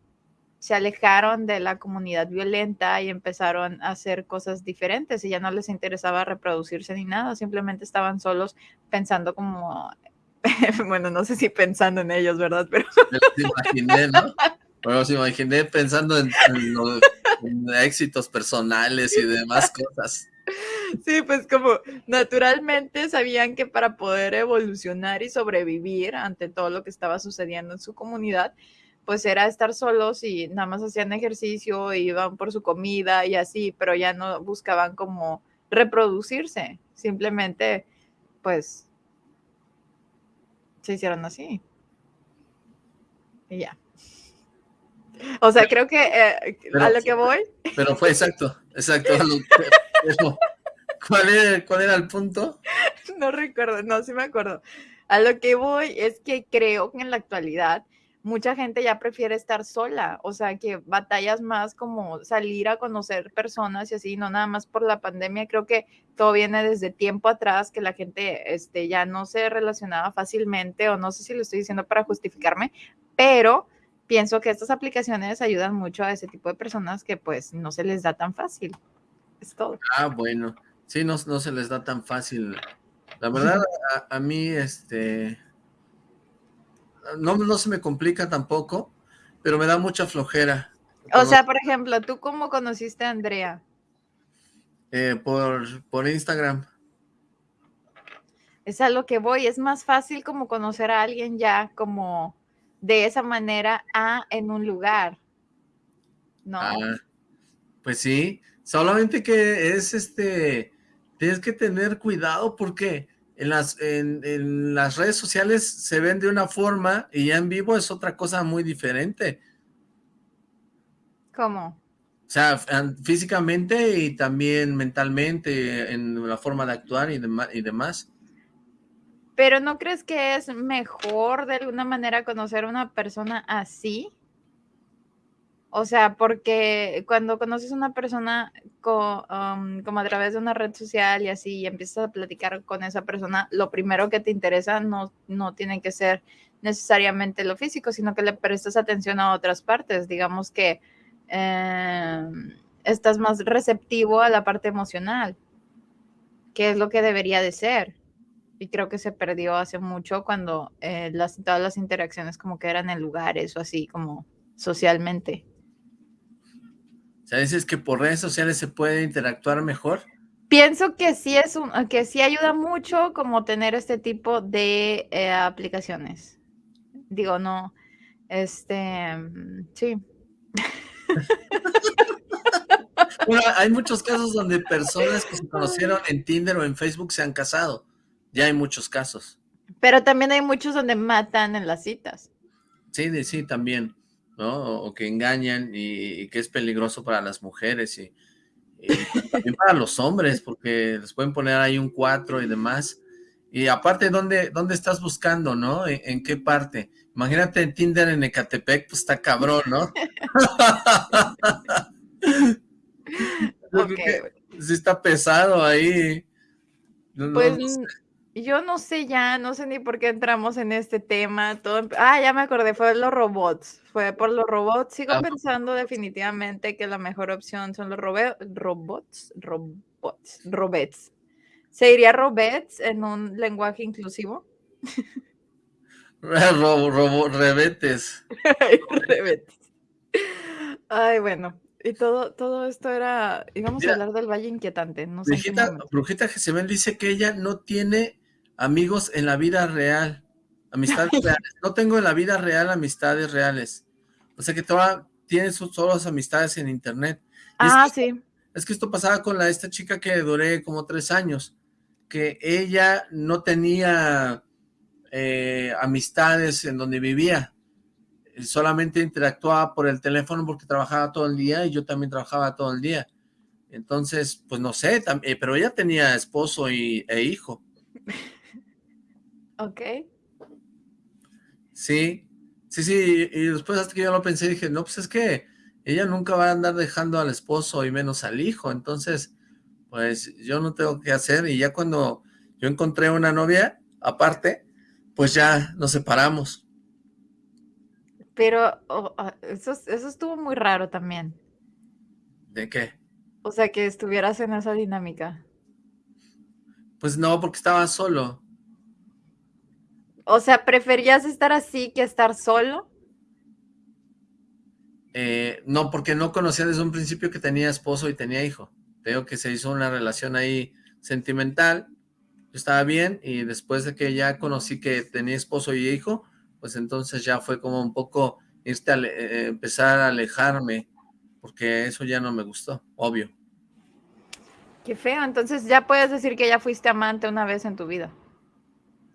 se alejaron de la comunidad violenta y empezaron a hacer cosas diferentes y ya no les interesaba reproducirse ni nada, simplemente estaban solos pensando como, <laughs> bueno, no sé si pensando en ellos, ¿verdad? Pero... Bueno, se imaginé pensando en, éxitos personales y demás cosas. Sí, pues como naturalmente sabían que para poder evolucionar y sobrevivir ante todo lo que estaba sucediendo en su comunidad, pues era estar solos y nada más hacían ejercicio, iban por su comida y así, pero ya no buscaban como reproducirse, simplemente pues se hicieron así. Y ya. O sea, creo que eh, a lo que voy. Pero fue exacto, exacto. ¿Cuál, era, ¿Cuál era el punto? No recuerdo, no, sí me acuerdo. A lo que voy es que creo que en la actualidad, mucha gente ya prefiere estar sola, o sea, que batallas más como salir a conocer personas y así, no nada más por la pandemia, creo que todo viene desde tiempo atrás, que la gente este, ya no se relacionaba fácilmente, o no sé si lo estoy diciendo para justificarme, pero pienso que estas aplicaciones ayudan mucho a ese tipo de personas que pues no se les da tan fácil. Es todo. Ah, bueno. Sí, no, no se les da tan fácil. La verdad, a, a mí, este, no, no se me complica tampoco, pero me da mucha flojera. O sea, por ejemplo, ¿tú cómo conociste a Andrea? Eh, por, por Instagram. Es a lo que voy, es más fácil como conocer a alguien ya como de esa manera a en un lugar, ¿no? Ah, pues sí, solamente que es este, tienes que tener cuidado porque en las, en, las redes sociales se ven de una forma y ya en vivo es otra cosa muy diferente. ¿Cómo? O sea, físicamente y también mentalmente, en la forma de actuar y, y demás. Pero ¿no crees que es mejor de alguna manera conocer a una persona así? O sea, porque cuando conoces a una persona um, como a través de una red social y así, y empiezas a platicar con esa persona, lo primero que te interesa no, no tiene que ser necesariamente lo físico, sino que le prestas atención a otras partes. Digamos que em, estás más receptivo a la parte emocional, que es lo que debería de ser. Y creo que se perdió hace mucho cuando eh, las, todas las interacciones como que eran en lugares o así como socialmente sea, dices que por redes sociales se puede interactuar mejor. Pienso que sí es un, que sí ayuda mucho como tener este tipo de eh, aplicaciones. Digo, no, este, sí. <laughs> Bueno, hay muchos casos donde personas que se conocieron en Tinder o en Facebook se han casado. Ya hay muchos casos. Pero también hay muchos donde matan en las citas. Sí, sí, también. O, que engañan y, que es peligroso para las mujeres y, también para los hombres, porque les pueden poner ahí un 4 y demás. Y aparte, ¿dónde, dónde estás buscando, no? ¿En, qué parte? Imagínate en Tinder en Ecatepec, pues está cabrón, ¿no? <laughs> sí está pesado ahí. pues yo no sé ya, no sé ni por qué entramos en este tema. Todo, ah, ya me acordé, fue los robots. Fue por los robots. Sigo ah. pensando definitivamente que la mejor opción son los robots, robots, robots. ¿Se diría robots en un lenguaje inclusivo? <laughs> Robo, rebetes. <laughs> rebetes. Ay, bueno, y todo, todo esto era, íbamos a hablar del Valle Inquietante, no sé. Brujita, Brujita Jezebel dice que ella no tiene amigos en la vida real, amistades <laughs> reales. No tengo en la vida real amistades reales. O sea que toda, tiene sus solo amistades en internet. ah, sí. Es que esto pasaba con la, esta chica que duré como tres años, que ella no tenía eh, amistades en donde vivía, solamente interactuaba por el teléfono porque trabajaba todo el día y yo también trabajaba todo el día. Entonces, pues no sé, eh, pero ella tenía esposo y, e hijo. <laughs> Ok. Sí, sí, sí, y después hasta que yo lo pensé, dije, no, pues es que ella nunca va a andar dejando al esposo y menos al hijo, entonces, pues yo no tengo que hacer, y ya cuando yo encontré una novia, aparte, pues ya nos separamos. Pero oh, eso, eso estuvo muy raro también. ¿De qué? O sea, que estuvieras en esa dinámica. Pues no, porque estaba solo. O sea, ¿preferías estar así que estar solo? Eh, no, porque no conocía desde un principio que tenía esposo y tenía hijo. Tengo que se hizo una relación ahí sentimental. Yo estaba bien y después de que ya conocí que tenía esposo y hijo, pues entonces ya fue como un poco irte a, eh, empezar a alejarme, porque eso ya no me gustó, obvio. Qué feo, entonces ya puedes decir que ya fuiste amante una vez en tu vida.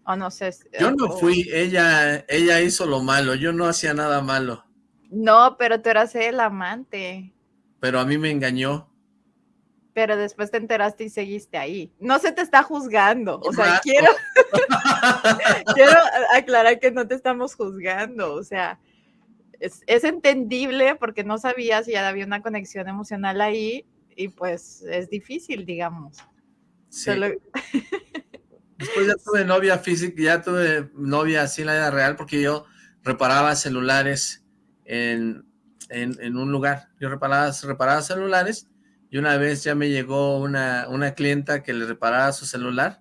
O no sé. Yo no fui, ella, ella hizo lo malo, yo no hacía nada malo. No, pero tú eras el amante. Pero a mí me engañó. Pero después te enteraste y seguiste ahí. No se te está juzgando. O sea, quiero, <laughs> quiero aclarar que no te estamos juzgando. O sea, es, entendible porque no sabía si ya había una conexión emocional ahí y pues es difícil, digamos. Sí. <laughs> Después ya tuve novia física, ya tuve novia así en la vida real porque yo reparaba celulares en, en, un lugar. Yo reparaba, reparaba celulares y una vez ya me llegó una, una clienta que le reparaba su celular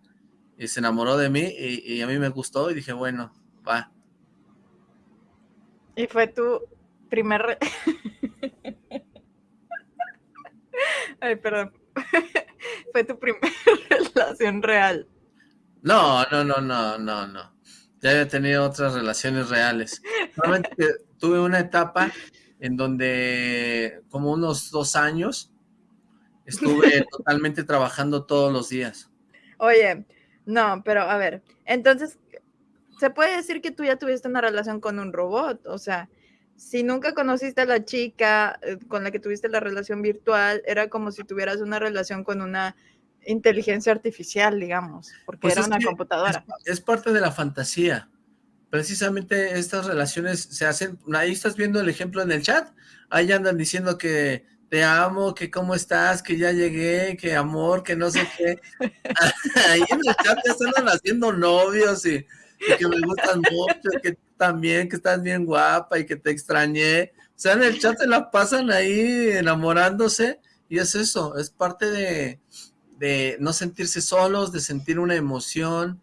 y se enamoró de mí y, y a mí me gustó y dije, bueno, va. Y fue tu primer... <laughs> Ay, perdón. <laughs> fue tu primera <laughs> relación real. No, no, no, no, no, no. Ya había tenido otras relaciones reales. Solamente <laughs> tuve una etapa en donde como unos dos años estuve <laughs> totalmente trabajando todos los días. Oye, no, pero a ver, entonces, se puede decir que tú ya tuviste una relación con un robot, o sea, si nunca conociste a la chica eh, con la que tuviste la relación virtual, era como si tuvieras una relación con una inteligencia artificial, digamos, porque pues era una computadora. Es, parte de la fantasía. Precisamente estas relaciones se hacen, ahí estás viendo el ejemplo en el chat, ahí andan diciendo que te amo, que cómo estás, que ya llegué, que amor, que no sé qué. <laughs> <laughs> ahí en el chat ya están haciendo novios y, que me gustan mucho, que también, que estás bien guapa y que te extrañé. O sea, en el chat se la pasan ahí enamorándose y es eso, es parte de, de no sentirse solos, de sentir una emoción,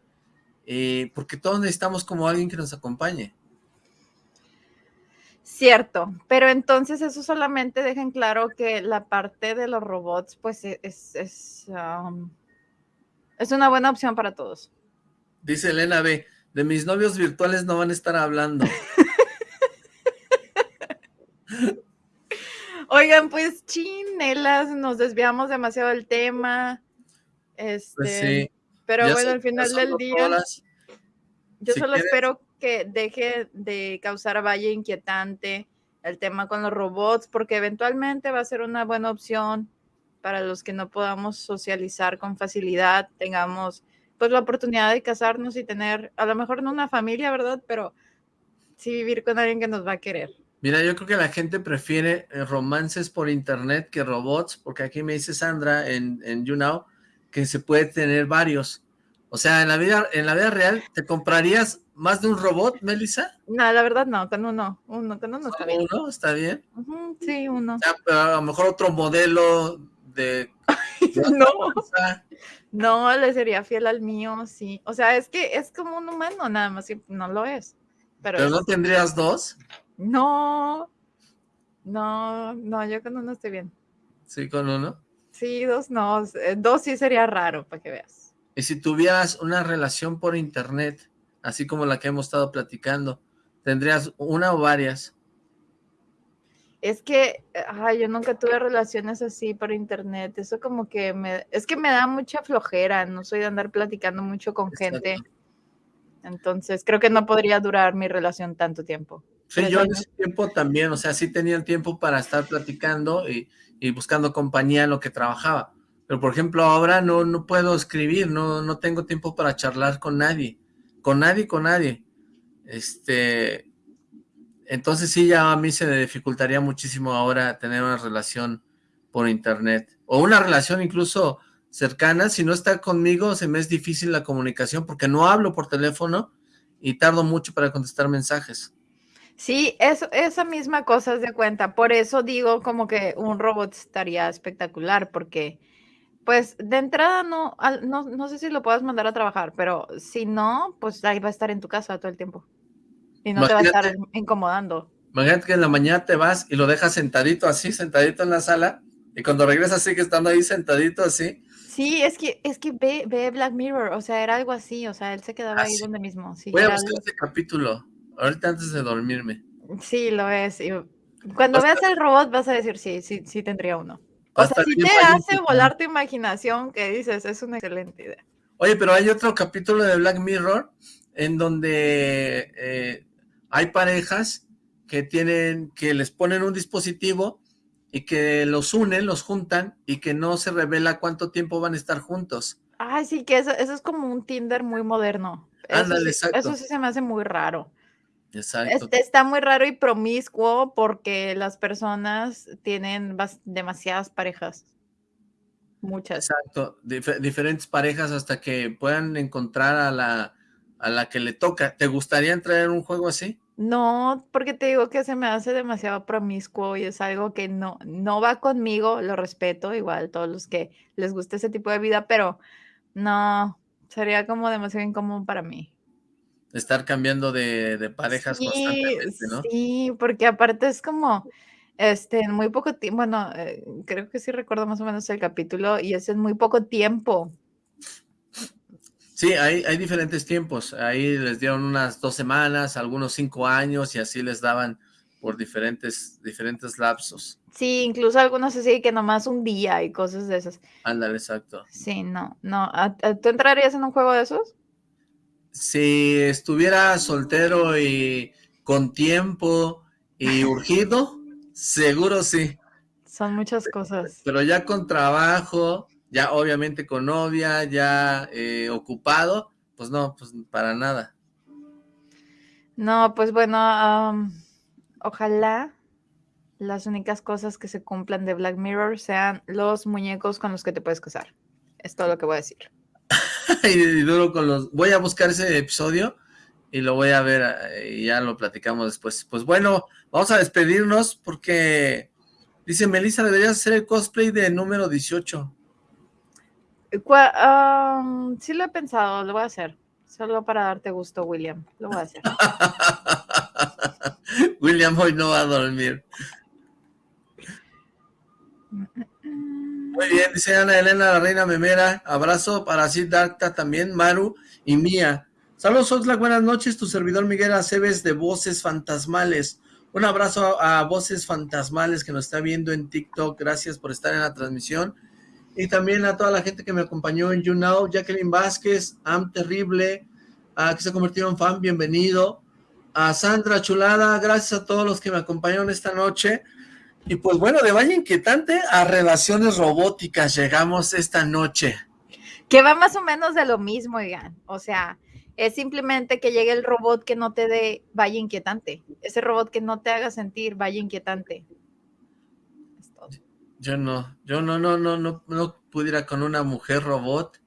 eh, porque todos necesitamos como alguien que nos acompañe. Cierto, pero entonces eso solamente deja en claro que la parte de los robots, pues e, es, es, um, es una buena opción para todos. Dice Elena B, de mis novios virtuales no van a estar hablando. <laughs> Oigan, pues chinelas, nos desviamos demasiado del tema. Este, pues sí. Pero bueno, al final del día, yo solo espero que deje de causar valle inquietante el tema con los robots, porque eventualmente va a ser una buena opción para los que no podamos socializar con facilidad, tengamos pues la oportunidad de casarnos y tener, a lo mejor no una familia, ¿verdad? Pero sí vivir con alguien que nos va a querer. Mira, yo creo que la gente prefiere eh, romances por internet que robots, porque aquí me dice Sandra en, en YouNow que se puede tener varios. O sea, en la vida en la vida real, ¿te comprarías más de un robot, Melissa? No, la verdad no, con uno, uno, con uno está bien. ¿Uno? ¿Está bien? sí, uno. pero a lo mejor otro modelo de... <laughs> no, no, le sería fiel al mío, sí. O sea, es que es como un humano, nada más, no lo es. ¿Pero, no tendrías dos? No, no, no, yo con uno estoy bien. ¿Sí, con uno? Sí, dos no, eh, dos sí sería raro, para que veas. Y si tuvieras una relación por internet, así como la que hemos estado platicando, ¿tendrías una o varias? Es que, ay, yo nunca tuve relaciones así por internet, eso como que me, es que me da mucha flojera, no soy de andar platicando mucho con gente, entonces creo que no podría durar mi relación tanto tiempo. Sí, yo en ese tiempo también, o sea, sí tenía el tiempo para estar platicando y, y, buscando compañía en lo que trabajaba. Pero, por ejemplo, ahora no, no puedo escribir, no, no tengo tiempo para charlar con nadie. Con nadie, con nadie. Este, entonces sí, ya a mí se me dificultaría muchísimo ahora tener una relación por internet. O una relación incluso cercana, si no está conmigo se me es difícil la comunicación porque no hablo por teléfono y tardo mucho para contestar mensajes. Sí, eso, esa misma cosa es de cuenta. Por eso digo como que un robot estaría espectacular, porque pues de entrada no, no, no sé si lo puedas mandar a trabajar, pero si no, pues ahí va a estar en tu casa todo el tiempo. Y no te va a estar incomodando. Imagínate que en la mañana te vas y lo dejas sentadito así, sentadito en la sala, y cuando regresas sigue estando ahí sentadito así. Sí, es que, es que ve, ve Black Mirror, o sea, era algo así, o sea, él se quedaba ah, ahí donde mismo. Voy a buscar ese capítulo ahorita antes de dormirme. Sí, lo es. cuando veas el robot vas a decir, sí, sí, sí tendría uno. O sea, si te hace volar tu imaginación, que dices, es una excelente idea. Oye, pero hay otro capítulo de Black Mirror en donde eh, hay parejas que tienen, que les ponen un dispositivo y que los unen, los juntan y que no se revela cuánto tiempo van a estar juntos. Ay, sí, que eso, eso es como un Tinder muy moderno. Ándale, exacto. Eso sí se me hace muy raro. Exacto. Este, está muy raro y promiscuo porque las personas tienen demasiadas parejas. Muchas. Exacto, diferentes parejas hasta que puedan encontrar a la, a la que le toca. ¿Te gustaría entrar en un juego así? No, porque te digo que se me hace demasiado promiscuo y es algo que no, no va conmigo, lo respeto, igual todos los que les guste ese tipo de vida, pero no, sería como demasiado incómodo para mí. Estar cambiando de, parejas constantemente, ¿no? Sí, porque aparte es como, este, en muy poco tiempo, bueno, eh, creo que sí recuerdo más o menos el capítulo y es en muy poco tiempo. Sí, hay, hay diferentes tiempos. Ahí les dieron unas dos semanas, algunos cinco años y así les daban por diferentes, diferentes lapsos. Sí, incluso algunos así que nomás un día y cosas de esas. Ándale, exacto. Sí, no, no. ¿Tú entrarías en un juego de esos? Si estuviera soltero y con tiempo y urgido, seguro sí. Son muchas cosas. Pero ya con trabajo, ya obviamente con novia, ya eh, ocupado, pues no, pues para nada. No, pues bueno, ojalá las únicas cosas que se cumplan de Black Mirror sean los muñecos con los que te puedes casar. Es todo lo que voy a decir. <laughs> y duro con los... Voy a buscar ese episodio y lo voy a ver eh, y ya lo platicamos después. Pues bueno, vamos a despedirnos porque dice Melissa, deberías hacer el cosplay de número 18 sí lo he pensado, lo voy a hacer. Solo para darte gusto, William. Lo voy a hacer. <laughs> William hoy no va a dormir. <laughs> Muy bien, dice Ana Elena, la reina memera. Abrazo para Sid Darta también, Maru y Mía. Saludos, Oxlack, buenas noches. Tu servidor Miguel Aceves de Voces Fantasmales. Un abrazo a Voces Fantasmales que nos está viendo en TikTok. Gracias por estar en la transmisión y también a toda la gente que me acompañó en YouNow, Jacqueline Vázquez, Am Terrible, a que se convirtieron en fan, bienvenido, a Sandra Chulada, gracias a todos los que me acompañaron esta noche, y pues bueno, de Valle Inquietante a Relaciones Robóticas llegamos esta noche. Que va más o menos de lo mismo, oigan, o sea, es simplemente que llegue el robot que no te dé Valle Inquietante, ese robot que no te haga sentir Valle Inquietante. Yo no, yo no, no, no, no, no pudiera con una mujer robot,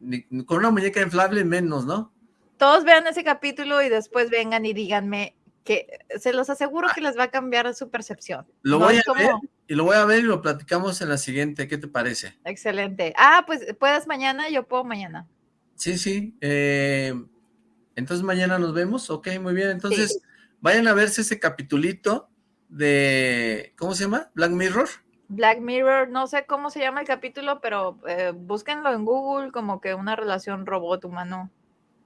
ni con una muñeca inflable menos, ¿no? Todos vean ese capítulo y después vengan y díganme que se los aseguro que les va a cambiar su percepción. Lo voy a ver y lo voy a ver y lo platicamos en la siguiente, ¿qué te parece? Excelente. Ah, pues puedes mañana, yo puedo mañana. Sí, sí. Eh, entonces mañana nos vemos, ok, muy bien. Entonces vayan a verse ese capitulito de, ¿cómo se llama? Black Mirror. Black Mirror, no sé cómo se llama el capítulo, pero eh, búsquenlo en Google como que una relación robot-humano.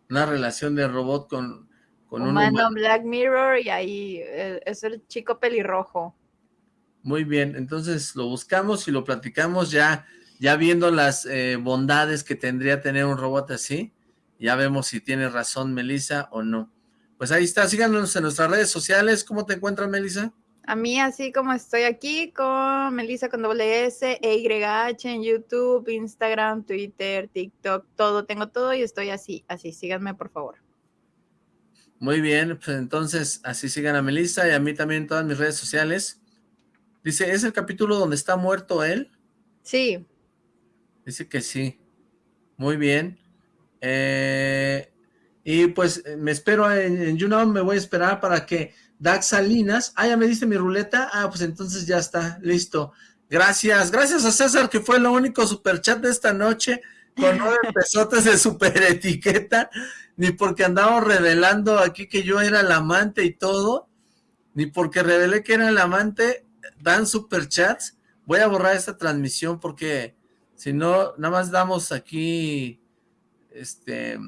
Una relación de robot con, con humano, un humano. Black Mirror y ahí eh, es el chico pelirrojo. Muy bien, entonces lo buscamos y lo platicamos ya, ya viendo las eh, bondades que tendría tener un robot así. Ya vemos si tiene razón Melissa o no. Pues ahí está, síganos en nuestras redes sociales. ¿Cómo te encuentras, Melissa? A mí, así como estoy aquí con Melissa con doble S, E Y H en YouTube, Instagram, Twitter, TikTok, todo, tengo todo y estoy así, así, síganme por favor. Muy bien, pues entonces así sigan a Melissa y a mí también en todas mis redes sociales. Dice, ¿es el capítulo donde está muerto él? Sí. Dice que sí. Muy bien. Eh, y pues me espero en, en YouNow, me voy a esperar para que Dax Salinas, ah, ya me diste mi ruleta, ah, pues entonces ya está, listo. Gracias, gracias a César, que fue el único superchat de esta noche, con nueve <laughs> pesotes de super etiqueta, ni porque andamos revelando aquí que yo era el amante y todo, ni porque revelé que era el amante, dan superchats. Voy a borrar esta transmisión porque si no, nada más damos aquí este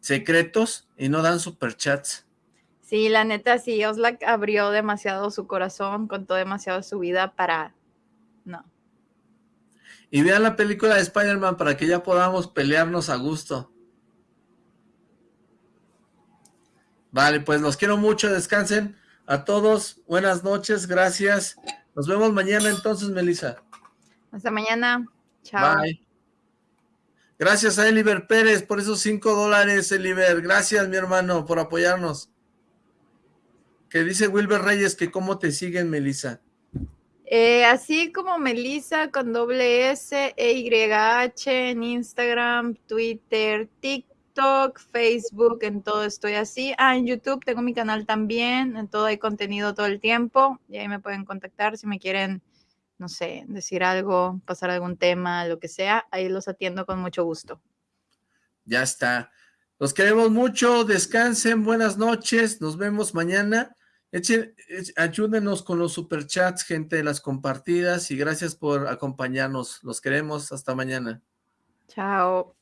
secretos y no dan superchats. Sí, la neta, sí, Oslak abrió demasiado su corazón, contó demasiado su vida para... No. Y vean la película de Spider-Man para que ya podamos pelearnos a gusto. Vale, pues los quiero mucho, descansen a todos, buenas noches, gracias. Nos vemos mañana entonces, Melissa. Hasta mañana, chao. Bye. Gracias a Eliver Pérez por esos cinco dólares, Eliver. Gracias, mi hermano, por apoyarnos. que dice Wilber Reyes que cómo te siguen, Melissa. Eh, así como Melissa con doble S, E, Y, H en Instagram, Twitter, TikTok, Facebook, en todo estoy así. Ah, en YouTube tengo mi canal también, en todo hay contenido todo el tiempo y ahí me pueden contactar si me quieren, no sé, decir algo, pasar algún tema, lo que sea, ahí los atiendo con mucho gusto. Ya está. Los queremos mucho, descansen, buenas noches, nos vemos mañana. Echen, ayúdenos con los superchats, gente, las compartidas y gracias por acompañarnos. Los queremos. Hasta mañana. Chao.